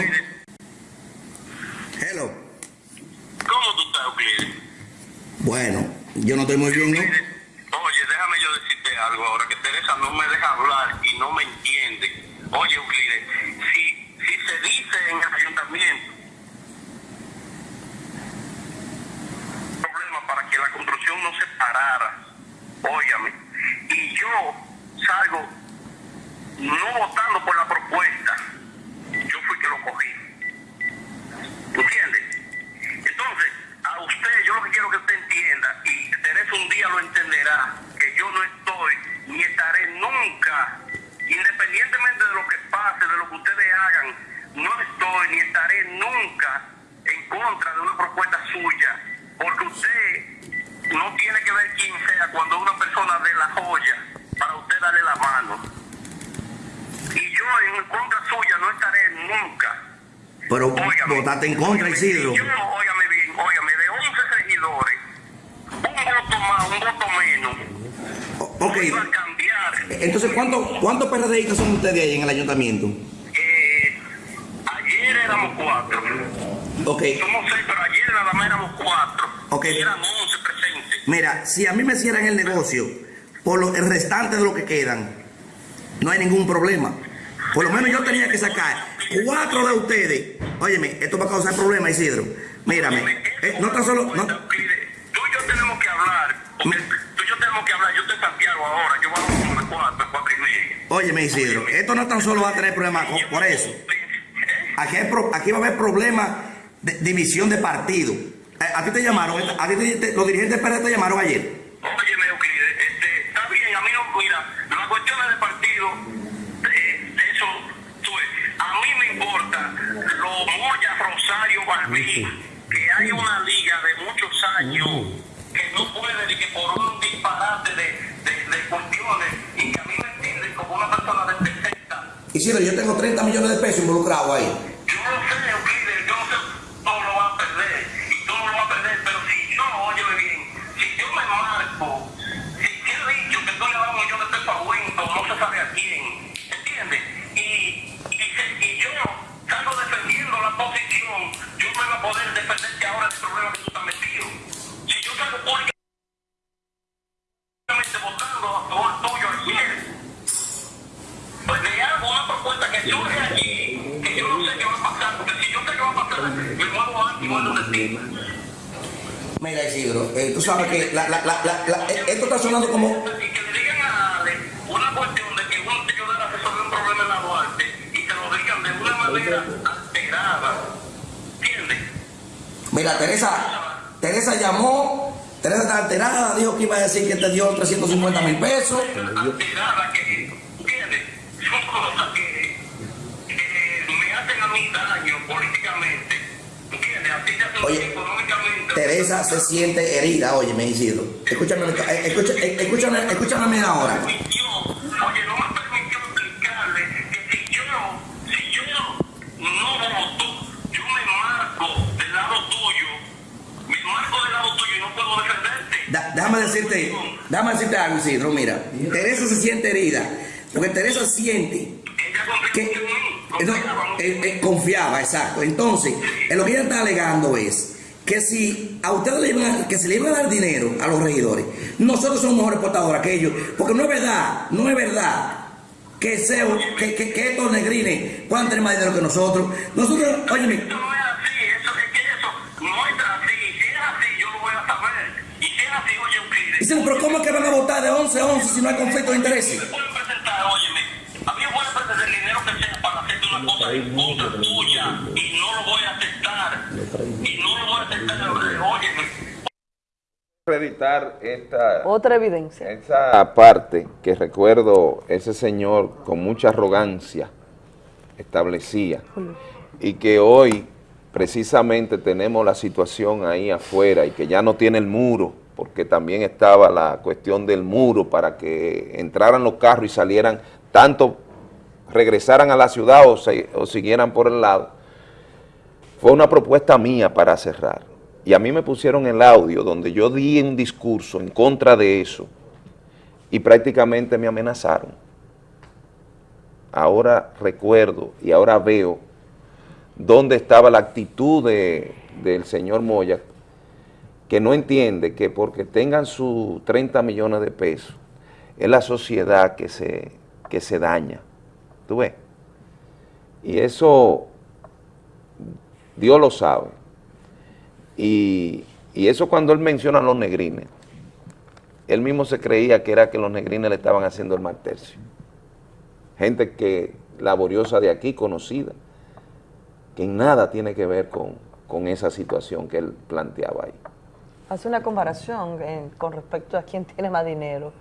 Hello. ¿Cómo tú estás, Euclides? Bueno, yo no estoy muy bien, ¿no? Oye, déjame yo decirte algo ahora, que Teresa no me deja hablar y no me entiende. Oye, Euclides, si, si se dice en el ayuntamiento situación no se parara, óyame, y yo salgo no votando por la propuesta, yo fui que lo cogí. ¿Entiendes? Entonces, a usted, yo lo que quiero que usted entienda, y Teresa un día lo entenderá, que yo no estoy ni estaré nunca, independientemente de lo que pase, de lo que ustedes hagan, no estoy ni estaré nunca en contra de una propuesta suya, porque usted no tiene que ver quién sea cuando una persona de la joya para usted darle la mano. Y yo en contra suya no estaré nunca. Pero óigame, votaste en contra, Isidro. Yo, óigame bien, óigame, de 11 seguidores, un voto más, un voto menos. O ok. Entonces, ¿cuántos cuánto PRDistas son ustedes ahí en el ayuntamiento? Eh, ayer éramos cuatro. Ok. Somos seis, pero ayer nada más éramos cuatro. Ok. Mira, si a mí me cierran el negocio por lo, el restante de lo que quedan, no hay ningún problema. Por lo menos yo tenía que sacar cuatro de ustedes. Óyeme, esto va a causar problemas, Isidro. Mírame, eh, no tan solo... No, Tú y yo tenemos que hablar, tú y yo tenemos que hablar. Yo estoy en Santiago ahora, yo voy a de cuatro, cuatro y media. óyeme, Isidro, esto no tan solo va a tener problemas por eso. Aquí, hay pro- aquí va a haber problemas de división de partido. Eh, A, ti te llamaron, a ti te- te- los dirigentes del PRD te llamaron ayer. Óyeme, Euclides, este, está bien, a mí no, mira, las cuestiones de partido, eh, eso, tú ves, a mí me importa lo Moya, Rosario, Barbí, que hay una liga de muchos años que no puede, ni que por un disparate de, de, de cuestiones, y que a mí me entienden como una persona de 60. Isidro, yo tengo 30 millones de pesos involucrados ahí. Tú sabes que la- la- la- la- la- eh, esto está sonando como... Una cuestión de que uno resolver un problema en la Duarte y lo digan de una manera alterada. ¿Entiendes? Mira, Teresa, Teresa llamó, Teresa está alterada, dijo que iba a decir que te dio 350 mil pesos. Alterada que, ¿entiendes? Son cosas que, que me hacen a mí daño políticamente. ¿Entiendes? A ti te hacen Oye, daño económicamente. Teresa se siente herida, oye, me Isidro. Escúchame, eh, eh, escúchame, escúchame a mí ahora. Oye, no me permitió explicarle que si yo, si yo no voto, yo me marco del lado tuyo, me marco del lado tuyo y no puedo defenderte. Da- déjame decirte, déjame decirte algo, Isidro, mira. Teresa se siente herida, porque Teresa siente que no, eh, eh, confiaba, exacto. Entonces, eh, lo que ella está alegando es que si a ustedes le iban a, que se le iba a dar dinero a los regidores, nosotros somos mejores portadores que ellos, porque no es verdad, no es verdad que, sea, que, que, que estos negrines puedan tener más dinero que nosotros. Nosotros, óyeme, Dicen, pero ¿cómo es que van a votar de 11 a 11 si no hay conflicto de intereses? A mí me puede perder el dinero que sea para hacerte una cosa en contra tuya acreditar esta, Otra evidencia. esa parte que recuerdo ese señor con mucha arrogancia establecía y que hoy precisamente tenemos la situación ahí afuera y que ya no tiene el muro, porque también estaba la cuestión del muro para que entraran los carros y salieran, tanto regresaran a la ciudad o, se- o siguieran por el lado. Fue una propuesta mía para cerrar. Y a mí me pusieron el audio donde yo di un discurso en contra de eso y prácticamente me amenazaron. Ahora recuerdo y ahora veo dónde estaba la actitud de- del señor Moya, que no entiende que porque tengan sus 30 millones de pesos, es la sociedad que se, que se daña. ¿Tú ves? Y eso Dios lo sabe. Y, y eso cuando él menciona a los negrines, él mismo se creía que era que los negrines le estaban haciendo el mal tercio. Gente que laboriosa de aquí, conocida, que en nada tiene que ver con, con esa situación que él planteaba ahí. Hace una comparación con respecto a quién tiene más dinero.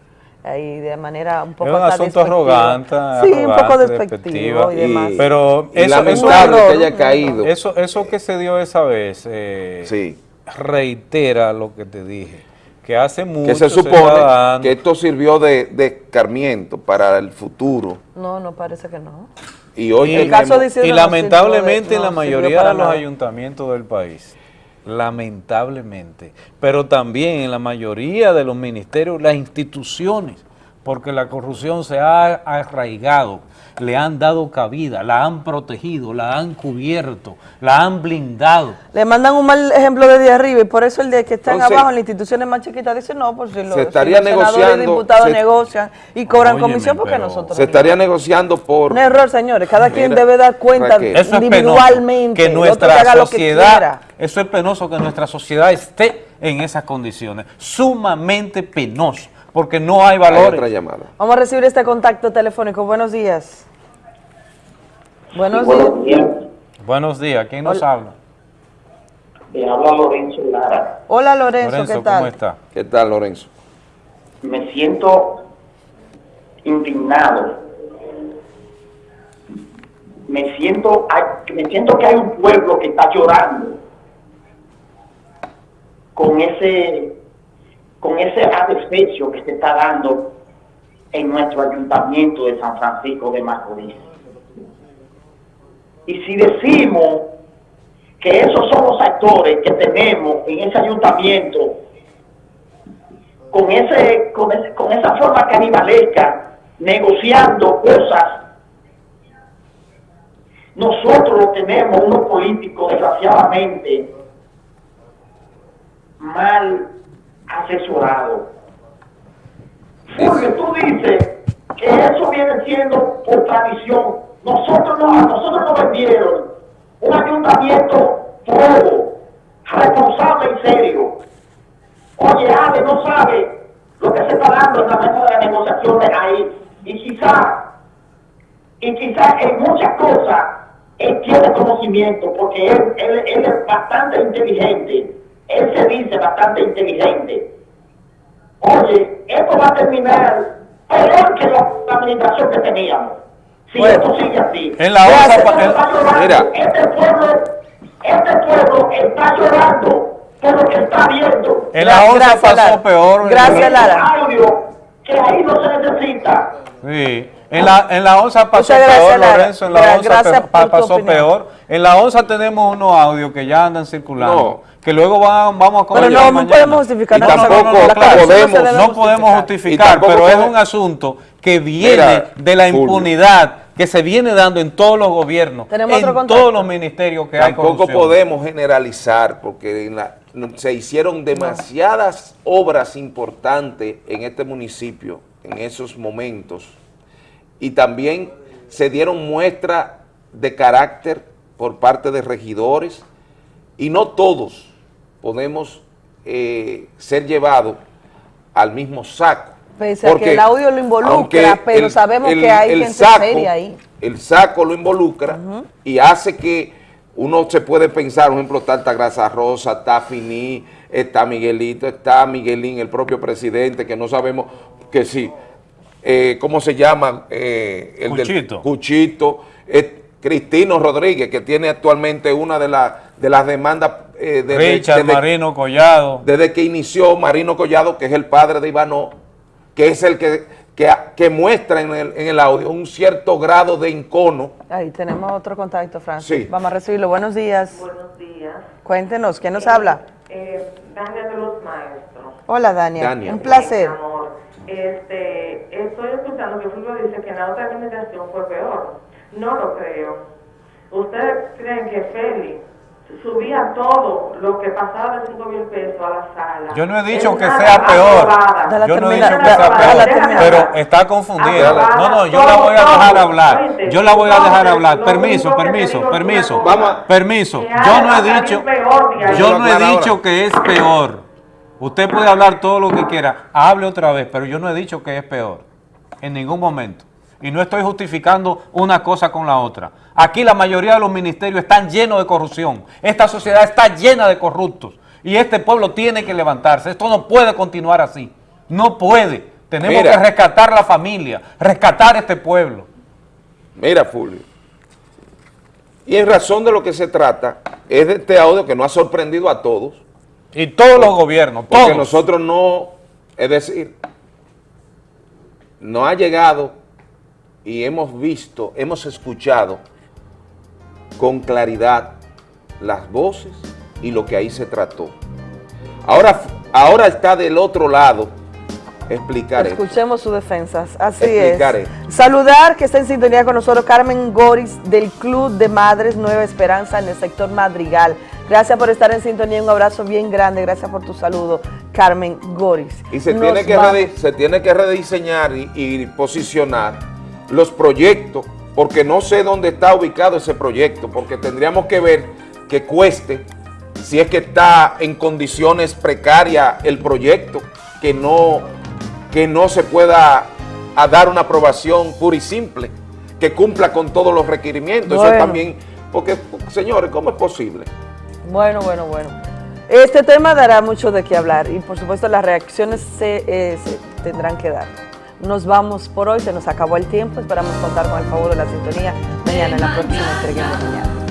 Ahí de manera un poco Es un asunto arrogante, Sí, un poco arrogante, despectivo y, demás. Pero y eso, lamentable eso- que haya caído. Eso, eso que se dio esa vez eh, reitera lo que te dije, que hace mucho Que se supone dando- que esto sirvió de, de escarmiento para el futuro No, no parece que no. Y hoy Y, tenemos- y lamentablemente en la no mayoría sirvió para de los nada. ayuntamientos del país, lamentablemente, pero también en la mayoría de los ministerios, las instituciones, porque la corrupción se ha arraigado, le han dado cabida, la han protegido, la han cubierto, la han blindado. Le mandan un mal ejemplo desde arriba y por eso el de que están Entonces- abajo en las instituciones más chiquitas dice no, pues si los, Se si estaría los senadores y negociando, diputados se- negocian y cobran Óyeme, comisión porque nosotros Se estaría negociando por... Un error, señores. Cada quien debe dar cuenta Raquel. Es individualmente. penoso, que nuestra haga lo que sociedad, quiera. Eso es penoso que nuestra sociedad esté en esas condiciones, sumamente penoso, porque no hay Hay valores. otra llamada. Vamos a recibir este contacto telefónico. Buenos días. Buenos Sí, buenos días. días. Buenos días, ¿quién nos Hola. habla? Le habla Lorenzo Lara. Hola Lorenzo, ¿qué tal? ¿cómo está? ¿Qué tal, Lorenzo? Me siento indignado. Me siento, me siento que hay un pueblo que está llorando con ese, con ese que se está dando en nuestro ayuntamiento de San Francisco de Macorís. Y si decimos que esos son los actores que tenemos en ese ayuntamiento, con, ese, con, ese- con esa forma canibalesca, negociando cosas, nosotros tenemos unos políticos desgraciadamente mal asesorados. Fulvio, tú dices que eso viene siendo por tradición. Nosotros no, nosotros nos vendieron un ayuntamiento todo, responsable y serio. Oye, Ale no sabe lo que se está dando en la mesa de las negociaciones ahí. Y quizá, y quizá en muchas cosas, él tiene conocimiento, porque él es bastante inteligente. Él se dice bastante inteligente. Oye, esto va a terminar peor que la administración que teníamos. Si esto sigue así. En la onza Este pa- pueblo en- está llorando, mira. Este pueblo, este pueblo está llorando por lo que está viendo. En la onza pasó peor. Gracias, Lara. audio que ahí no se necesita. Sí. En la, en la onza pasó peor. Lorenzo, en la pe- pa- tu pasó opinión. peor. En la onza tenemos unos audios que ya andan circulando, que luego van, vamos a Pero comentar no, no podemos justificar Y tampoco No, claro, se podemos, no podemos justificar. tampoco pero es un asunto que viene Mira, de la impunidad que se viene dando en todos los gobiernos, Tenemos otro en todos los ministerios que hay Tampoco podemos generalizar porque en la- se hicieron demasiadas obras importantes en este municipio en esos momentos y también se dieron muestras de carácter por parte de regidores y no todos podemos eh, ser llevados al mismo saco. Pese a que Porque el audio lo involucra, pero el- sabemos el- que hay el gente saco- seria ahí. El saco lo involucra y hace que uno se puede pensar, por ejemplo, está Altagracia Rosa, está Finí, está Miguelito, está Miguelín, el propio presidente, que no sabemos que sí, eh, ¿cómo se llama? Eh, el del- Cuchito. Cuchito, eh, Cristino Rodríguez, que tiene actualmente una de, las de las demandas eh, desde- Richard desde- Marino Collado. desde que inició Marino Collado, que es el padre de Ivano, que es el que, que, que muestra en el, en el audio un cierto grado de encono. Ahí tenemos otro contacto, Francis. Sí. Vamos a recibirlo. Buenos días. Buenos días. Cuéntenos, ¿quién nos habla? Eh, Dania de los Maestros. Hola, Dania. Dania. Un placer. Este, estoy escuchando que Fulvio dice que la otra administración fue peor. No lo creo. ¿Ustedes creen que Félix subía todo lo que pasaba de 5 mil pesos a la sala? Yo no he dicho que sea peor. Yo no he dicho que sea peor. Pero está confundida. Aprobada. No, no, yo la voy a dejar todo. hablar. Yo la voy a dejar hablar. Permiso, permiso, permiso. Vamos. Permiso. Yo no he dicho, yo no he dicho que es peor. Usted puede hablar todo lo que quiera. Hable otra vez, pero yo no he dicho que es peor. En ningún momento. Y no estoy justificando una cosa con la otra. Aquí la mayoría de los ministerios están llenos de corrupción. Esta sociedad está llena de corruptos. Y este pueblo tiene que levantarse. Esto no puede continuar así. No puede. Tenemos Mira. que rescatar la familia, rescatar este pueblo. Mira, Fulvio. Y en razón de lo que se trata, es de este audio que nos ha sorprendido a todos. Y todos los gobiernos, Porque todos. nosotros no, es decir, no ha llegado y hemos visto, hemos escuchado con claridad las voces y lo que ahí se trató. Ahora, ahora está del otro lado explicar esto. Escuchemos sus defensas, así Explicar es. esto. Saludar que está en sintonía con nosotros Carmen Goris del Club de Madres Nueva Esperanza en el sector Madrigal. Gracias por estar en sintonía, un abrazo bien grande, gracias por tu saludo, Carmen Goris. Y se Nos tiene, que vamos. redi- se tiene que rediseñar y, y posicionar los proyectos, porque no sé dónde está ubicado ese proyecto, porque tendríamos que ver que cueste, si es que está en condiciones precarias el proyecto, que no, que no se pueda a dar una aprobación pura y simple, que cumpla con todos los requerimientos. Eso Bueno. también, porque, señores, ¿cómo es posible? Bueno, bueno, bueno. Este tema dará mucho de qué hablar y por supuesto las reacciones se, eh, se tendrán que dar. Nos vamos por hoy, se nos acabó el tiempo, esperamos contar con el favor de la sintonía mañana en la próxima entrega mañana.